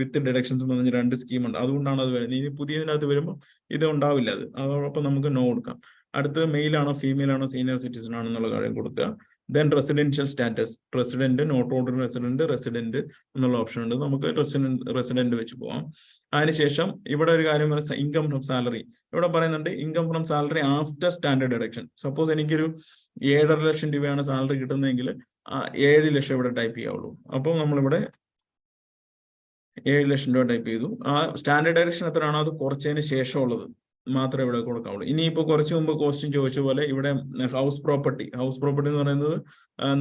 വിത്ത് ഡിഡക്ഷൻസും പറഞ്ഞ രണ്ട് സ്കീമുണ്ട് അതുകൊണ്ടാണ് അത് വരുന്നത്. ഇനി പുതിയതിനകത്ത് വരുമ്പോൾ ഇത് ഉണ്ടാവില്ല അത്. അതോടൊപ്പം നമുക്ക് നോ കൊടുക്കാം. അടുത്തത് മെയിലാണോ ഫീമെയിൽ ആണോ സീനിയർ സിറ്റിസൺ ആണോ എന്നുള്ള കാര്യം കൊടുക്കുക. Then residential status resident not order resident resident എന്നുള്ള ഓപ്ഷൻ ഉണ്ട്. നമുക്ക് റെസിഡന്റ് റെസിഡന്റ് വെച്ച് പോവാം. അതിനുശേഷം ഇവിടെ ഒരു കാര്യം ഇൻകം ഫ്രം സാലറി ഇവിടെ പറയുന്നുണ്ട് income from salary after standard deduction suppose എനിക്കൊരു ഏഴര ലക്ഷം രൂപയാണ് സാലറി കിട്ടുന്നതെങ്കിൽ ഏഴ് ലക്ഷം ഇവിടെ ടൈപ്പ് ചെയ്യാവുള്ളൂ. അപ്പോൾ നമ്മളിവിടെ ഏഴ് ലക്ഷം രൂപ ടൈപ്പ് ചെയ്തു. ആ സ്റ്റാൻഡേർഡ് ഡയറക്ഷൻ എത്രയാണോ അത് കുറച്ചതിന് ശേഷമുള്ളത്. മാത്രമേ ഇവിടെ കൊടുക്കാവുള്ളൂ. ഇനിയിപ്പോ കുറച്ച് മുമ്പ് ക്വസ്റ്റ്യൻ ചോദിച്ച പോലെ ഇവിടെ ഹൗസ് പ്രോപ്പർട്ടി ഹൗസ് പ്രോപ്പർട്ടി എന്ന് പറയുന്നത്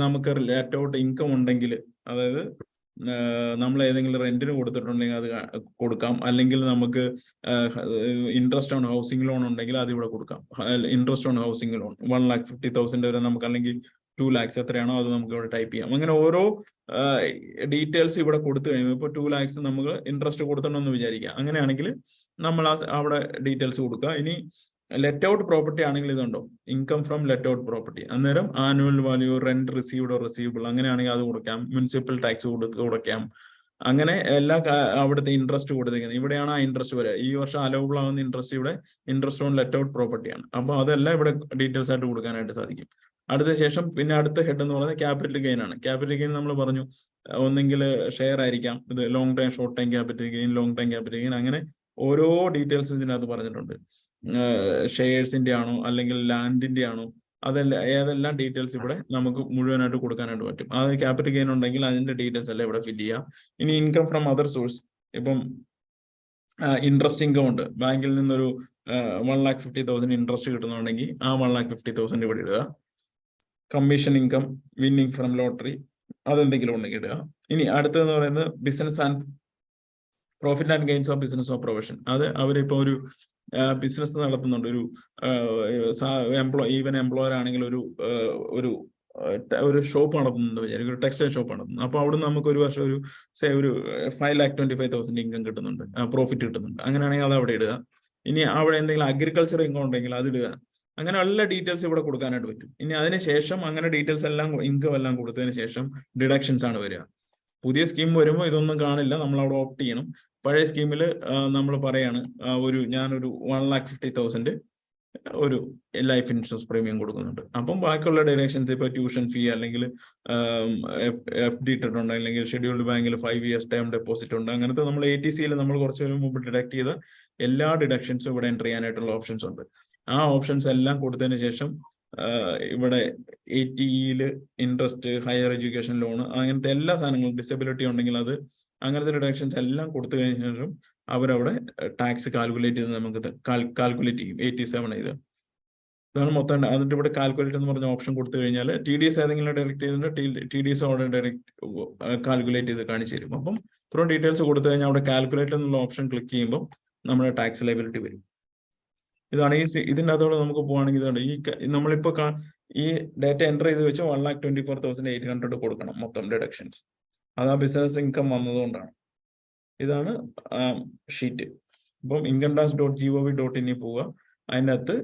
നമുക്ക് റിലേറ്റ് ഔട്ട് ഇൻകം ഉണ്ടെങ്കിൽ അതായത് നമ്മൾ ഏതെങ്കിലും റെന്റിന് കൊടുത്തിട്ടുണ്ടെങ്കിൽ അത് കൊടുക്കാം. അല്ലെങ്കിൽ നമുക്ക് ഇൻട്രസ്റ്റ് ഓൺ ഹൗസിംഗ് ലോൺ ഉണ്ടെങ്കിൽ അത് ഇവിടെ കൊടുക്കാം. Interest on housing loan one lakh fifty thousand വരെ നമുക്ക് അല്ലെങ്കിൽ ടു ലാക്സ് എത്രയാണോ അത് നമുക്ക് ഇവിടെ ടൈപ്പ് ചെയ്യാം. അങ്ങനെ ഓരോ ഡീറ്റെയിൽസ് ഇവിടെ കൊടുത്തു കഴിയുമ്പോൾ ഇപ്പോൾ ടു ലാക്സ് നമുക്ക് ഇൻട്രസ്റ്റ് കൊടുത്തണമെന്ന് വിചാരിക്കാം. അങ്ങനെയാണെങ്കിൽ നമ്മൾ ആ അവിടെ ഡീറ്റെയിൽസ് കൊടുക്കുക. ഇനി ലെറ്റ് ഔട്ട് പ്രോപ്പർട്ടി ആണെങ്കിൽ ഇതുണ്ടോ? Income from let out property അന്നേരം annual value rent received receivable അങ്ങനെയാണെങ്കിൽ അത് കൊടുക്കാം. മുനിസിപ്പൽ ടാക്സ് കൊടുത്ത് കൊടുക്കാം. അങ്ങനെ എല്ലാ അവിടുത്തെ ഇൻട്രസ്റ്റ് കൊടുത്തിരിക്കുന്നത് ഇവിടെയാണ് ആ ഇൻട്രസ്റ്റ് വരിക. ഈ വർഷം അലോബിൾ ആവുന്ന ഇൻട്രസ്റ്റ് ഇവിടെ ഇൻട്രസ്റ്റ് ഓൺ ലെറ്റ് ഔട്ട് പ്രോപ്പർട്ടിയാണ് അപ്പോൾ അതെല്ലാം ഇവിടെ ഡീറ്റെയിൽസ് ആയിട്ട് കൊടുക്കാനായിട്ട് സാധിക്കും. അടുത്ത ശേഷം പിന്നെ അടുത്ത ഹെഡ് എന്ന് പറയുന്നത് ക്യാപിറ്റൽ ഗെയിൻ ആണ്. ക്യാപിറ്റൽ ഗെയിൻ നമ്മൾ പറഞ്ഞു ഒന്നെങ്കിൽ ഷെയർ ആയിരിക്കാം. ഇത് long time short time capital gain long time capital gain അങ്ങനെ ഓരോ ഡീറ്റെയിൽസും ഇതിനകത്ത് പറഞ്ഞിട്ടുണ്ട്. ഷെയർസിന്റെ ആണോ അല്ലെങ്കിൽ ലാൻഡിന്റെ ആണോ അതെല്ലാം ഏതെല്ലാം ഡീറ്റെയിൽസ് ഇവിടെ നമുക്ക് മുഴുവനായിട്ട് കൊടുക്കാനായിട്ട് പറ്റും. അത് ക്യാപിറ്റൽ ഗെയിൻ ഉണ്ടെങ്കിൽ അതിന്റെ ഡീറ്റെയിൽസ് എല്ലാം ഇവിടെ ഫില്ല് ചെയ്യാം. ഇനി ഇൻകം ഫ്രം അതർ സോഴ്സ് ഇപ്പം ഇൻട്രസ്റ്റ് ഇൻകം ഉണ്ട്. ബാങ്കിൽ നിന്നൊരു one lakh fifty thousand interest കിട്ടുന്നുണ്ടെങ്കിൽ ആ വൺ ലാക്ക് ഫിഫ്റ്റി തൗസൻഡ് ഇവിടെ ഇടുക. Commission income winning from lottery അതെന്തെങ്കിലും ഉണ്ടെങ്കിൽ ഇടുക. ഇനി അടുത്തതെന്ന് പറയുന്നത് business and profit and gains of business of profession അത് അവരിപ്പോൾ ഒരു ബിസിനസ് നടത്തുന്നുണ്ട്. ഒരു എംപ്ലോയ് ഈവൻ എംപ്ലോയർ ആണെങ്കിൽ ഒരു ഒരു ഒരു ഷോപ്പ് നടത്തുന്നുണ്ട് വിചാരിക്കും. ഒരു ടെക്സ്റ്റൈൽ ഷോപ്പ് നടത്തുന്നു. അപ്പൊ അവിടെ നമുക്ക് ഒരു വർഷം ഒരു സേ ഒരു five lakh twenty five thousand income കിട്ടുന്നുണ്ട്. പ്രോഫിറ്റ് കിട്ടുന്നുണ്ട്. അങ്ങനെയാണെങ്കിൽ അത് അവിടെ ഇടുക. ഇനി അവിടെ എന്തെങ്കിലും അഗ്രികൾച്ചർ ഇൻകം ഉണ്ടെങ്കിൽ അത് ഇടുക. അങ്ങനെ എല്ലാ ഡീറ്റെയിൽസ് ഇവിടെ കൊടുക്കാനായിട്ട് പറ്റും. ഇനി അതിനുശേഷം അങ്ങനെ ഡീറ്റെയിൽസ് എല്ലാം ഇൻകം എല്ലാം കൊടുത്തതിന് ശേഷം ഡിഡക്ഷൻസ് ആണ് വരിക. പുതിയ സ്കീം വരുമ്പോൾ ഇതൊന്നും കാണില്ല. നമ്മൾ അവിടെ ഓപ്റ്റ് ചെയ്യണം. പഴയ സ്കീമിൽ നമ്മൾ പറയാണ് ഒരു ഞാനൊരു വൺ ലാക്ക് ഫിഫ്റ്റി തൗസൻഡ് ഒരു ലൈഫ് ഇൻഷുറൻസ് പ്രീമിയം കൊടുക്കുന്നുണ്ട്. അപ്പം ബാക്കിയുള്ള ഡയറക്ഷൻസ് ഇപ്പൊ ട്യൂഷൻ ഫീ അല്ലെങ്കിൽ എഫ് ഡി ഇട്ടിട്ടുണ്ട്. അല്ലെങ്കിൽ ഷെഡ്യൂൾഡ് ബാങ്കിൽ ഫൈവ് ഇയേഴ്സ് ടൈം ഡെപ്പോസിറ്റ് ഉണ്ട്. അങ്ങനത്തെ നമ്മൾ എ ടി സിയിൽ നമ്മൾ കുറച്ച് മുമ്പ് ഡിഡക്ട് ചെയ്ത എല്ലാ ഡിഡക്ഷൻസും ഇവിടെ എന്റർ ചെയ്യാനായിട്ടുള്ള ഓപ്ഷൻസ് ഉണ്ട്. ആ ഓപ്ഷൻസ് എല്ലാം കൊടുത്തതിന് ശേഷം ഇവിടെ എ ടിയിൽ ഇൻട്രസ്റ്റ് ഹയർ എഡ്യൂക്കേഷൻ ലോൺ അങ്ങനത്തെ എല്ലാ സാധനങ്ങളും ഡിസബിലിറ്റി ഉണ്ടെങ്കിൽ അത് അങ്ങനത്തെ ഡിഡക്ഷൻസ് എല്ലാം കൊടുത്തു കഴിഞ്ഞ ശേഷം അവരവിടെ ടാക്സ് കാൽക്കുലേറ്റ് ചെയ്ത് നമുക്ക് കാൽക്കുലേറ്റ് ചെയ്യും. എയ്റ്റി സെവൻ ഇത്. ഇതാണ് മൊത്തം അതിന്റെ ഇവിടെ കാൽക്കുലേറ്റ് എന്ന് പറഞ്ഞ ഓപ്ഷൻ കൊടുത്തു കഴിഞ്ഞാൽ ടി ഡി എസ് ഏതെങ്കിലും ഡയറക്റ്റ് ചെയ്തിട്ടുണ്ട്? ടി ഡി എസ് അവിടെ ഡയറക്റ്റ് കാൽക്കുലേറ്റ് ചെയ്ത് കാണിച്ചു തരും. അപ്പം ഇത്രയും ഡീറ്റെയിൽസ് കൊടുത്തു കഴിഞ്ഞാൽ അവിടെ കാൽക്കുലേറ്റ് എന്നുള്ള ഓപ്ഷൻ ക്ലിക്ക് ചെയ്യുമ്പോൾ നമ്മുടെ ടാക്സ് ലൈബിലിറ്റി വരും. ഇതാണ് ഈ ഇതിന്റെ അതോടെ നമുക്ക് പോവാണെങ്കിൽ ഇതാണ് ഈ നമ്മളിപ്പോൾ നമ്മളിപ്പോ ഈ ഡേറ്റ എന്റർ ചെയ്ത് വെച്ച് one lakh twenty four thousand eight hundred കൊടുക്കണം മൊത്തം ഡിഡക്ഷൻസ് അത് ആ ബിസിനസ് ഇൻകം വന്നതുകൊണ്ടാണ്. ഇതാണ് ഷീറ്റ് അപ്പം income tax dot G O V dot ഇനി പോവുക. അതിന്റെ അകത്ത്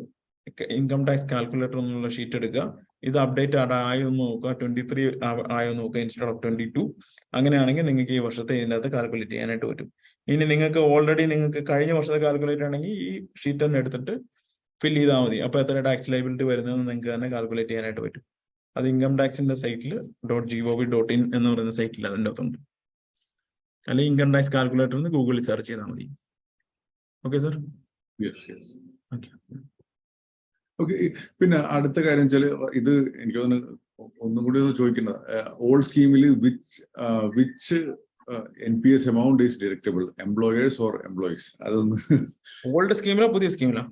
ഇൻകം ടാക്സ് കാൽക്കുലേറ്റർ എന്നുള്ള ഷീറ്റ് എടുക്കുക. ഇത് അപ്ഡേറ്റ് ആയോ എന്ന് നോക്കുക. ട്വന്റി ത്രീ ആയോ നോക്കുക ഇൻസ്റ്റഡ് ഓഫ് ട്വന്റി ടു അങ്ങനെയാണെങ്കിൽ നിങ്ങൾക്ക് ഈ വർഷത്തെ ഇതിന്റെ അകത്ത് കാൽക്കുലേറ്റ് ചെയ്യാനായിട്ട് പറ്റും. ഇനി നിങ്ങൾക്ക് ഓൾറെഡി നിങ്ങൾക്ക് കഴിഞ്ഞ വർഷത്തെ കാൽക്കുലേറ്റ് ആണെങ്കിൽ ഈ ഷീറ്റ് തന്നെ എടുത്തിട്ട് ഫിൽ ചെയ്താൽ മതി. അപ്പോൾ എത്ര ടാക്സ് ലൈബിലിറ്റി വരുന്നതെന്ന് നിങ്ങൾക്ക് തന്നെ കാൽക്കുലേറ്റ് ചെയ്യാനായിട്ട് പറ്റും. അത് ഇൻകം ടാക്സിന്റെ സൈറ്റിൽ dot G O V dot in എന്ന് പറയുന്ന സൈറ്റിൽ അതിന്റെ അകത്തുണ്ട്. അല്ലെങ്കിൽ ഇൻകം ടാക്സ് കാൽക്കുലേറ്റർ എന്ന് ഗൂഗിളിൽ സെർച്ച് ചെയ്താൽ മതി. Okay sir yes yes okay okay പിന്നെ അടുത്ത കാര്യം വെച്ചാൽ ഇത് എനിക്ക് തോന്നുന്നു ഒന്നും കൂടി ഒന്ന് ചോദിക്കുന്നത്. ഓൾഡ് സ്കീമിൽ which which N P S amount is deductible employers or employees അതൊന്ന് ഓൾഡ് സ്കീമിലോ പുതിയ സ്കീമിലോ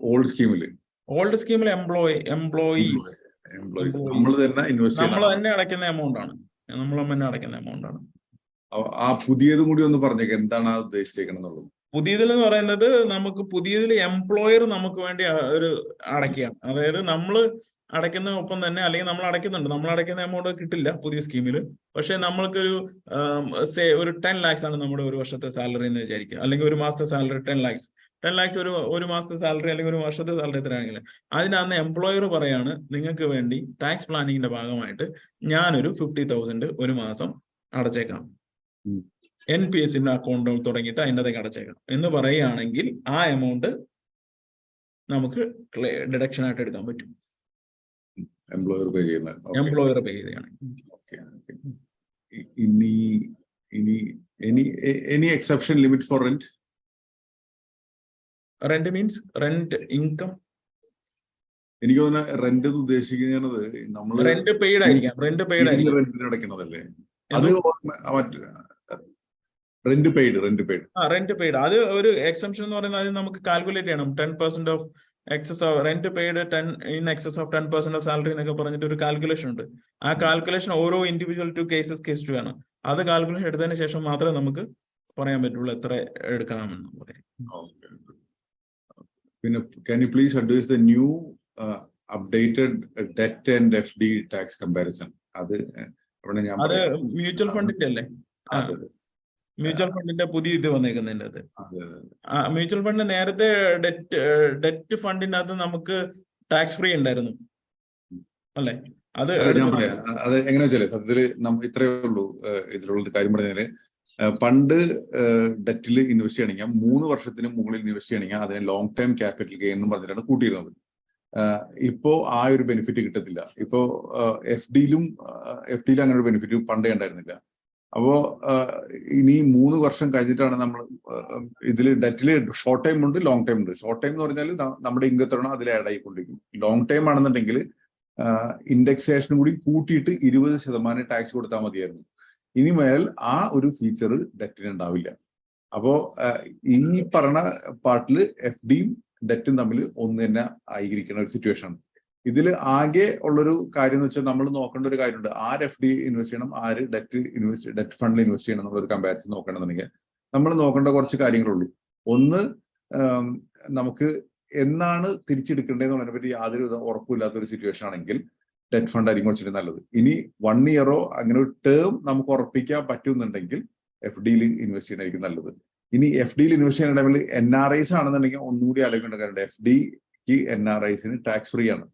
ഓൾഡ് സ്കീമിൽ ഓൾഡ് സ്കീമിൽ എംപ്ലോയി എംപ്ലോയീസ് എംപ്ലോയീസ് നമ്മൾ തന്നെ ഇൻവെസ്റ്റ് നമ്മൾ തന്നെ അടയ്ക്കുന്ന എമൗണ്ട് ആണ്. നമ്മൾ തന്നെ അടയ്ക്കുന്ന എമൗണ്ട് ആണ്. ആ- പുതിയത് പുതിയതും കൂടി ഒന്ന് പറഞ്ഞേക്ക്. എന്താണ് ആ ഉദ്ദേശിച്ചേക്കണം എന്നുള്ളത് പുതിയതിൽ എന്ന് പറയുന്നത് നമുക്ക് പുതിയതിൽ എംപ്ലോയർ നമുക്ക് വേണ്ടി ഒരു അടയ്ക്കുകയാണ്. അതായത് നമ്മൾ അടയ്ക്കുന്ന ഒപ്പം തന്നെ അല്ലെങ്കിൽ നമ്മൾ അടയ്ക്കുന്നുണ്ട്. നമ്മൾ അടയ്ക്കുന്ന എമൗണ്ട് കിട്ടില്ല പുതിയ സ്കീമിൽ പക്ഷെ നമ്മൾക്കൊരു സേ ഒരു ടെൻ ലാക്സ് ആണ് നമ്മുടെ ഒരു വർഷത്തെ സാലറി എന്ന് വിചാരിക്കുക. അല്ലെങ്കിൽ ഒരു മാസത്തെ salary ten lakhs ten lakhs ഒരു ഒരു മാസത്തെ സാലറി അല്ലെങ്കിൽ ഒരു വർഷത്തെ സാലറി എത്രയാണെങ്കിൽ അതിനകത്ത് എംപ്ലോയർ പറയാണ് നിങ്ങൾക്ക് വേണ്ടി ടാക്സ് പ്ലാനിങ്ങിന്റെ ഭാഗമായിട്ട് ഞാനൊരു ഫിഫ്റ്റി തൗസൻഡ് ഒരു മാസം അടച്ചേക്കാം. എൻ പി എസിന്റെ അക്കൗണ്ട് തുടങ്ങിയിട്ട് അതിന്റെ അതേ അടച്ചേക്കണം. എന്ന് പറയുകയാണെങ്കിൽ ആ എമൗണ്ട് നമുക്ക് ഡിഡക്ഷൻ ആയിട്ട് എടുക്കാൻ പറ്റും. എംപ്ലോയർ പേ ചെയ്യുന്ന എംപ്ലോയർ പേ ചെയ്യുകയാണെങ്കിൽ. ഓക്കെ ഇനി ഇനി any any exception limit for rent rent means rent income എനിക്ക് തോന്നുന്ന റെന്റ് ഉദ്ദേശിക്കുന്നത് നമ്മൾ റെന്റ് പെയ്ഡ് ആയിരിക്കാം. റെന്റ് പെയ്ഡ് ആയിരിക്കും. റെന്റിന് അടയ്ക്കണതല്ലേ? അത് റെന്റ് പെയ്ഡ് റെന്റ് പെയ്ഡ് ആ റെന്റ് പെയ്ഡ് അത് ഒരു എക്സംഷൻ എന്ന് പറയുന്നത് അത് നമുക്ക് കാൽക്കുലേറ്റ് ചെയ്യണം. Ten percent of excess of rent paid ten in excess of ten percent of salary എന്നൊക്കെ പറഞ്ഞിട്ട് ഒരു കാൽക്കുലേഷൻ ഉണ്ട്. ആ കാൽക്കുലേഷൻ ഓരോ individual to cases case two ആണ്. അത് കാൽക്കുലേഷൻ എടുത്തതിന് ശേഷം മാത്രമേ നമുക്ക് പറയാൻ പറ്റുള്ളൂ എത്ര എടുക്കണമെന്ന്. പറയും പിന്നെ can you please advise the new updated debt and F D tax comparison അത് ഞാൻ അത്. മ്യൂച്വൽ ഫണ്ടിന്റെ അല്ലേ? മ്യൂച്വൽ ഫണ്ടിന്റെ പുതിയ ഇത് വന്നേക്കുന്നതിന്റെ അത് മ്യൂച്വൽ ഫണ്ട് നേരത്തെ ഡെറ്റ് ഡെറ്റ് ഫണ്ടിനകത്ത് നമുക്ക് ടാക്സ് ഫ്രീ ഉണ്ടായിരുന്നു. അല്ലെ? അത് അത് ഞാൻ പറയാം. അത് എങ്ങനെ വെച്ചാൽ അതിൽ നമ്മ ഇത്രേ ഉള്ളൂ ഇതിലുള്ള കാര്യം പറഞ്ഞാൽ പണ്ട് ഡെറ്റിൽ ഇൻവെസ്റ്റ് ചെയ്യണമെങ്കിൽ മൂന്ന് വർഷത്തിന് മുകളിൽ ഇൻവെസ്റ്റ് ചെയ്യണമെങ്കിൽ അതിന് ലോങ് ടൈം ക്യാപിറ്റൽ ഗെയിൻ എന്ന് പറഞ്ഞിട്ടാണ് കൂട്ടിയിരുന്നത്. ഇപ്പോ ആ ഒരു ബെനിഫിറ്റ് കിട്ടത്തില്ല. ഇപ്പോ എഫ് ഡിയിലും എഫ് ഡിയിലും അങ്ങനെ ഒരു ബെനിഫിറ്റ് പണ്ടേ ഉണ്ടായിരുന്നില്ല. അപ്പോ ഇനി മൂന്ന് വർഷം കഴിഞ്ഞിട്ടാണ് നമ്മൾ ഇതിൽ ഡെറ്റിൽ ഷോർട്ട് ടൈം ഉണ്ട് ലോങ് ടൈം ഉണ്ട്. ഷോർട്ട് ടൈം എന്ന് പറഞ്ഞാൽ നമ്മുടെ ഇൻകത്താണ് അതിൽ ആഡ് ആയിക്കൊണ്ടിരിക്കും. ലോങ് ടൈം ആണെന്നുണ്ടെങ്കിൽ ഇൻഡെക്സേഷനും കൂടി കൂട്ടിയിട്ട് ഇരുപത് ശതമാനം ടാക്സ് കൊടുത്താൽ മതിയായിരുന്നു. ഇനി മേൽ ആ ഒരു ഫീച്ചർ ഡെറ്റിന് ഉണ്ടാവില്ല. അപ്പോ ഈ പറഞ്ഞ പാർട്ടിൽ എഫ് ഡിയും ഡെറ്റും തമ്മിൽ ഒന്ന് തന്നെ ആയിരിക്കുന്ന ഒരു സിറ്റുവേഷൻ ആണ്. ഇതിൽ ആകെ ഉള്ളൊരു കാര്യം എന്ന് വെച്ചാൽ നമ്മൾ നോക്കേണ്ട ഒരു കാര്യമുണ്ട്. ആര് എഫ് ഡി ഇൻവെസ്റ്റ് ചെയ്യണം ആര് ഡെറ്റ് ഇൻവെസ്റ്റ് ഡെറ്റ് ഫണ്ടിൽ ഇൻവെസ്റ്റ് ചെയ്യണം എന്നുള്ള ഒരു കമ്പാരിസൺ നോക്കണമെന്നുണ്ടെങ്കിൽ നമ്മൾ നോക്കേണ്ട കുറച്ച് കാര്യങ്ങളുള്ളൂ. ഒന്ന് നമുക്ക് എന്നാണ് തിരിച്ചെടുക്കേണ്ടതെന്നുള്ളതിനെ പറ്റി യാതൊരു ഉറപ്പില്ലാത്ത ഒരു സിറ്റുവേഷൻ ആണെങ്കിൽ ഡെറ്റ് ഫണ്ട് ആയിരിക്കും കുറച്ചുകൂടി നല്ലത്. ഇനി വൺ ഇയറോ അങ്ങനെ ഒരു ടേം നമുക്ക് ഉറപ്പിക്കാൻ പറ്റുന്നുണ്ടെങ്കിൽ എഫ് ഡിയിൽ ഇൻവെസ്റ്റ് ചെയ്യണമായിരിക്കും നല്ലത്. ഇനി എഫ് ഡിയിൽ ഇൻവെസ്റ്റ് ചെയ്യുന്ന ടൈമിൽ എൻ ആർ ഐസ് ആണെന്നുണ്ടെങ്കിൽ ഒന്നുകൂടി ആലോചിക്കേണ്ട കാര്യമുണ്ട്. എഫ് ഡിക്ക് എൻ ആർ ഐസിന് ടാക്സ് ഫ്രീ ആണ്.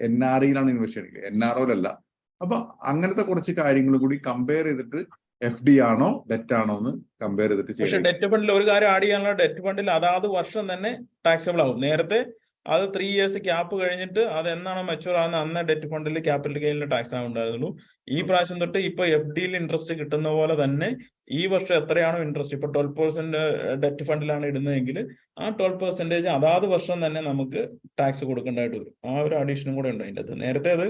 എൻ ആർ ഐയിലാണ് ഇൻവെസ്റ്റ് ചെയ്യണമെങ്കിൽ എൻ ആർ ഒയിലല്ല അപ്പൊ അങ്ങനത്തെ കുറച്ച് കാര്യങ്ങൾ കൂടി കമ്പയർ ചെയ്തിട്ട് എഫ് ഡി ആണോ ഡെറ്റ് ആണോ എന്ന് കമ്പയർ ചെയ്തിട്ട് പക്ഷെ ഡെറ്റ് ഫണ്ടിൽ ഒരു കാര്യം ആഡ് ചെയ്യാനുള്ള ഡെറ്റ് ഫണ്ടിൽ അതാത് വർഷം തന്നെ ടാക്സബിൾ ആവും. നേരത്തെ അത് ത്രീ ഇയേഴ്സ് ക്യാപ്പ് കഴിഞ്ഞിട്ട് അത് എന്നാണ് മെച്ചൂർ ആകുന്ന അന്ന് ഡെറ്റ് ഫണ്ടിൽ ക്യാപിറ്റൽ ഗെയിനിൽ ടാക്സ് ആവുണ്ടായിരുന്നുള്ളൂ ഈ പ്രാവശ്യം തൊട്ട് ഇപ്പൊ എഫ് ഡിയിൽ ഇൻട്രസ്റ്റ് കിട്ടുന്ന പോലെ തന്നെ ഈ വർഷം എത്രയാണോ ഇൻട്രസ്റ്റ് ഇപ്പൊ ട്വൽവ് പെർസെന്റ് ഡെറ്റ് ഫണ്ടിലാണ് ഇടുന്നതെങ്കിൽ ആ ട്വൽവ് പെർസെന്റേജ് അതാത് വർഷം തന്നെ നമുക്ക് ടാക്സ് കൊടുക്കേണ്ടതായിട്ട് വരും. ആ ഒരു അഡീഷനും കൂടെ ഉണ്ട് അതിന്റെ അകത്ത്. നേരത്തെ അത്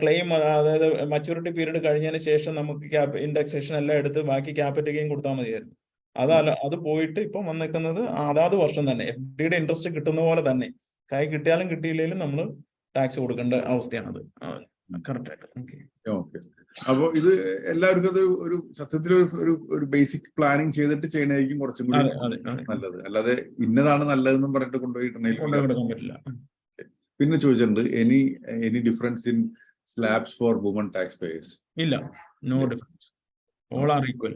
ക്ലെയിം അതായത് മച്യൂരിറ്റി പീരീഡ് കഴിഞ്ഞതിന് ശേഷം നമുക്ക് ക്യാപ് ഇൻഡെക്സേഷൻ എല്ലാം എടുത്ത് ബാക്കി ക്യാപിറ്റൽ ഗെയിൻ കൊടുത്താൽ മതിയായിരുന്നു. അതല്ല അത് പോയിട്ട് ഇപ്പം വന്നിരിക്കുന്നത് അതാത് വർഷം തന്നെ. എഫ് ഡിയുടെ ഇൻട്രസ്റ്റ് കിട്ടുന്ന പോലെ തന്നെ. കൈ കിട്ടിയാലും കിട്ടിയില്ലെങ്കിലും നമ്മൾ ടാക്സ് കൊടുക്കേണ്ട അവസ്ഥയാണത്. കറക്റ്റ് ആയിട്ട്. ഓക്കെ ഓക്കെ അപ്പൊ ഇത് എല്ലാവർക്കും അത് ഒരു സത്യത്തിൽ ഒരു- ഒരു ബേസിക് പ്ലാനിങ് ചെയ്തിട്ട് ചെയ്യണമായിരിക്കും കുറച്ചും കൂടി അതെ അതെ അതെ. നല്ലത്. അല്ലാതെ ഇന്നതാണ് നല്ലതെന്നും പറഞ്ഞിട്ട് കൊണ്ടുപോയി കൊണ്ടുപോയിട്ടുണ്ടെങ്കിൽ പറ്റില്ല. പിന്നെ ചോദിച്ചിട്ടുണ്ട് any any difference in slabs for woman tax payers ഇല്ല. No difference all are equal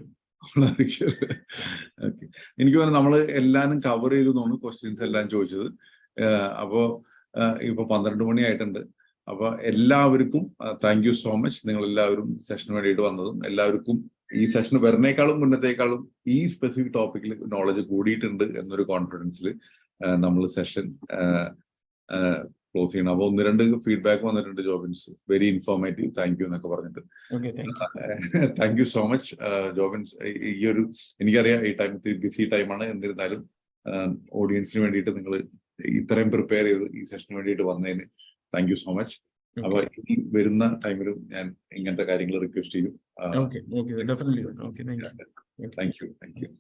എനിക്ക് തോന്നുന്നു നമ്മൾ എല്ലാരും കവർ ചെയ്തു തോന്നുന്നു ക്വസ്റ്റ്യൻസ് എല്ലാം ചോദിച്ചത്. ഏഹ് അപ്പോ ഇപ്പൊ പന്ത്രണ്ട് മണി ആയിട്ടുണ്ട്. അപ്പൊ എല്ലാവർക്കും താങ്ക് യു സോ മച്ച് നിങ്ങൾ എല്ലാവരും സെഷന് വേണ്ടിയിട്ട് വന്നതും എല്ലാവർക്കും ഈ സെഷൻ വരുന്നേക്കാളും മുന്നത്തേക്കാളും ഈ സ്പെസിഫിക് ടോപ്പിക്കിൽ നോളജ് കൂടിയിട്ടുണ്ട് എന്നൊരു കോൺഫിഡൻസിൽ നമ്മൾ സെഷൻ ക്ലോസ് ചെയ്യണം. അപ്പൊ ഒന്ന് രണ്ട് ഫീഡ്ബാക്ക് വന്നിട്ടുണ്ട് Jobins. Very informative. Thank you എന്നൊക്കെ പറഞ്ഞിട്ട്. Thank you so much Jobins. ഈ ഒരു എനിക്കറിയാം ഈ ടൈം ബിസി ടൈമാണ്. എന്നിരുന്നാലും ഓഡിയൻസിന് വേണ്ടിയിട്ട് നിങ്ങൾ ഇത്രയും പ്രിപ്പയർ ചെയ്ത് ഈ സെഷന് വേണ്ടിയിട്ട് വന്നതിന് താങ്ക് യു സോ മച്ച്. അപ്പൊ ഇനി വരുന്ന ടൈമിലും ഞാൻ ഇങ്ങനത്തെ കാര്യങ്ങൾ റിക്വസ്റ്റ് ചെയ്യും. Thank you thank U